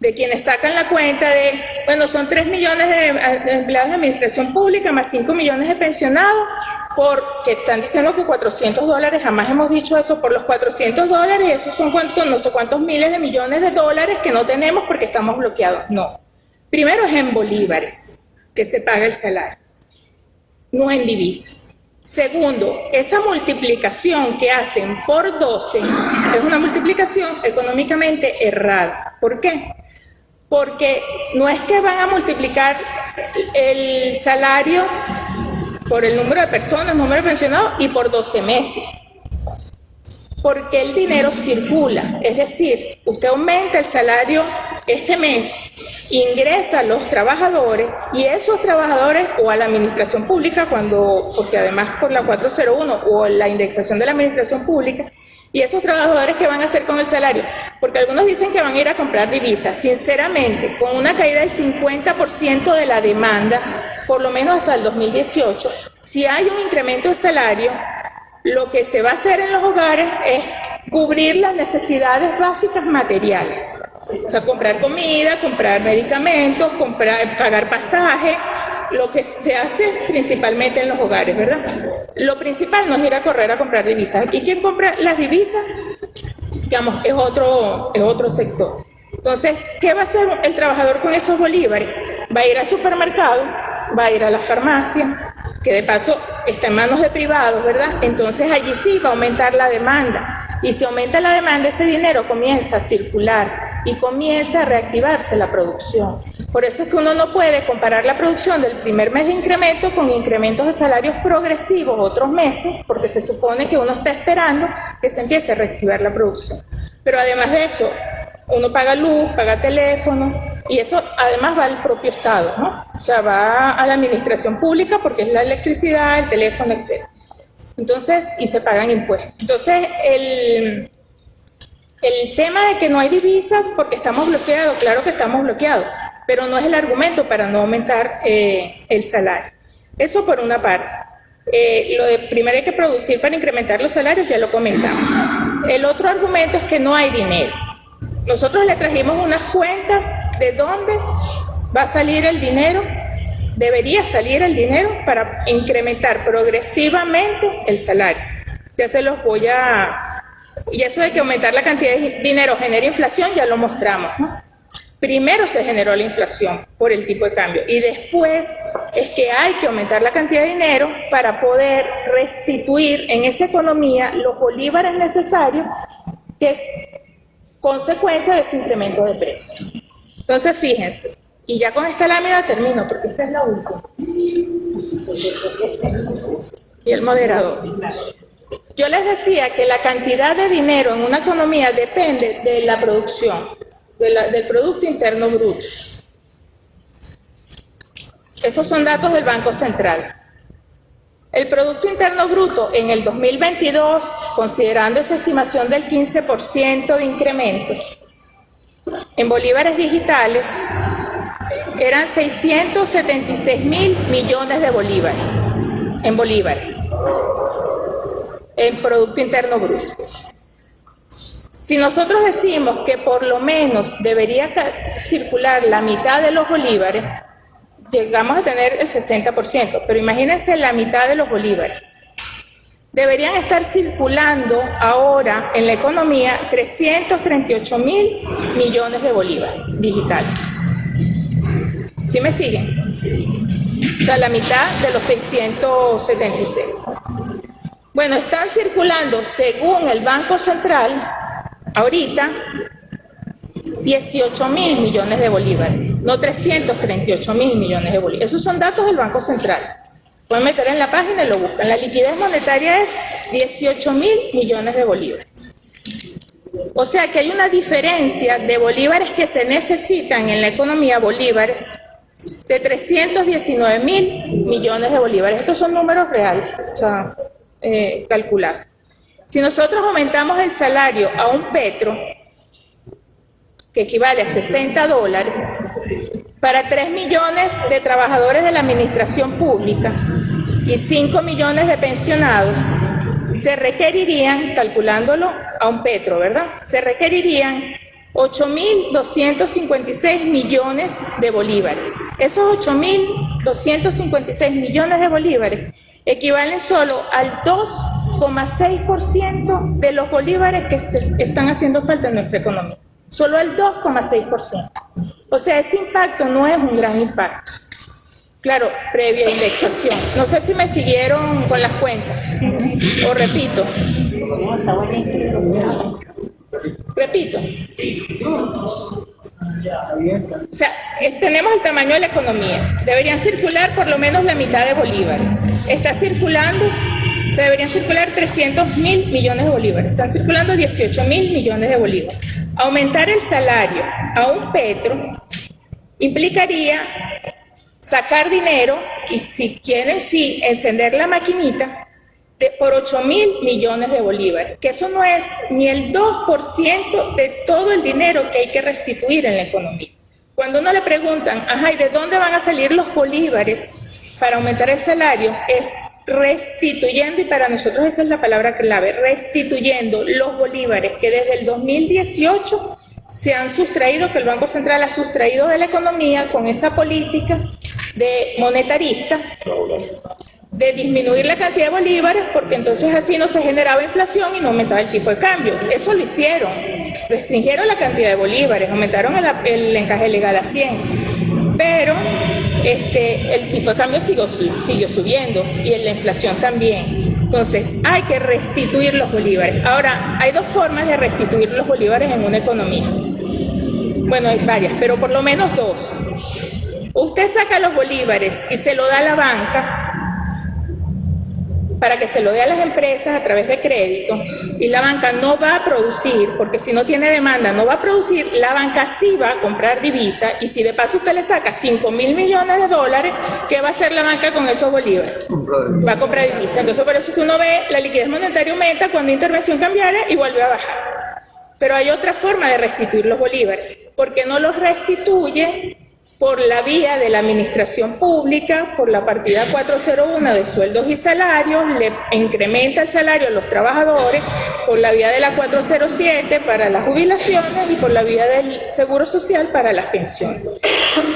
de quienes sacan la cuenta de, bueno, son 3 millones de, empleados de administración pública más 5 millones de pensionados, porque están diciendo que 400 dólares, jamás hemos dicho eso, por los 400 dólares, esos son cuántos, no sé cuántos miles de millones de dólares que no tenemos porque estamos bloqueados. No. Primero es en bolívares que se paga el salario, no en divisas. Segundo, esa multiplicación que hacen por 12 es una multiplicación económicamente errada. ¿Por qué? Porque no es que van a multiplicar el salario por el número de personas, número de pensionados y por 12 meses. Porque el dinero circula, es decir, usted aumenta el salario este mes, ingresa a los trabajadores y esos trabajadores o a la administración pública, cuando, porque además por la 401 o la indexación de la administración pública, y esos trabajadores que van a hacer con el salario, porque algunos dicen que van a ir a comprar divisas, sinceramente, con una caída del 50% de la demanda, por lo menos hasta el 2018, si hay un incremento de salario, lo que se va a hacer en los hogares es cubrir las necesidades básicas materiales. O sea, comprar comida, comprar medicamentos, comprar, pagar pasaje, lo que se hace principalmente en los hogares, ¿verdad? Lo principal no es ir a correr a comprar divisas. Aquí quien compra las divisas, digamos, es otro, es otro sector. Entonces, ¿qué va a hacer el trabajador con esos bolívares? Va a ir al supermercado, va a ir a la farmacia, que de paso está en manos de privados, ¿verdad? Entonces allí sí va a aumentar la demanda. Y si aumenta la demanda, ese dinero comienza a circular y comienza a reactivarse la producción. Por eso es que uno no puede comparar la producción del primer mes de incremento con incrementos de salarios progresivos otros meses, porque se supone que uno está esperando que se empiece a reactivar la producción. Pero además de eso, uno paga luz, paga teléfono, y eso además va al propio Estado, ¿no? O sea, va a la administración pública porque es la electricidad, el teléfono, etc. Entonces, y se pagan impuestos. Entonces, el, el tema de que no hay divisas porque estamos bloqueados, claro que estamos bloqueados, pero no es el argumento para no aumentar eh, el salario. Eso por una parte. Eh, lo de primero hay que producir para incrementar los salarios, ya lo comentamos. El otro argumento es que no hay dinero. Nosotros le trajimos unas cuentas de dónde va a salir el dinero, debería salir el dinero para incrementar progresivamente el salario. Ya se los voy a... Y eso de que aumentar la cantidad de dinero genera inflación, ya lo mostramos. Primero se generó la inflación por el tipo de cambio y después es que hay que aumentar la cantidad de dinero para poder restituir en esa economía los bolívares necesarios que es consecuencia de ese incremento de precios. Entonces, fíjense, y ya con esta lámina termino, porque esta es la última. Y el moderador. Yo les decía que la cantidad de dinero en una economía depende de la producción, del Producto Interno Bruto. Estos son datos del Banco Central. El Producto Interno Bruto en el 2022, considerando esa estimación del 15% de incremento, en bolívares digitales, eran 676 mil millones de bolívares, en bolívares, en Producto Interno Bruto. Si nosotros decimos que por lo menos debería circular la mitad de los bolívares, llegamos a tener el 60%, pero imagínense la mitad de los bolívares. Deberían estar circulando ahora en la economía 338 mil millones de bolívares digitales. ¿Sí me siguen? O sea, la mitad de los 676. Bueno, están circulando, según el Banco Central, ahorita 18 mil millones de bolívares, no 338 mil millones de bolívares. Esos son datos del Banco Central. Pueden meter en la página y lo buscan. La liquidez monetaria es 18 mil millones de bolívares. O sea que hay una diferencia de bolívares que se necesitan en la economía, bolívares, de 319 mil millones de bolívares. Estos son números reales, o sea, eh, calculados. Si nosotros aumentamos el salario a un petro, que equivale a 60 dólares, para 3 millones de trabajadores de la administración pública y 5 millones de pensionados, se requerirían, calculándolo a un petro, ¿verdad? Se requerirían 8.256 millones de bolívares. Esos 8.256 millones de bolívares equivalen solo al 2,6% de los bolívares que se están haciendo falta en nuestra economía solo el 2,6%. O sea, ese impacto no es un gran impacto. Claro, previa indexación. No sé si me siguieron con las cuentas. O repito. Repito. O sea, tenemos el tamaño de la economía. Deberían circular por lo menos la mitad de bolívares. Está circulando, se deberían circular 300 mil millones de bolívares. Están circulando 18 mil millones de bolívares. Aumentar el salario a un petro implicaría sacar dinero y si quieren sí encender la maquinita por 8 mil millones de bolívares, que eso no es ni el 2% de todo el dinero que hay que restituir en la economía. Cuando uno le preguntan, ajá, ¿y de dónde van a salir los bolívares para aumentar el salario? Es restituyendo, y para nosotros esa es la palabra clave, restituyendo los bolívares que desde el 2018 se han sustraído, que el Banco Central ha sustraído de la economía con esa política de monetarista, de disminuir la cantidad de bolívares, porque entonces así no se generaba inflación y no aumentaba el tipo de cambio. Eso lo hicieron, restringieron la cantidad de bolívares, aumentaron el, el encaje legal a 100, pero este, el tipo de cambio siguió, siguió subiendo y la inflación también. Entonces, hay que restituir los bolívares. Ahora, hay dos formas de restituir los bolívares en una economía. Bueno, hay varias, pero por lo menos dos. Usted saca los bolívares y se lo da a la banca para que se lo dé a las empresas a través de crédito y la banca no va a producir, porque si no tiene demanda no va a producir, la banca sí va a comprar divisa y si de paso usted le saca 5 mil millones de dólares, ¿qué va a hacer la banca con esos bolívares? Va a comprar divisa. Entonces por eso es que uno ve la liquidez monetaria aumenta cuando hay intervención cambiaria y vuelve a bajar. Pero hay otra forma de restituir los bolívares, porque no los restituye por la vía de la administración pública, por la partida 401 de sueldos y salarios, le incrementa el salario a los trabajadores, por la vía de la 407 para las jubilaciones y por la vía del seguro social para las pensiones.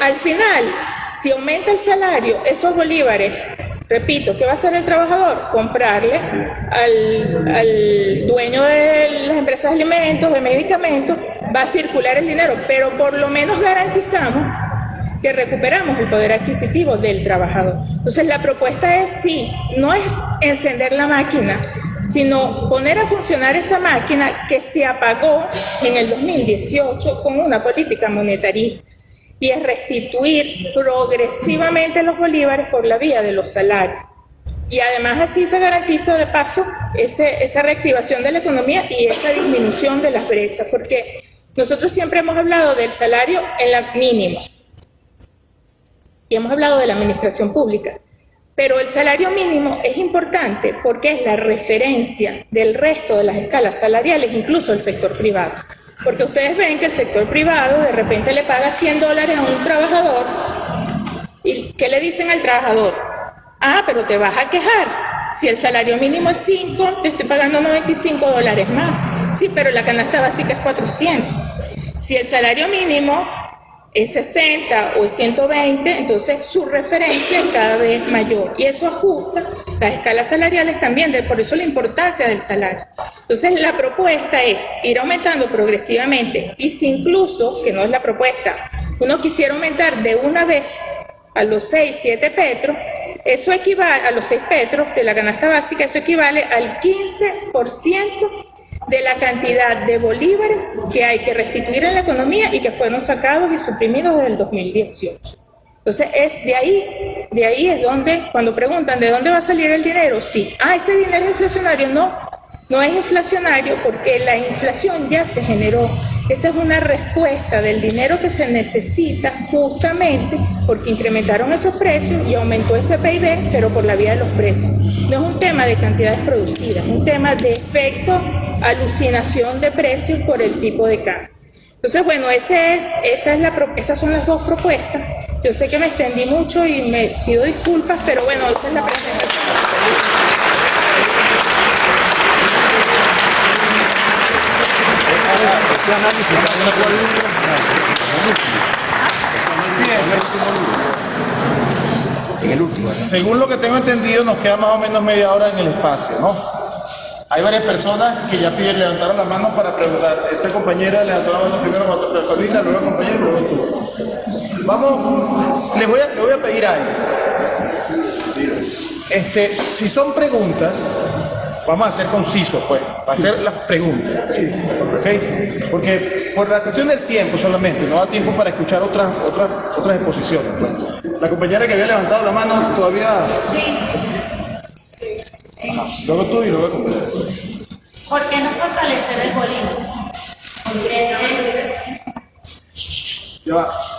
Al final, si aumenta el salario, esos bolívares Repito, ¿qué va a hacer el trabajador? Comprarle al, al, dueño de las empresas de alimentos, de medicamentos, va a circular el dinero, pero por lo menos garantizamos que recuperamos el poder adquisitivo del trabajador. Entonces la propuesta es sí, no es encender la máquina, sino poner a funcionar esa máquina que se apagó en el 2018 con una política monetarista y es restituir progresivamente los bolívares por la vía de los salarios. Y además así se garantiza de paso esa reactivación de la economía y esa disminución de las brechas, porque nosotros siempre hemos hablado del salario en la mínima, y hemos hablado de la administración pública. Pero el salario mínimo es importante porque es la referencia del resto de las escalas salariales, incluso el sector privado. Porque ustedes ven que el sector privado de repente le paga 100 dólares a un trabajador y ¿qué le dicen al trabajador? Ah, pero te vas a quejar. Si el salario mínimo es 5, te estoy pagando 95 dólares más. Sí, pero la canasta básica es 400. Si el salario mínimo es 60 o es 120, entonces su referencia es cada vez mayor y eso ajusta las escalas salariales también, por eso la importancia del salario. Entonces la propuesta es ir aumentando progresivamente y si incluso, que no es la propuesta, uno quisiera aumentar de una vez a los 6, 7 petros, eso equivale a los 6 petros de la canasta básica, eso equivale al 15% de la cantidad de bolívares que hay que restituir en la economía y que fueron sacados y suprimidos desde el 2018. Entonces, es de ahí, de ahí es donde, cuando preguntan de dónde va a salir el dinero, sí, ah, ese dinero inflacionario, no, no es inflacionario porque la inflación ya se generó. Esa es una respuesta del dinero que se necesita justamente porque incrementaron esos precios y aumentó ese PIB, pero por la vía de los precios. No es un tema de cantidades producidas, es un tema de efecto, alucinación de precios por el tipo de cambio. Entonces, bueno, ese es, esa es la, esas son las dos propuestas. Yo sé que me extendí mucho y me pido disculpas, pero bueno, esa es la presentación. Según lo que tengo entendido, nos queda más o menos media hora en el espacio, ¿no? Hay varias personas que ya piden levantar la mano para preguntar. Esta compañera levantó la mano primero cuando Paulina, luego compañero, luego tú. Vamos, les voy a, les voy a pedir algo. Este, si son preguntas, Vamos a ser concisos, pues, para hacer las preguntas. ¿Ok? Porque por la cuestión del tiempo solamente, no da tiempo para escuchar otras, otras, otras exposiciones. La compañera que había levantado la mano todavía... Sí. Luego tú y luego compañero. ¿Por qué no fortalecer el bolígrafo?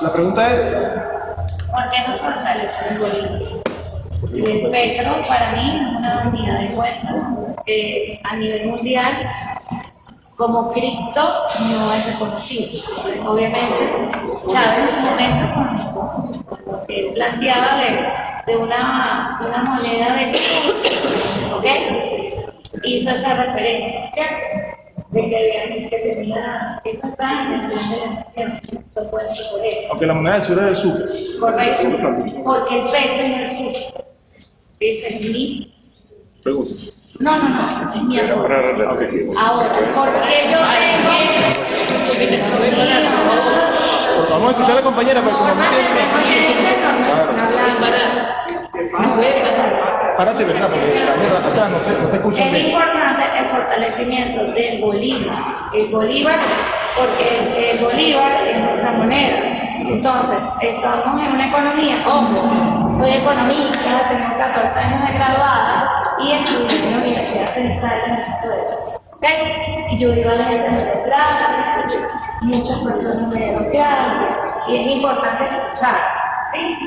La pregunta es... ¿Por qué no fortalecer el bolígrafo? El petro para mí es una unidad de cuenta eh, a nivel mundial como cripto no es reconocido. Obviamente, Chávez en su momento eh, planteaba de, de una, una, moneda de ¿ok? Hizo esa referencia, ¿cierto? De que, que tenía, eso está en el plan de la nación, por él. Aunque la moneda del sur es el sur. Correcto, porque el petro es el sur. Ese es mi. Pregunta. No, no, no, es mi amor. Ahora, porque yo tengo... Vamos a escuchar a la compañera, pero como Párate, ¿verdad? Porque acá no se, no escucha. Es importante el fortalecimiento del Bolívar. El Bolívar, porque el Bolívar es nuestra moneda Entonces, estamos en una economía, ojo, soy economista, tengo 14 años de graduada y estudié en la Universidad Central de Venezuela. ¿Okay? Y yo iba a la gente de clase, muchas personas me dieron clases y es importante escuchar, ¿sí?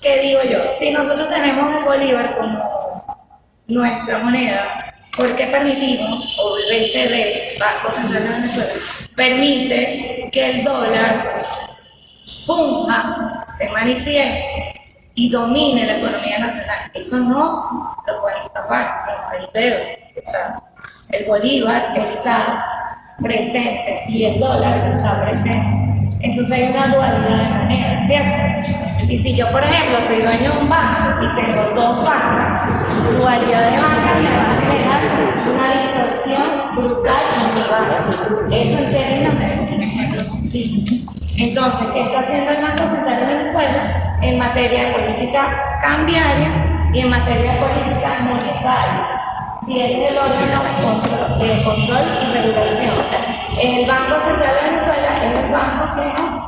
¿Qué digo yo? Si nosotros tenemos el Bolívar como nuestra moneda, ¿por qué permitimos, o el BCB, Banco Central de Venezuela, permite que el dólar funja, se manifieste y domine la economía nacional? Eso no lo podemos tapar con el dedo. El Bolívar está presente y el dólar está presente. Entonces hay una dualidad de moneda, ¿cierto? Y si yo, por ejemplo, soy dueño de un banco y tengo dos bancas, dualidad de bancas me va a generar una distorsión brutal en mi banco. Eso en términos de un ejemplo sencillo. Entonces, ¿qué está haciendo el Banco Central de Venezuela en materia de política cambiaria y en materia de política monetaria? Si es el órgano de control y regulación. El Banco Central de Venezuela es el banco que nos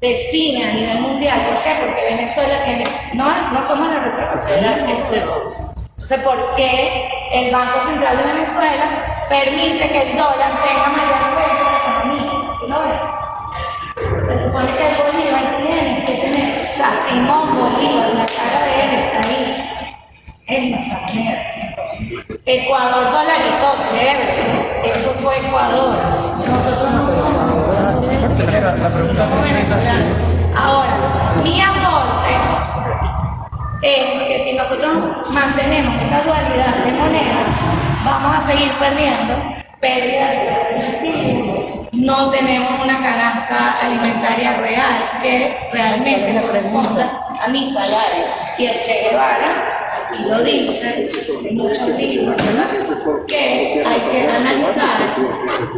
define a nivel mundial. ¿Por qué? Porque Venezuela tiene, no, no somos la Reserva Federal Entonces, ¿por qué el Banco Central de Venezuela permite que el dólar tenga mayor peso en la economía? Se supone que el Bolívar tiene que tener, o sea, Simón Bolívar, la cara de él está ahí. Es nuestra manera. Ecuador dolarizó, chévere, eso fue Ecuador. Nosotros no Ahora, mi aporte es que si nosotros mantenemos esta dualidad de monedas, vamos a seguir perdiendo pérdida de no tenemos una canasta alimentaria real que realmente le responda a mi salario. Y el Che Guevara y lo dice en muchos libros, ¿verdad? Que hay que analizar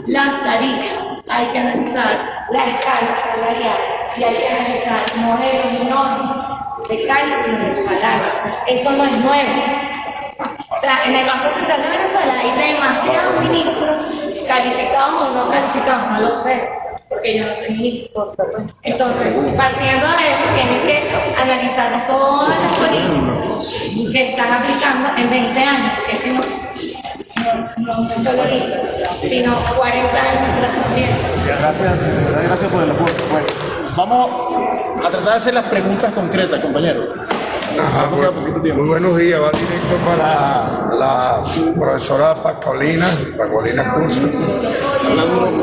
las tarifas, hay que analizar la escala salarial y hay que analizar modelos y normas de cálculo del salario. Eso no es nuevo. O sea, en el Banco Central de Venezuela hay demasiados ministros calificados o no calificados, no lo sé porque yo no soy ministro. Entonces, partiendo de eso, tienen que analizar todas las políticas que están aplicando en 20 años, porque es que no, no, no, solo ahorita, sino 40 años atrás Gracias, gracias por el aporte. Vamos a tratar de hacer las preguntas concretas, compañeros. Ajá, muy buenos días, va directo para la profesora Pascualina, Pascualina Curso.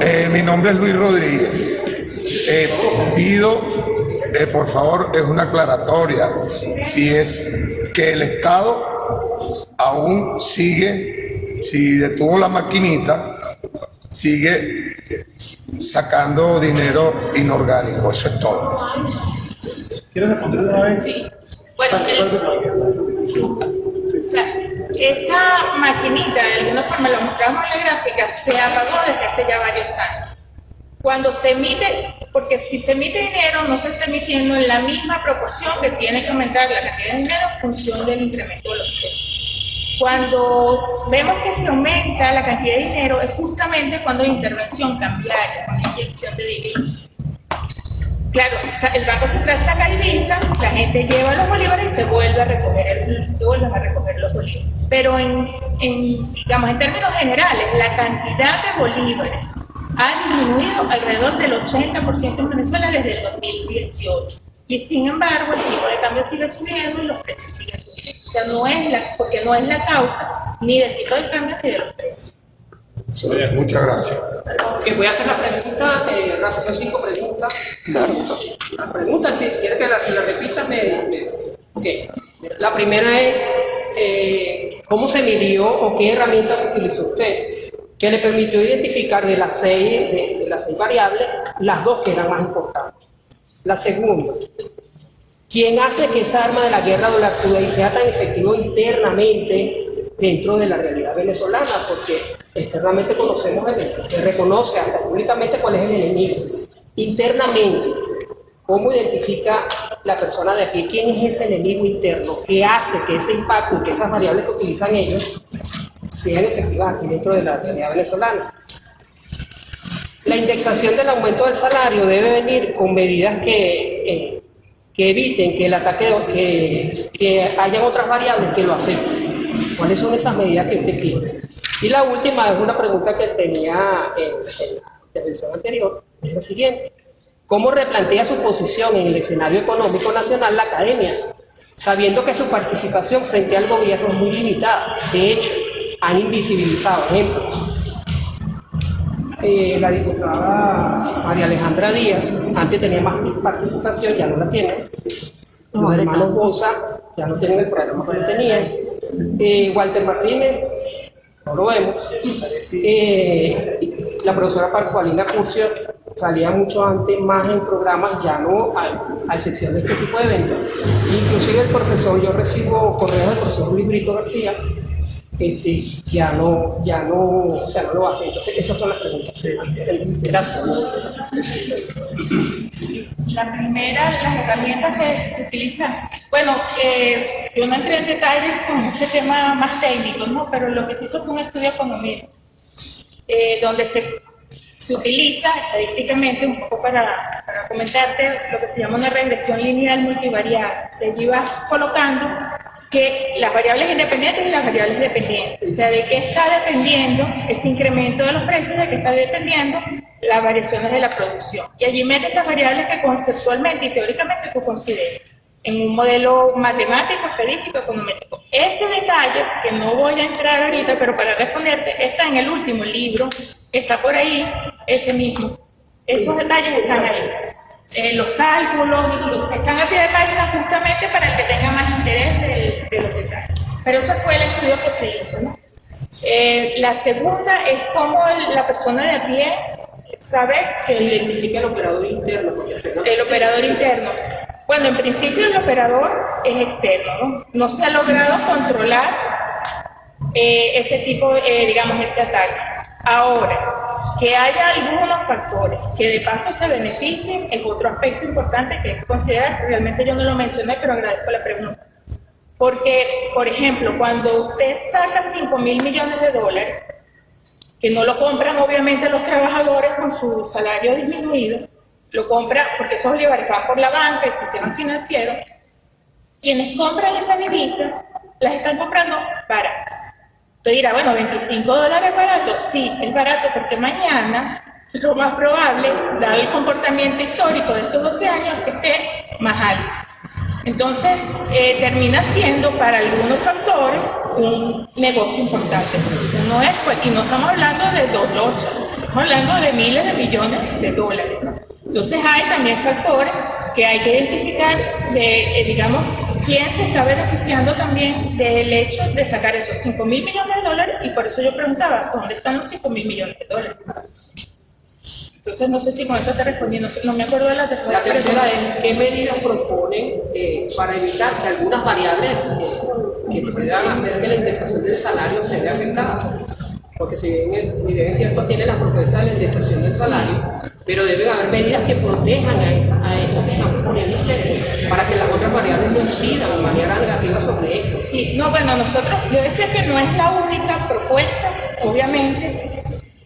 Eh, mi nombre es Luis Rodríguez. Eh, pido, eh, por favor, es una aclaratoria, si es que el Estado aún sigue, si detuvo la maquinita, sigue sacando dinero inorgánico, eso es todo. ¿Quieres responder una vez? Sí. Bueno, o sea, esa maquinita, de alguna forma lo mostramos en la gráfica, se apagó desde hace ya varios años. Cuando se emite, porque si se emite dinero, no se está emitiendo en la misma proporción que tiene que aumentar la cantidad de dinero en función del incremento de los precios. Cuando vemos que se aumenta la cantidad de dinero, es justamente cuando hay intervención cambiaria, con inyección de divisas. Claro, el Banco Central saca divisa, la gente lleva los bolívares y se vuelve a recoger, se vuelven a recoger los bolívares. Pero en, en, digamos, en términos generales, la cantidad de bolívares ha disminuido alrededor del 80% en Venezuela desde el 2018. Y sin embargo, el tipo de cambio sigue subiendo y los precios siguen subiendo. O sea, no es la, porque no es la causa ni del tipo de cambio ni de los precios. Muchas gracias. Que voy a hacer la pregunta, eh, rápido, cinco preguntas. La pregunta, si quiere que la, se la repita, me, me okay. La primera es, eh, ¿cómo se midió o qué herramientas utilizó usted? Que le permitió identificar de las seis, de, de las seis variables, las dos que eran más importantes. La segunda, ¿quién hace que esa arma de la guerra dólar sea tan efectivo internamente dentro de la realidad venezolana, porque externamente conocemos el se reconoce hasta públicamente cuál es el enemigo. Internamente, ¿cómo identifica la persona de aquí quién es ese enemigo interno? ¿Qué hace que ese impacto, que esas variables que utilizan ellos sean efectivas aquí dentro de la realidad venezolana? La indexación del aumento del salario debe venir con medidas que, eh, que eviten que el ataque, que, que hayan otras variables que lo afecten. ¿Cuáles son esas medidas que usted piensa? Y la última es una pregunta que tenía en, en la intervención anterior, es la siguiente. ¿Cómo replantea su posición en el escenario económico nacional la academia, sabiendo que su participación frente al gobierno es muy limitada? De hecho, han invisibilizado ejemplos. Eh, la diputada María Alejandra Díaz, antes tenía más participación, ya no la tiene. Los hermanos Bosa ya no tienen el programa que tenían. Eh, Walter Martínez, no lo vemos. Eh, la profesora Parcualina Curcio salía mucho antes más en programas, ya no, a, excepción de este tipo de eventos. Inclusive el profesor, yo recibo correos del profesor Luis Brito García, este, ya no, ya no, o sea, no lo hace. Entonces, esas son las preguntas. Gracias. La primera, las herramientas que se utilizan. Bueno, eh, yo no entré en detalles con ese tema más técnico, ¿no? Pero lo que se hizo fue un estudio económico, eh, donde se, se utiliza estadísticamente, un poco para, para comentarte, lo que se llama una regresión lineal multivariada. Te llevas colocando que las variables independientes y las variables dependientes. O sea, de qué está dependiendo ese incremento de los precios, de qué está dependiendo las variaciones de la producción. Y allí metes las variables que conceptualmente y teóricamente tú consideras en un modelo matemático, estadístico, econométrico. Ese detalle, que no voy a entrar ahorita, pero para responderte, está en el último libro, está por ahí, ese mismo. Esos detalles están ahí. Eh, los cálculos, están a pie de página justamente para el que tenga más interés de, de. Pero ese fue el estudio que se hizo. ¿no? Eh, la segunda es cómo la persona de a pie sabe que identifica el operador interno. El operador interno. Bueno, en principio el operador es externo, ¿no? No se ha logrado controlar eh, ese tipo, eh, digamos, ese ataque. Ahora, que haya algunos factores que de paso se beneficien es otro aspecto importante que hay que considerar. Realmente yo no lo mencioné, pero agradezco la pregunta. Porque, por ejemplo, cuando usted saca 5 mil millones de dólares, que no lo compran obviamente los trabajadores con su salario disminuido, lo compran porque bolívares van por la banca, el sistema financiero, quienes compran esa divisa las están comprando baratas. Usted dirá, bueno, 25 dólares es barato. Sí, es barato porque mañana lo más probable, dado el comportamiento histórico de estos 12 años, que esté más alto. Entonces, eh, termina siendo para algunos factores un negocio importante. No es, y no estamos hablando de dos lochas, estamos hablando de miles de millones de dólares. Entonces, hay también factores que hay que identificar de, eh, digamos, quién se está beneficiando también del hecho de sacar esos 5 mil millones de dólares y por eso yo preguntaba, ¿dónde están los 5 mil millones de dólares? Entonces no sé si con eso te respondí, no, no me acuerdo de la tercera La tercera es, ¿qué medidas proponen eh, para evitar que algunas variables eh, que puedan hacer que la indexación del salario se vea afectada? Porque si bien, si bien es cierto, tiene la propuesta de la indexación del salario, pero deben haber medidas que protejan a, esa, a esos que están proponiendo ustedes para que las otras variables no incidan de manera negativa sobre esto. Sí, no, bueno, nosotros, yo decía que no es la única propuesta, obviamente,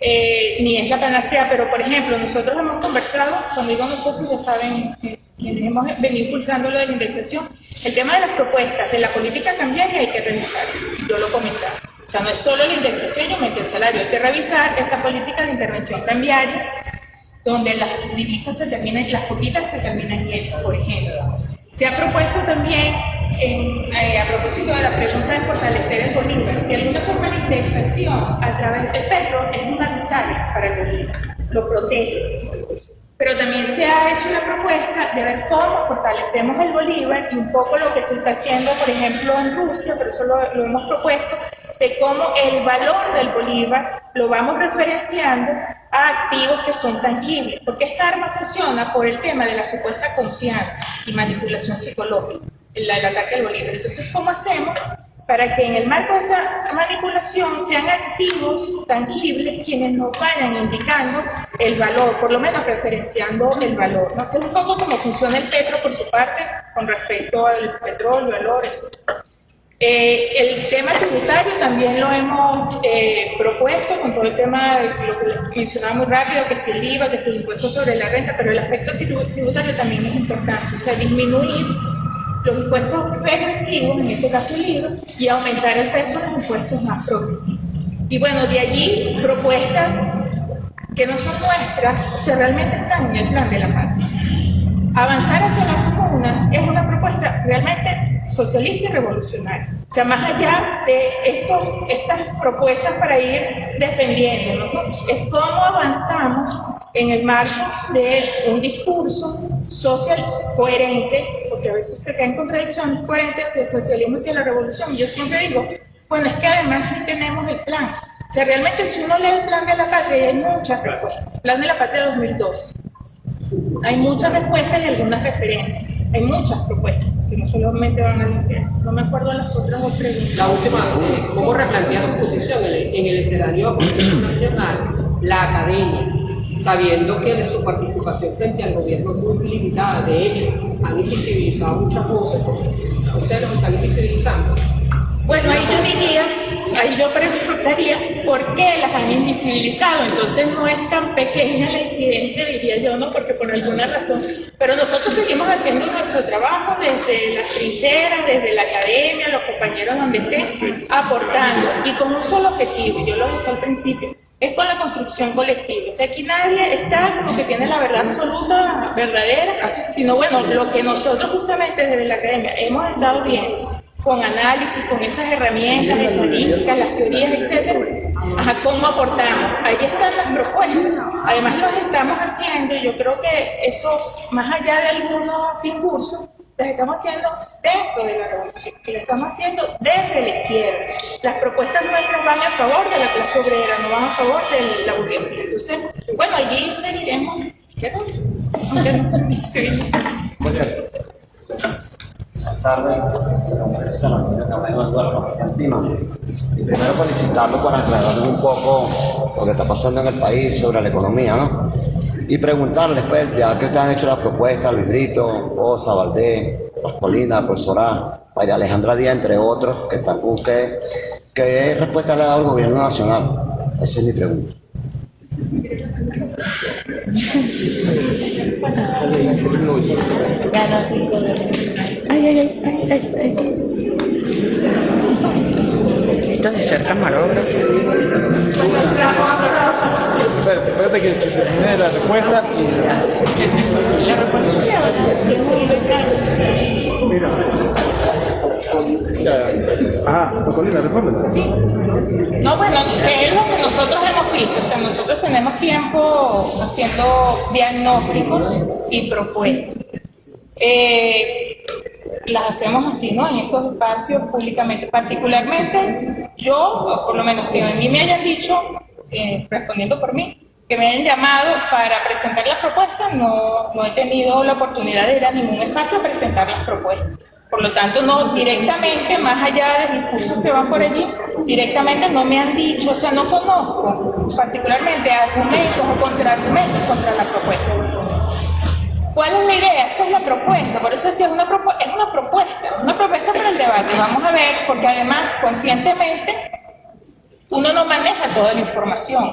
eh, ni es la panacea, pero por ejemplo, nosotros hemos conversado, cuando digo nosotros, ya saben quienes hemos venido impulsando lo de la indexación, el tema de las propuestas de la política cambiaria hay que revisar, yo lo comentaba. O sea, no es solo la indexación y aumento el salario, hay que revisar esa política de intervención cambiaria, donde las divisas se terminan, las poquitas se terminan yendo, por ejemplo. Se ha propuesto también, eh, a propósito de la pregunta de fortalecer el bolívar, de alguna forma la indexación a través del petro es una necesaria para el bolívar, lo protege. Pero también se ha hecho una propuesta de ver cómo fortalecemos el bolívar y un poco lo que se está haciendo, por ejemplo, en Rusia, pero eso lo hemos propuesto, de cómo el valor del bolívar lo vamos referenciando a activos que son tangibles, porque esta arma funciona por el tema de la supuesta confianza y manipulación psicológica, el, el ataque al bolívar. Entonces, ¿cómo hacemos para que en el marco de esa manipulación sean activos tangibles quienes nos vayan indicando el valor, por lo menos referenciando el valor, ¿no? que es un poco como funciona el petro por su parte con respecto al petróleo, etc. Eh, el tema tributario también lo hemos eh, propuesto con todo el tema, lo que mencionaba muy rápido, que si el IVA, que si el impuesto sobre la renta, pero el aspecto tributario también es importante, o sea, disminuir los impuestos regresivos, en este caso el IVA, y aumentar el peso de los impuestos más progresivos. Y bueno, de allí propuestas que no son nuestras, o sea, realmente están en el plan de la paz. Avanzar hacia la es una propuesta realmente socialista y revolucionaria. O sea, más allá de estos, estas propuestas para ir defendiendo, es cómo avanzamos en el marco de un discurso social coherente, porque a veces se caen contradicciones coherentes hacia el socialismo y hacia la revolución. Yo siempre digo, bueno, es que además ni tenemos el plan. O sea, realmente si uno lee el plan de la patria, hay muchas respuestas. Plan de la patria 2002. Hay muchas respuestas y algunas referencias. Hay muchas propuestas que no solamente van a limpiar. No me acuerdo las otras dos preguntas. La última, eh, ¿cómo replantea su posición en el, en el escenario nacional la academia? sabiendo que de su participación frente al gobierno es muy limitada. De hecho, han invisibilizado muchas voces, porque ustedes los están invisibilizando. Bueno, ahí yo diría, ahí yo preguntaría por qué las han invisibilizado. Entonces no es tan pequeña la incidencia, diría yo, ¿no? Porque por alguna razón. Pero nosotros seguimos haciendo nuestro trabajo desde las trincheras, desde la academia, los compañeros donde estén, aportando y con un solo objetivo, yo lo dije al principio, es con la construcción colectiva. O sea, aquí nadie está como que tiene la verdad absoluta, verdadera, sino bueno, lo que nosotros justamente desde la academia hemos estado viendo con análisis, con esas herramientas estadísticas, las teorías, etcétera, cómo aportamos. Ahí están las propuestas. Además, los estamos haciendo y yo creo que eso, más allá de algunos discursos, las estamos haciendo dentro de la revolución, lo estamos haciendo desde la izquierda. Las propuestas nuestras van a favor de la clase obrera, no van a favor de la burguesía. Entonces, bueno, allí seguiremos. ¿Qué Buenas tardes, mi nombre es Eduardo Y primero felicitarlo por aclararnos un poco lo que está pasando en el país sobre la economía, ¿no? Y preguntarles, pues, ya que ustedes han hecho la propuesta, Luis Brito, Osa, Valdés, Pascolina, profesora María Alejandra Díaz, entre otros, que están con ustedes, ¿qué respuesta le ha dado el gobierno nacional? Esa es mi pregunta. Ay, ay, ay, ay, ay. Esto de ser camarógrafo. Espérate que se termine la respuesta y... La respuesta Mira. Ajá, Colina, respóndela. Sí. No, bueno, es lo que nosotros hemos visto. O sea, nosotros tenemos tiempo haciendo diagnósticos y propuestas. Eh, las hacemos así, ¿no? En estos espacios públicamente. Particularmente, yo, por lo menos que a mí me hayan dicho, eh, respondiendo por mí, que me hayan llamado para presentar las propuestas, no, no he tenido la oportunidad de ir a ningún espacio a presentar las propuestas. Por lo tanto, no directamente, más allá de discursos que van por allí, directamente no me han dicho, o sea, no conozco particularmente argumentos o contraargumentos contra la propuesta. ¿Cuál es la idea? Esta es la propuesta, por eso decía, es una, es una propuesta, una propuesta para el debate. Vamos a ver, porque además, conscientemente, uno no maneja toda la información.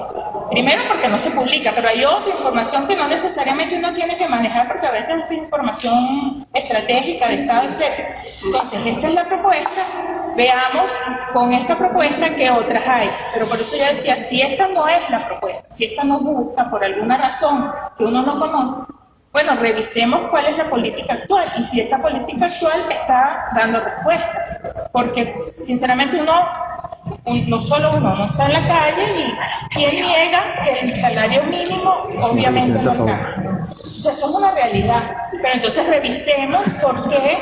Primero porque no se publica, pero hay otra información que no necesariamente uno tiene que manejar porque a veces es información estratégica de Estado, etc. Entonces, esta es la propuesta. Veamos con esta propuesta qué otras hay. Pero por eso yo decía, si esta no es la propuesta, si esta no busca por alguna razón que uno no conoce, bueno, revisemos cuál es la política actual y si esa política actual está dando respuesta. Porque, sinceramente, uno no solo uno no está en la calle y quién niega que el salario mínimo obviamente no alcanza. O sea, eso es una realidad. Pero entonces revisemos por qué,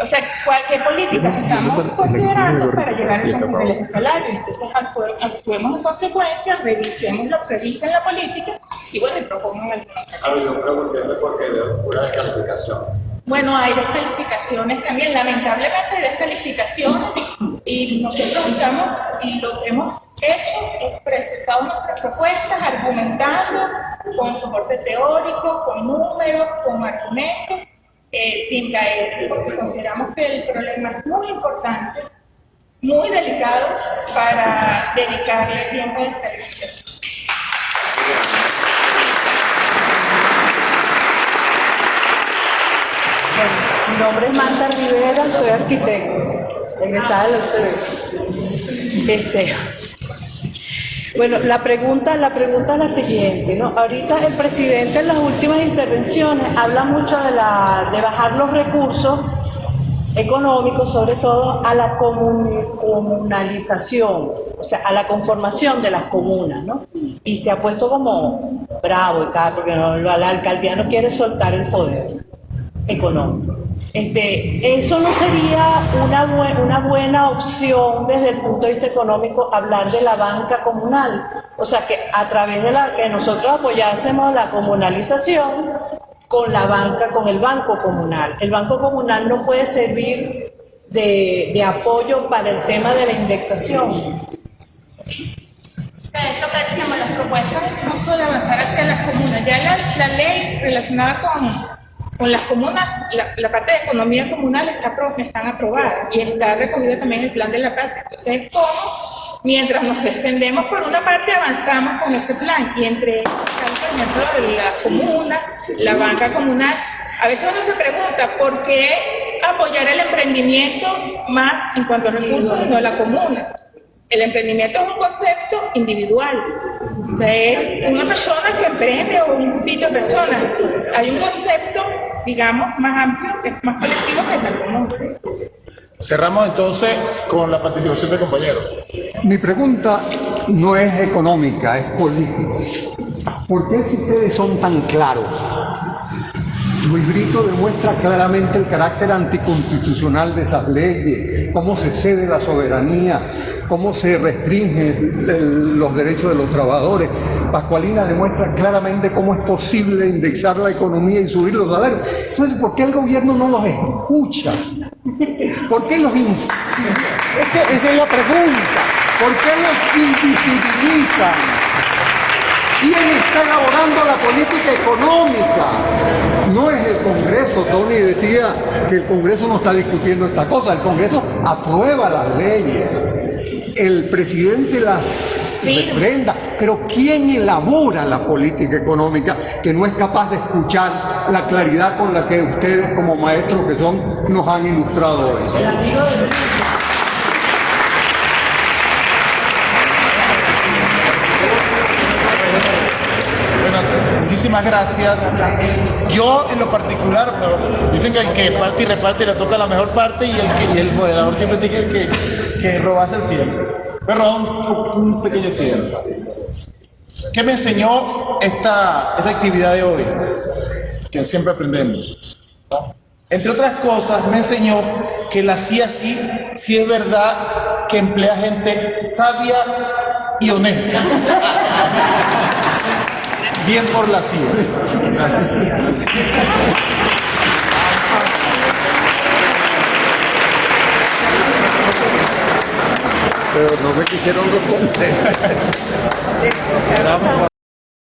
o sea, cualquier política que estamos considerando para llegar a esos niveles de salario. Entonces actuemos en consecuencia, revisemos lo que revisen la política y bueno, y propongan. A ver, yo pregunté por qué veo pura descalificación. Bueno, hay descalificaciones también, lamentablemente hay descalificaciones y nosotros estamos, y lo que hemos hecho es presentado nuestras propuestas, argumentando con soporte teórico, con números, con argumentos, eh, sin caer, porque consideramos que el problema es muy importante muy delicado para dedicarle tiempo a esta discusión. Mi nombre es Marta Rivera, soy arquitecto, egresada de la UCB. Este, bueno, la pregunta, la pregunta es la siguiente, ¿no? Ahorita el presidente en las últimas intervenciones habla mucho de, la, de bajar los recursos económicos, sobre todo a la comun- comunalización, o sea, a la conformación de las comunas, ¿no? Y se ha puesto como bravo y tal, porque no, la alcaldía no quiere soltar el poder económico. Este, eso no sería una, bue- una buena opción desde el punto de vista económico hablar de la banca comunal. O sea, que a través de la que nosotros apoyásemos la comunalización con la banca, con el banco comunal. El banco comunal no puede servir de, apoyo para el tema de la indexación. Es lo que decíamos, las propuestas incluso de avanzar hacia las comunas. Ya la ley relacionada con, con las comunas, la, la parte de economía comunal está pro- están aprobadas y está recogida también el plan de la paz. Entonces, ¿cómo? Mientras nos defendemos, por una parte avanzamos con ese plan y entre ellos por ejemplo, la comuna, la banca comunal. A veces uno se pregunta, ¿por qué apoyar el emprendimiento más en cuanto a recursos y no la comuna? El emprendimiento es un concepto individual. O sea, es una persona que emprende o un grupito de personas. Hay un concepto, digamos, más amplio, que es más colectivo que es la común. Cerramos entonces con la participación del compañero. Mi pregunta no es económica, es política. ¿Por qué si ustedes son tan claros? Luis Brito demuestra claramente el carácter anticonstitucional de esas leyes, cómo se cede la soberanía, cómo se restringen los derechos de los trabajadores. Pascualina demuestra claramente cómo es posible indexar la economía y subir los salarios. Entonces, ¿por qué el gobierno no los escucha? ¿Por qué los invisibiliza? Es esa es la pregunta. ¿Por qué los invisibilizan? ¿Quién está elaborando la política económica? No es el Congreso. Tony decía que el Congreso no está discutiendo esta cosa. El Congreso aprueba las leyes. El presidente las refrenda. Pero ¿quién elabora la política económica que no es capaz de escuchar la claridad con la que ustedes como maestros que son nos han ilustrado hoy? Bueno, muchísimas gracias. Yo en lo particular, dicen que el que parte y reparte le toca la mejor parte y el, que- el moderador siempre tiene que, que robarse el tiempo. Pero un, un pequeño tiempo. ¿Qué me enseñó esta, esta actividad de hoy? Que siempre aprendemos. Entre otras cosas, me enseñó que la CIA sí, sí es verdad que emplea gente sabia y honesta. Bien por la CIA. Pero no me quisieron responder.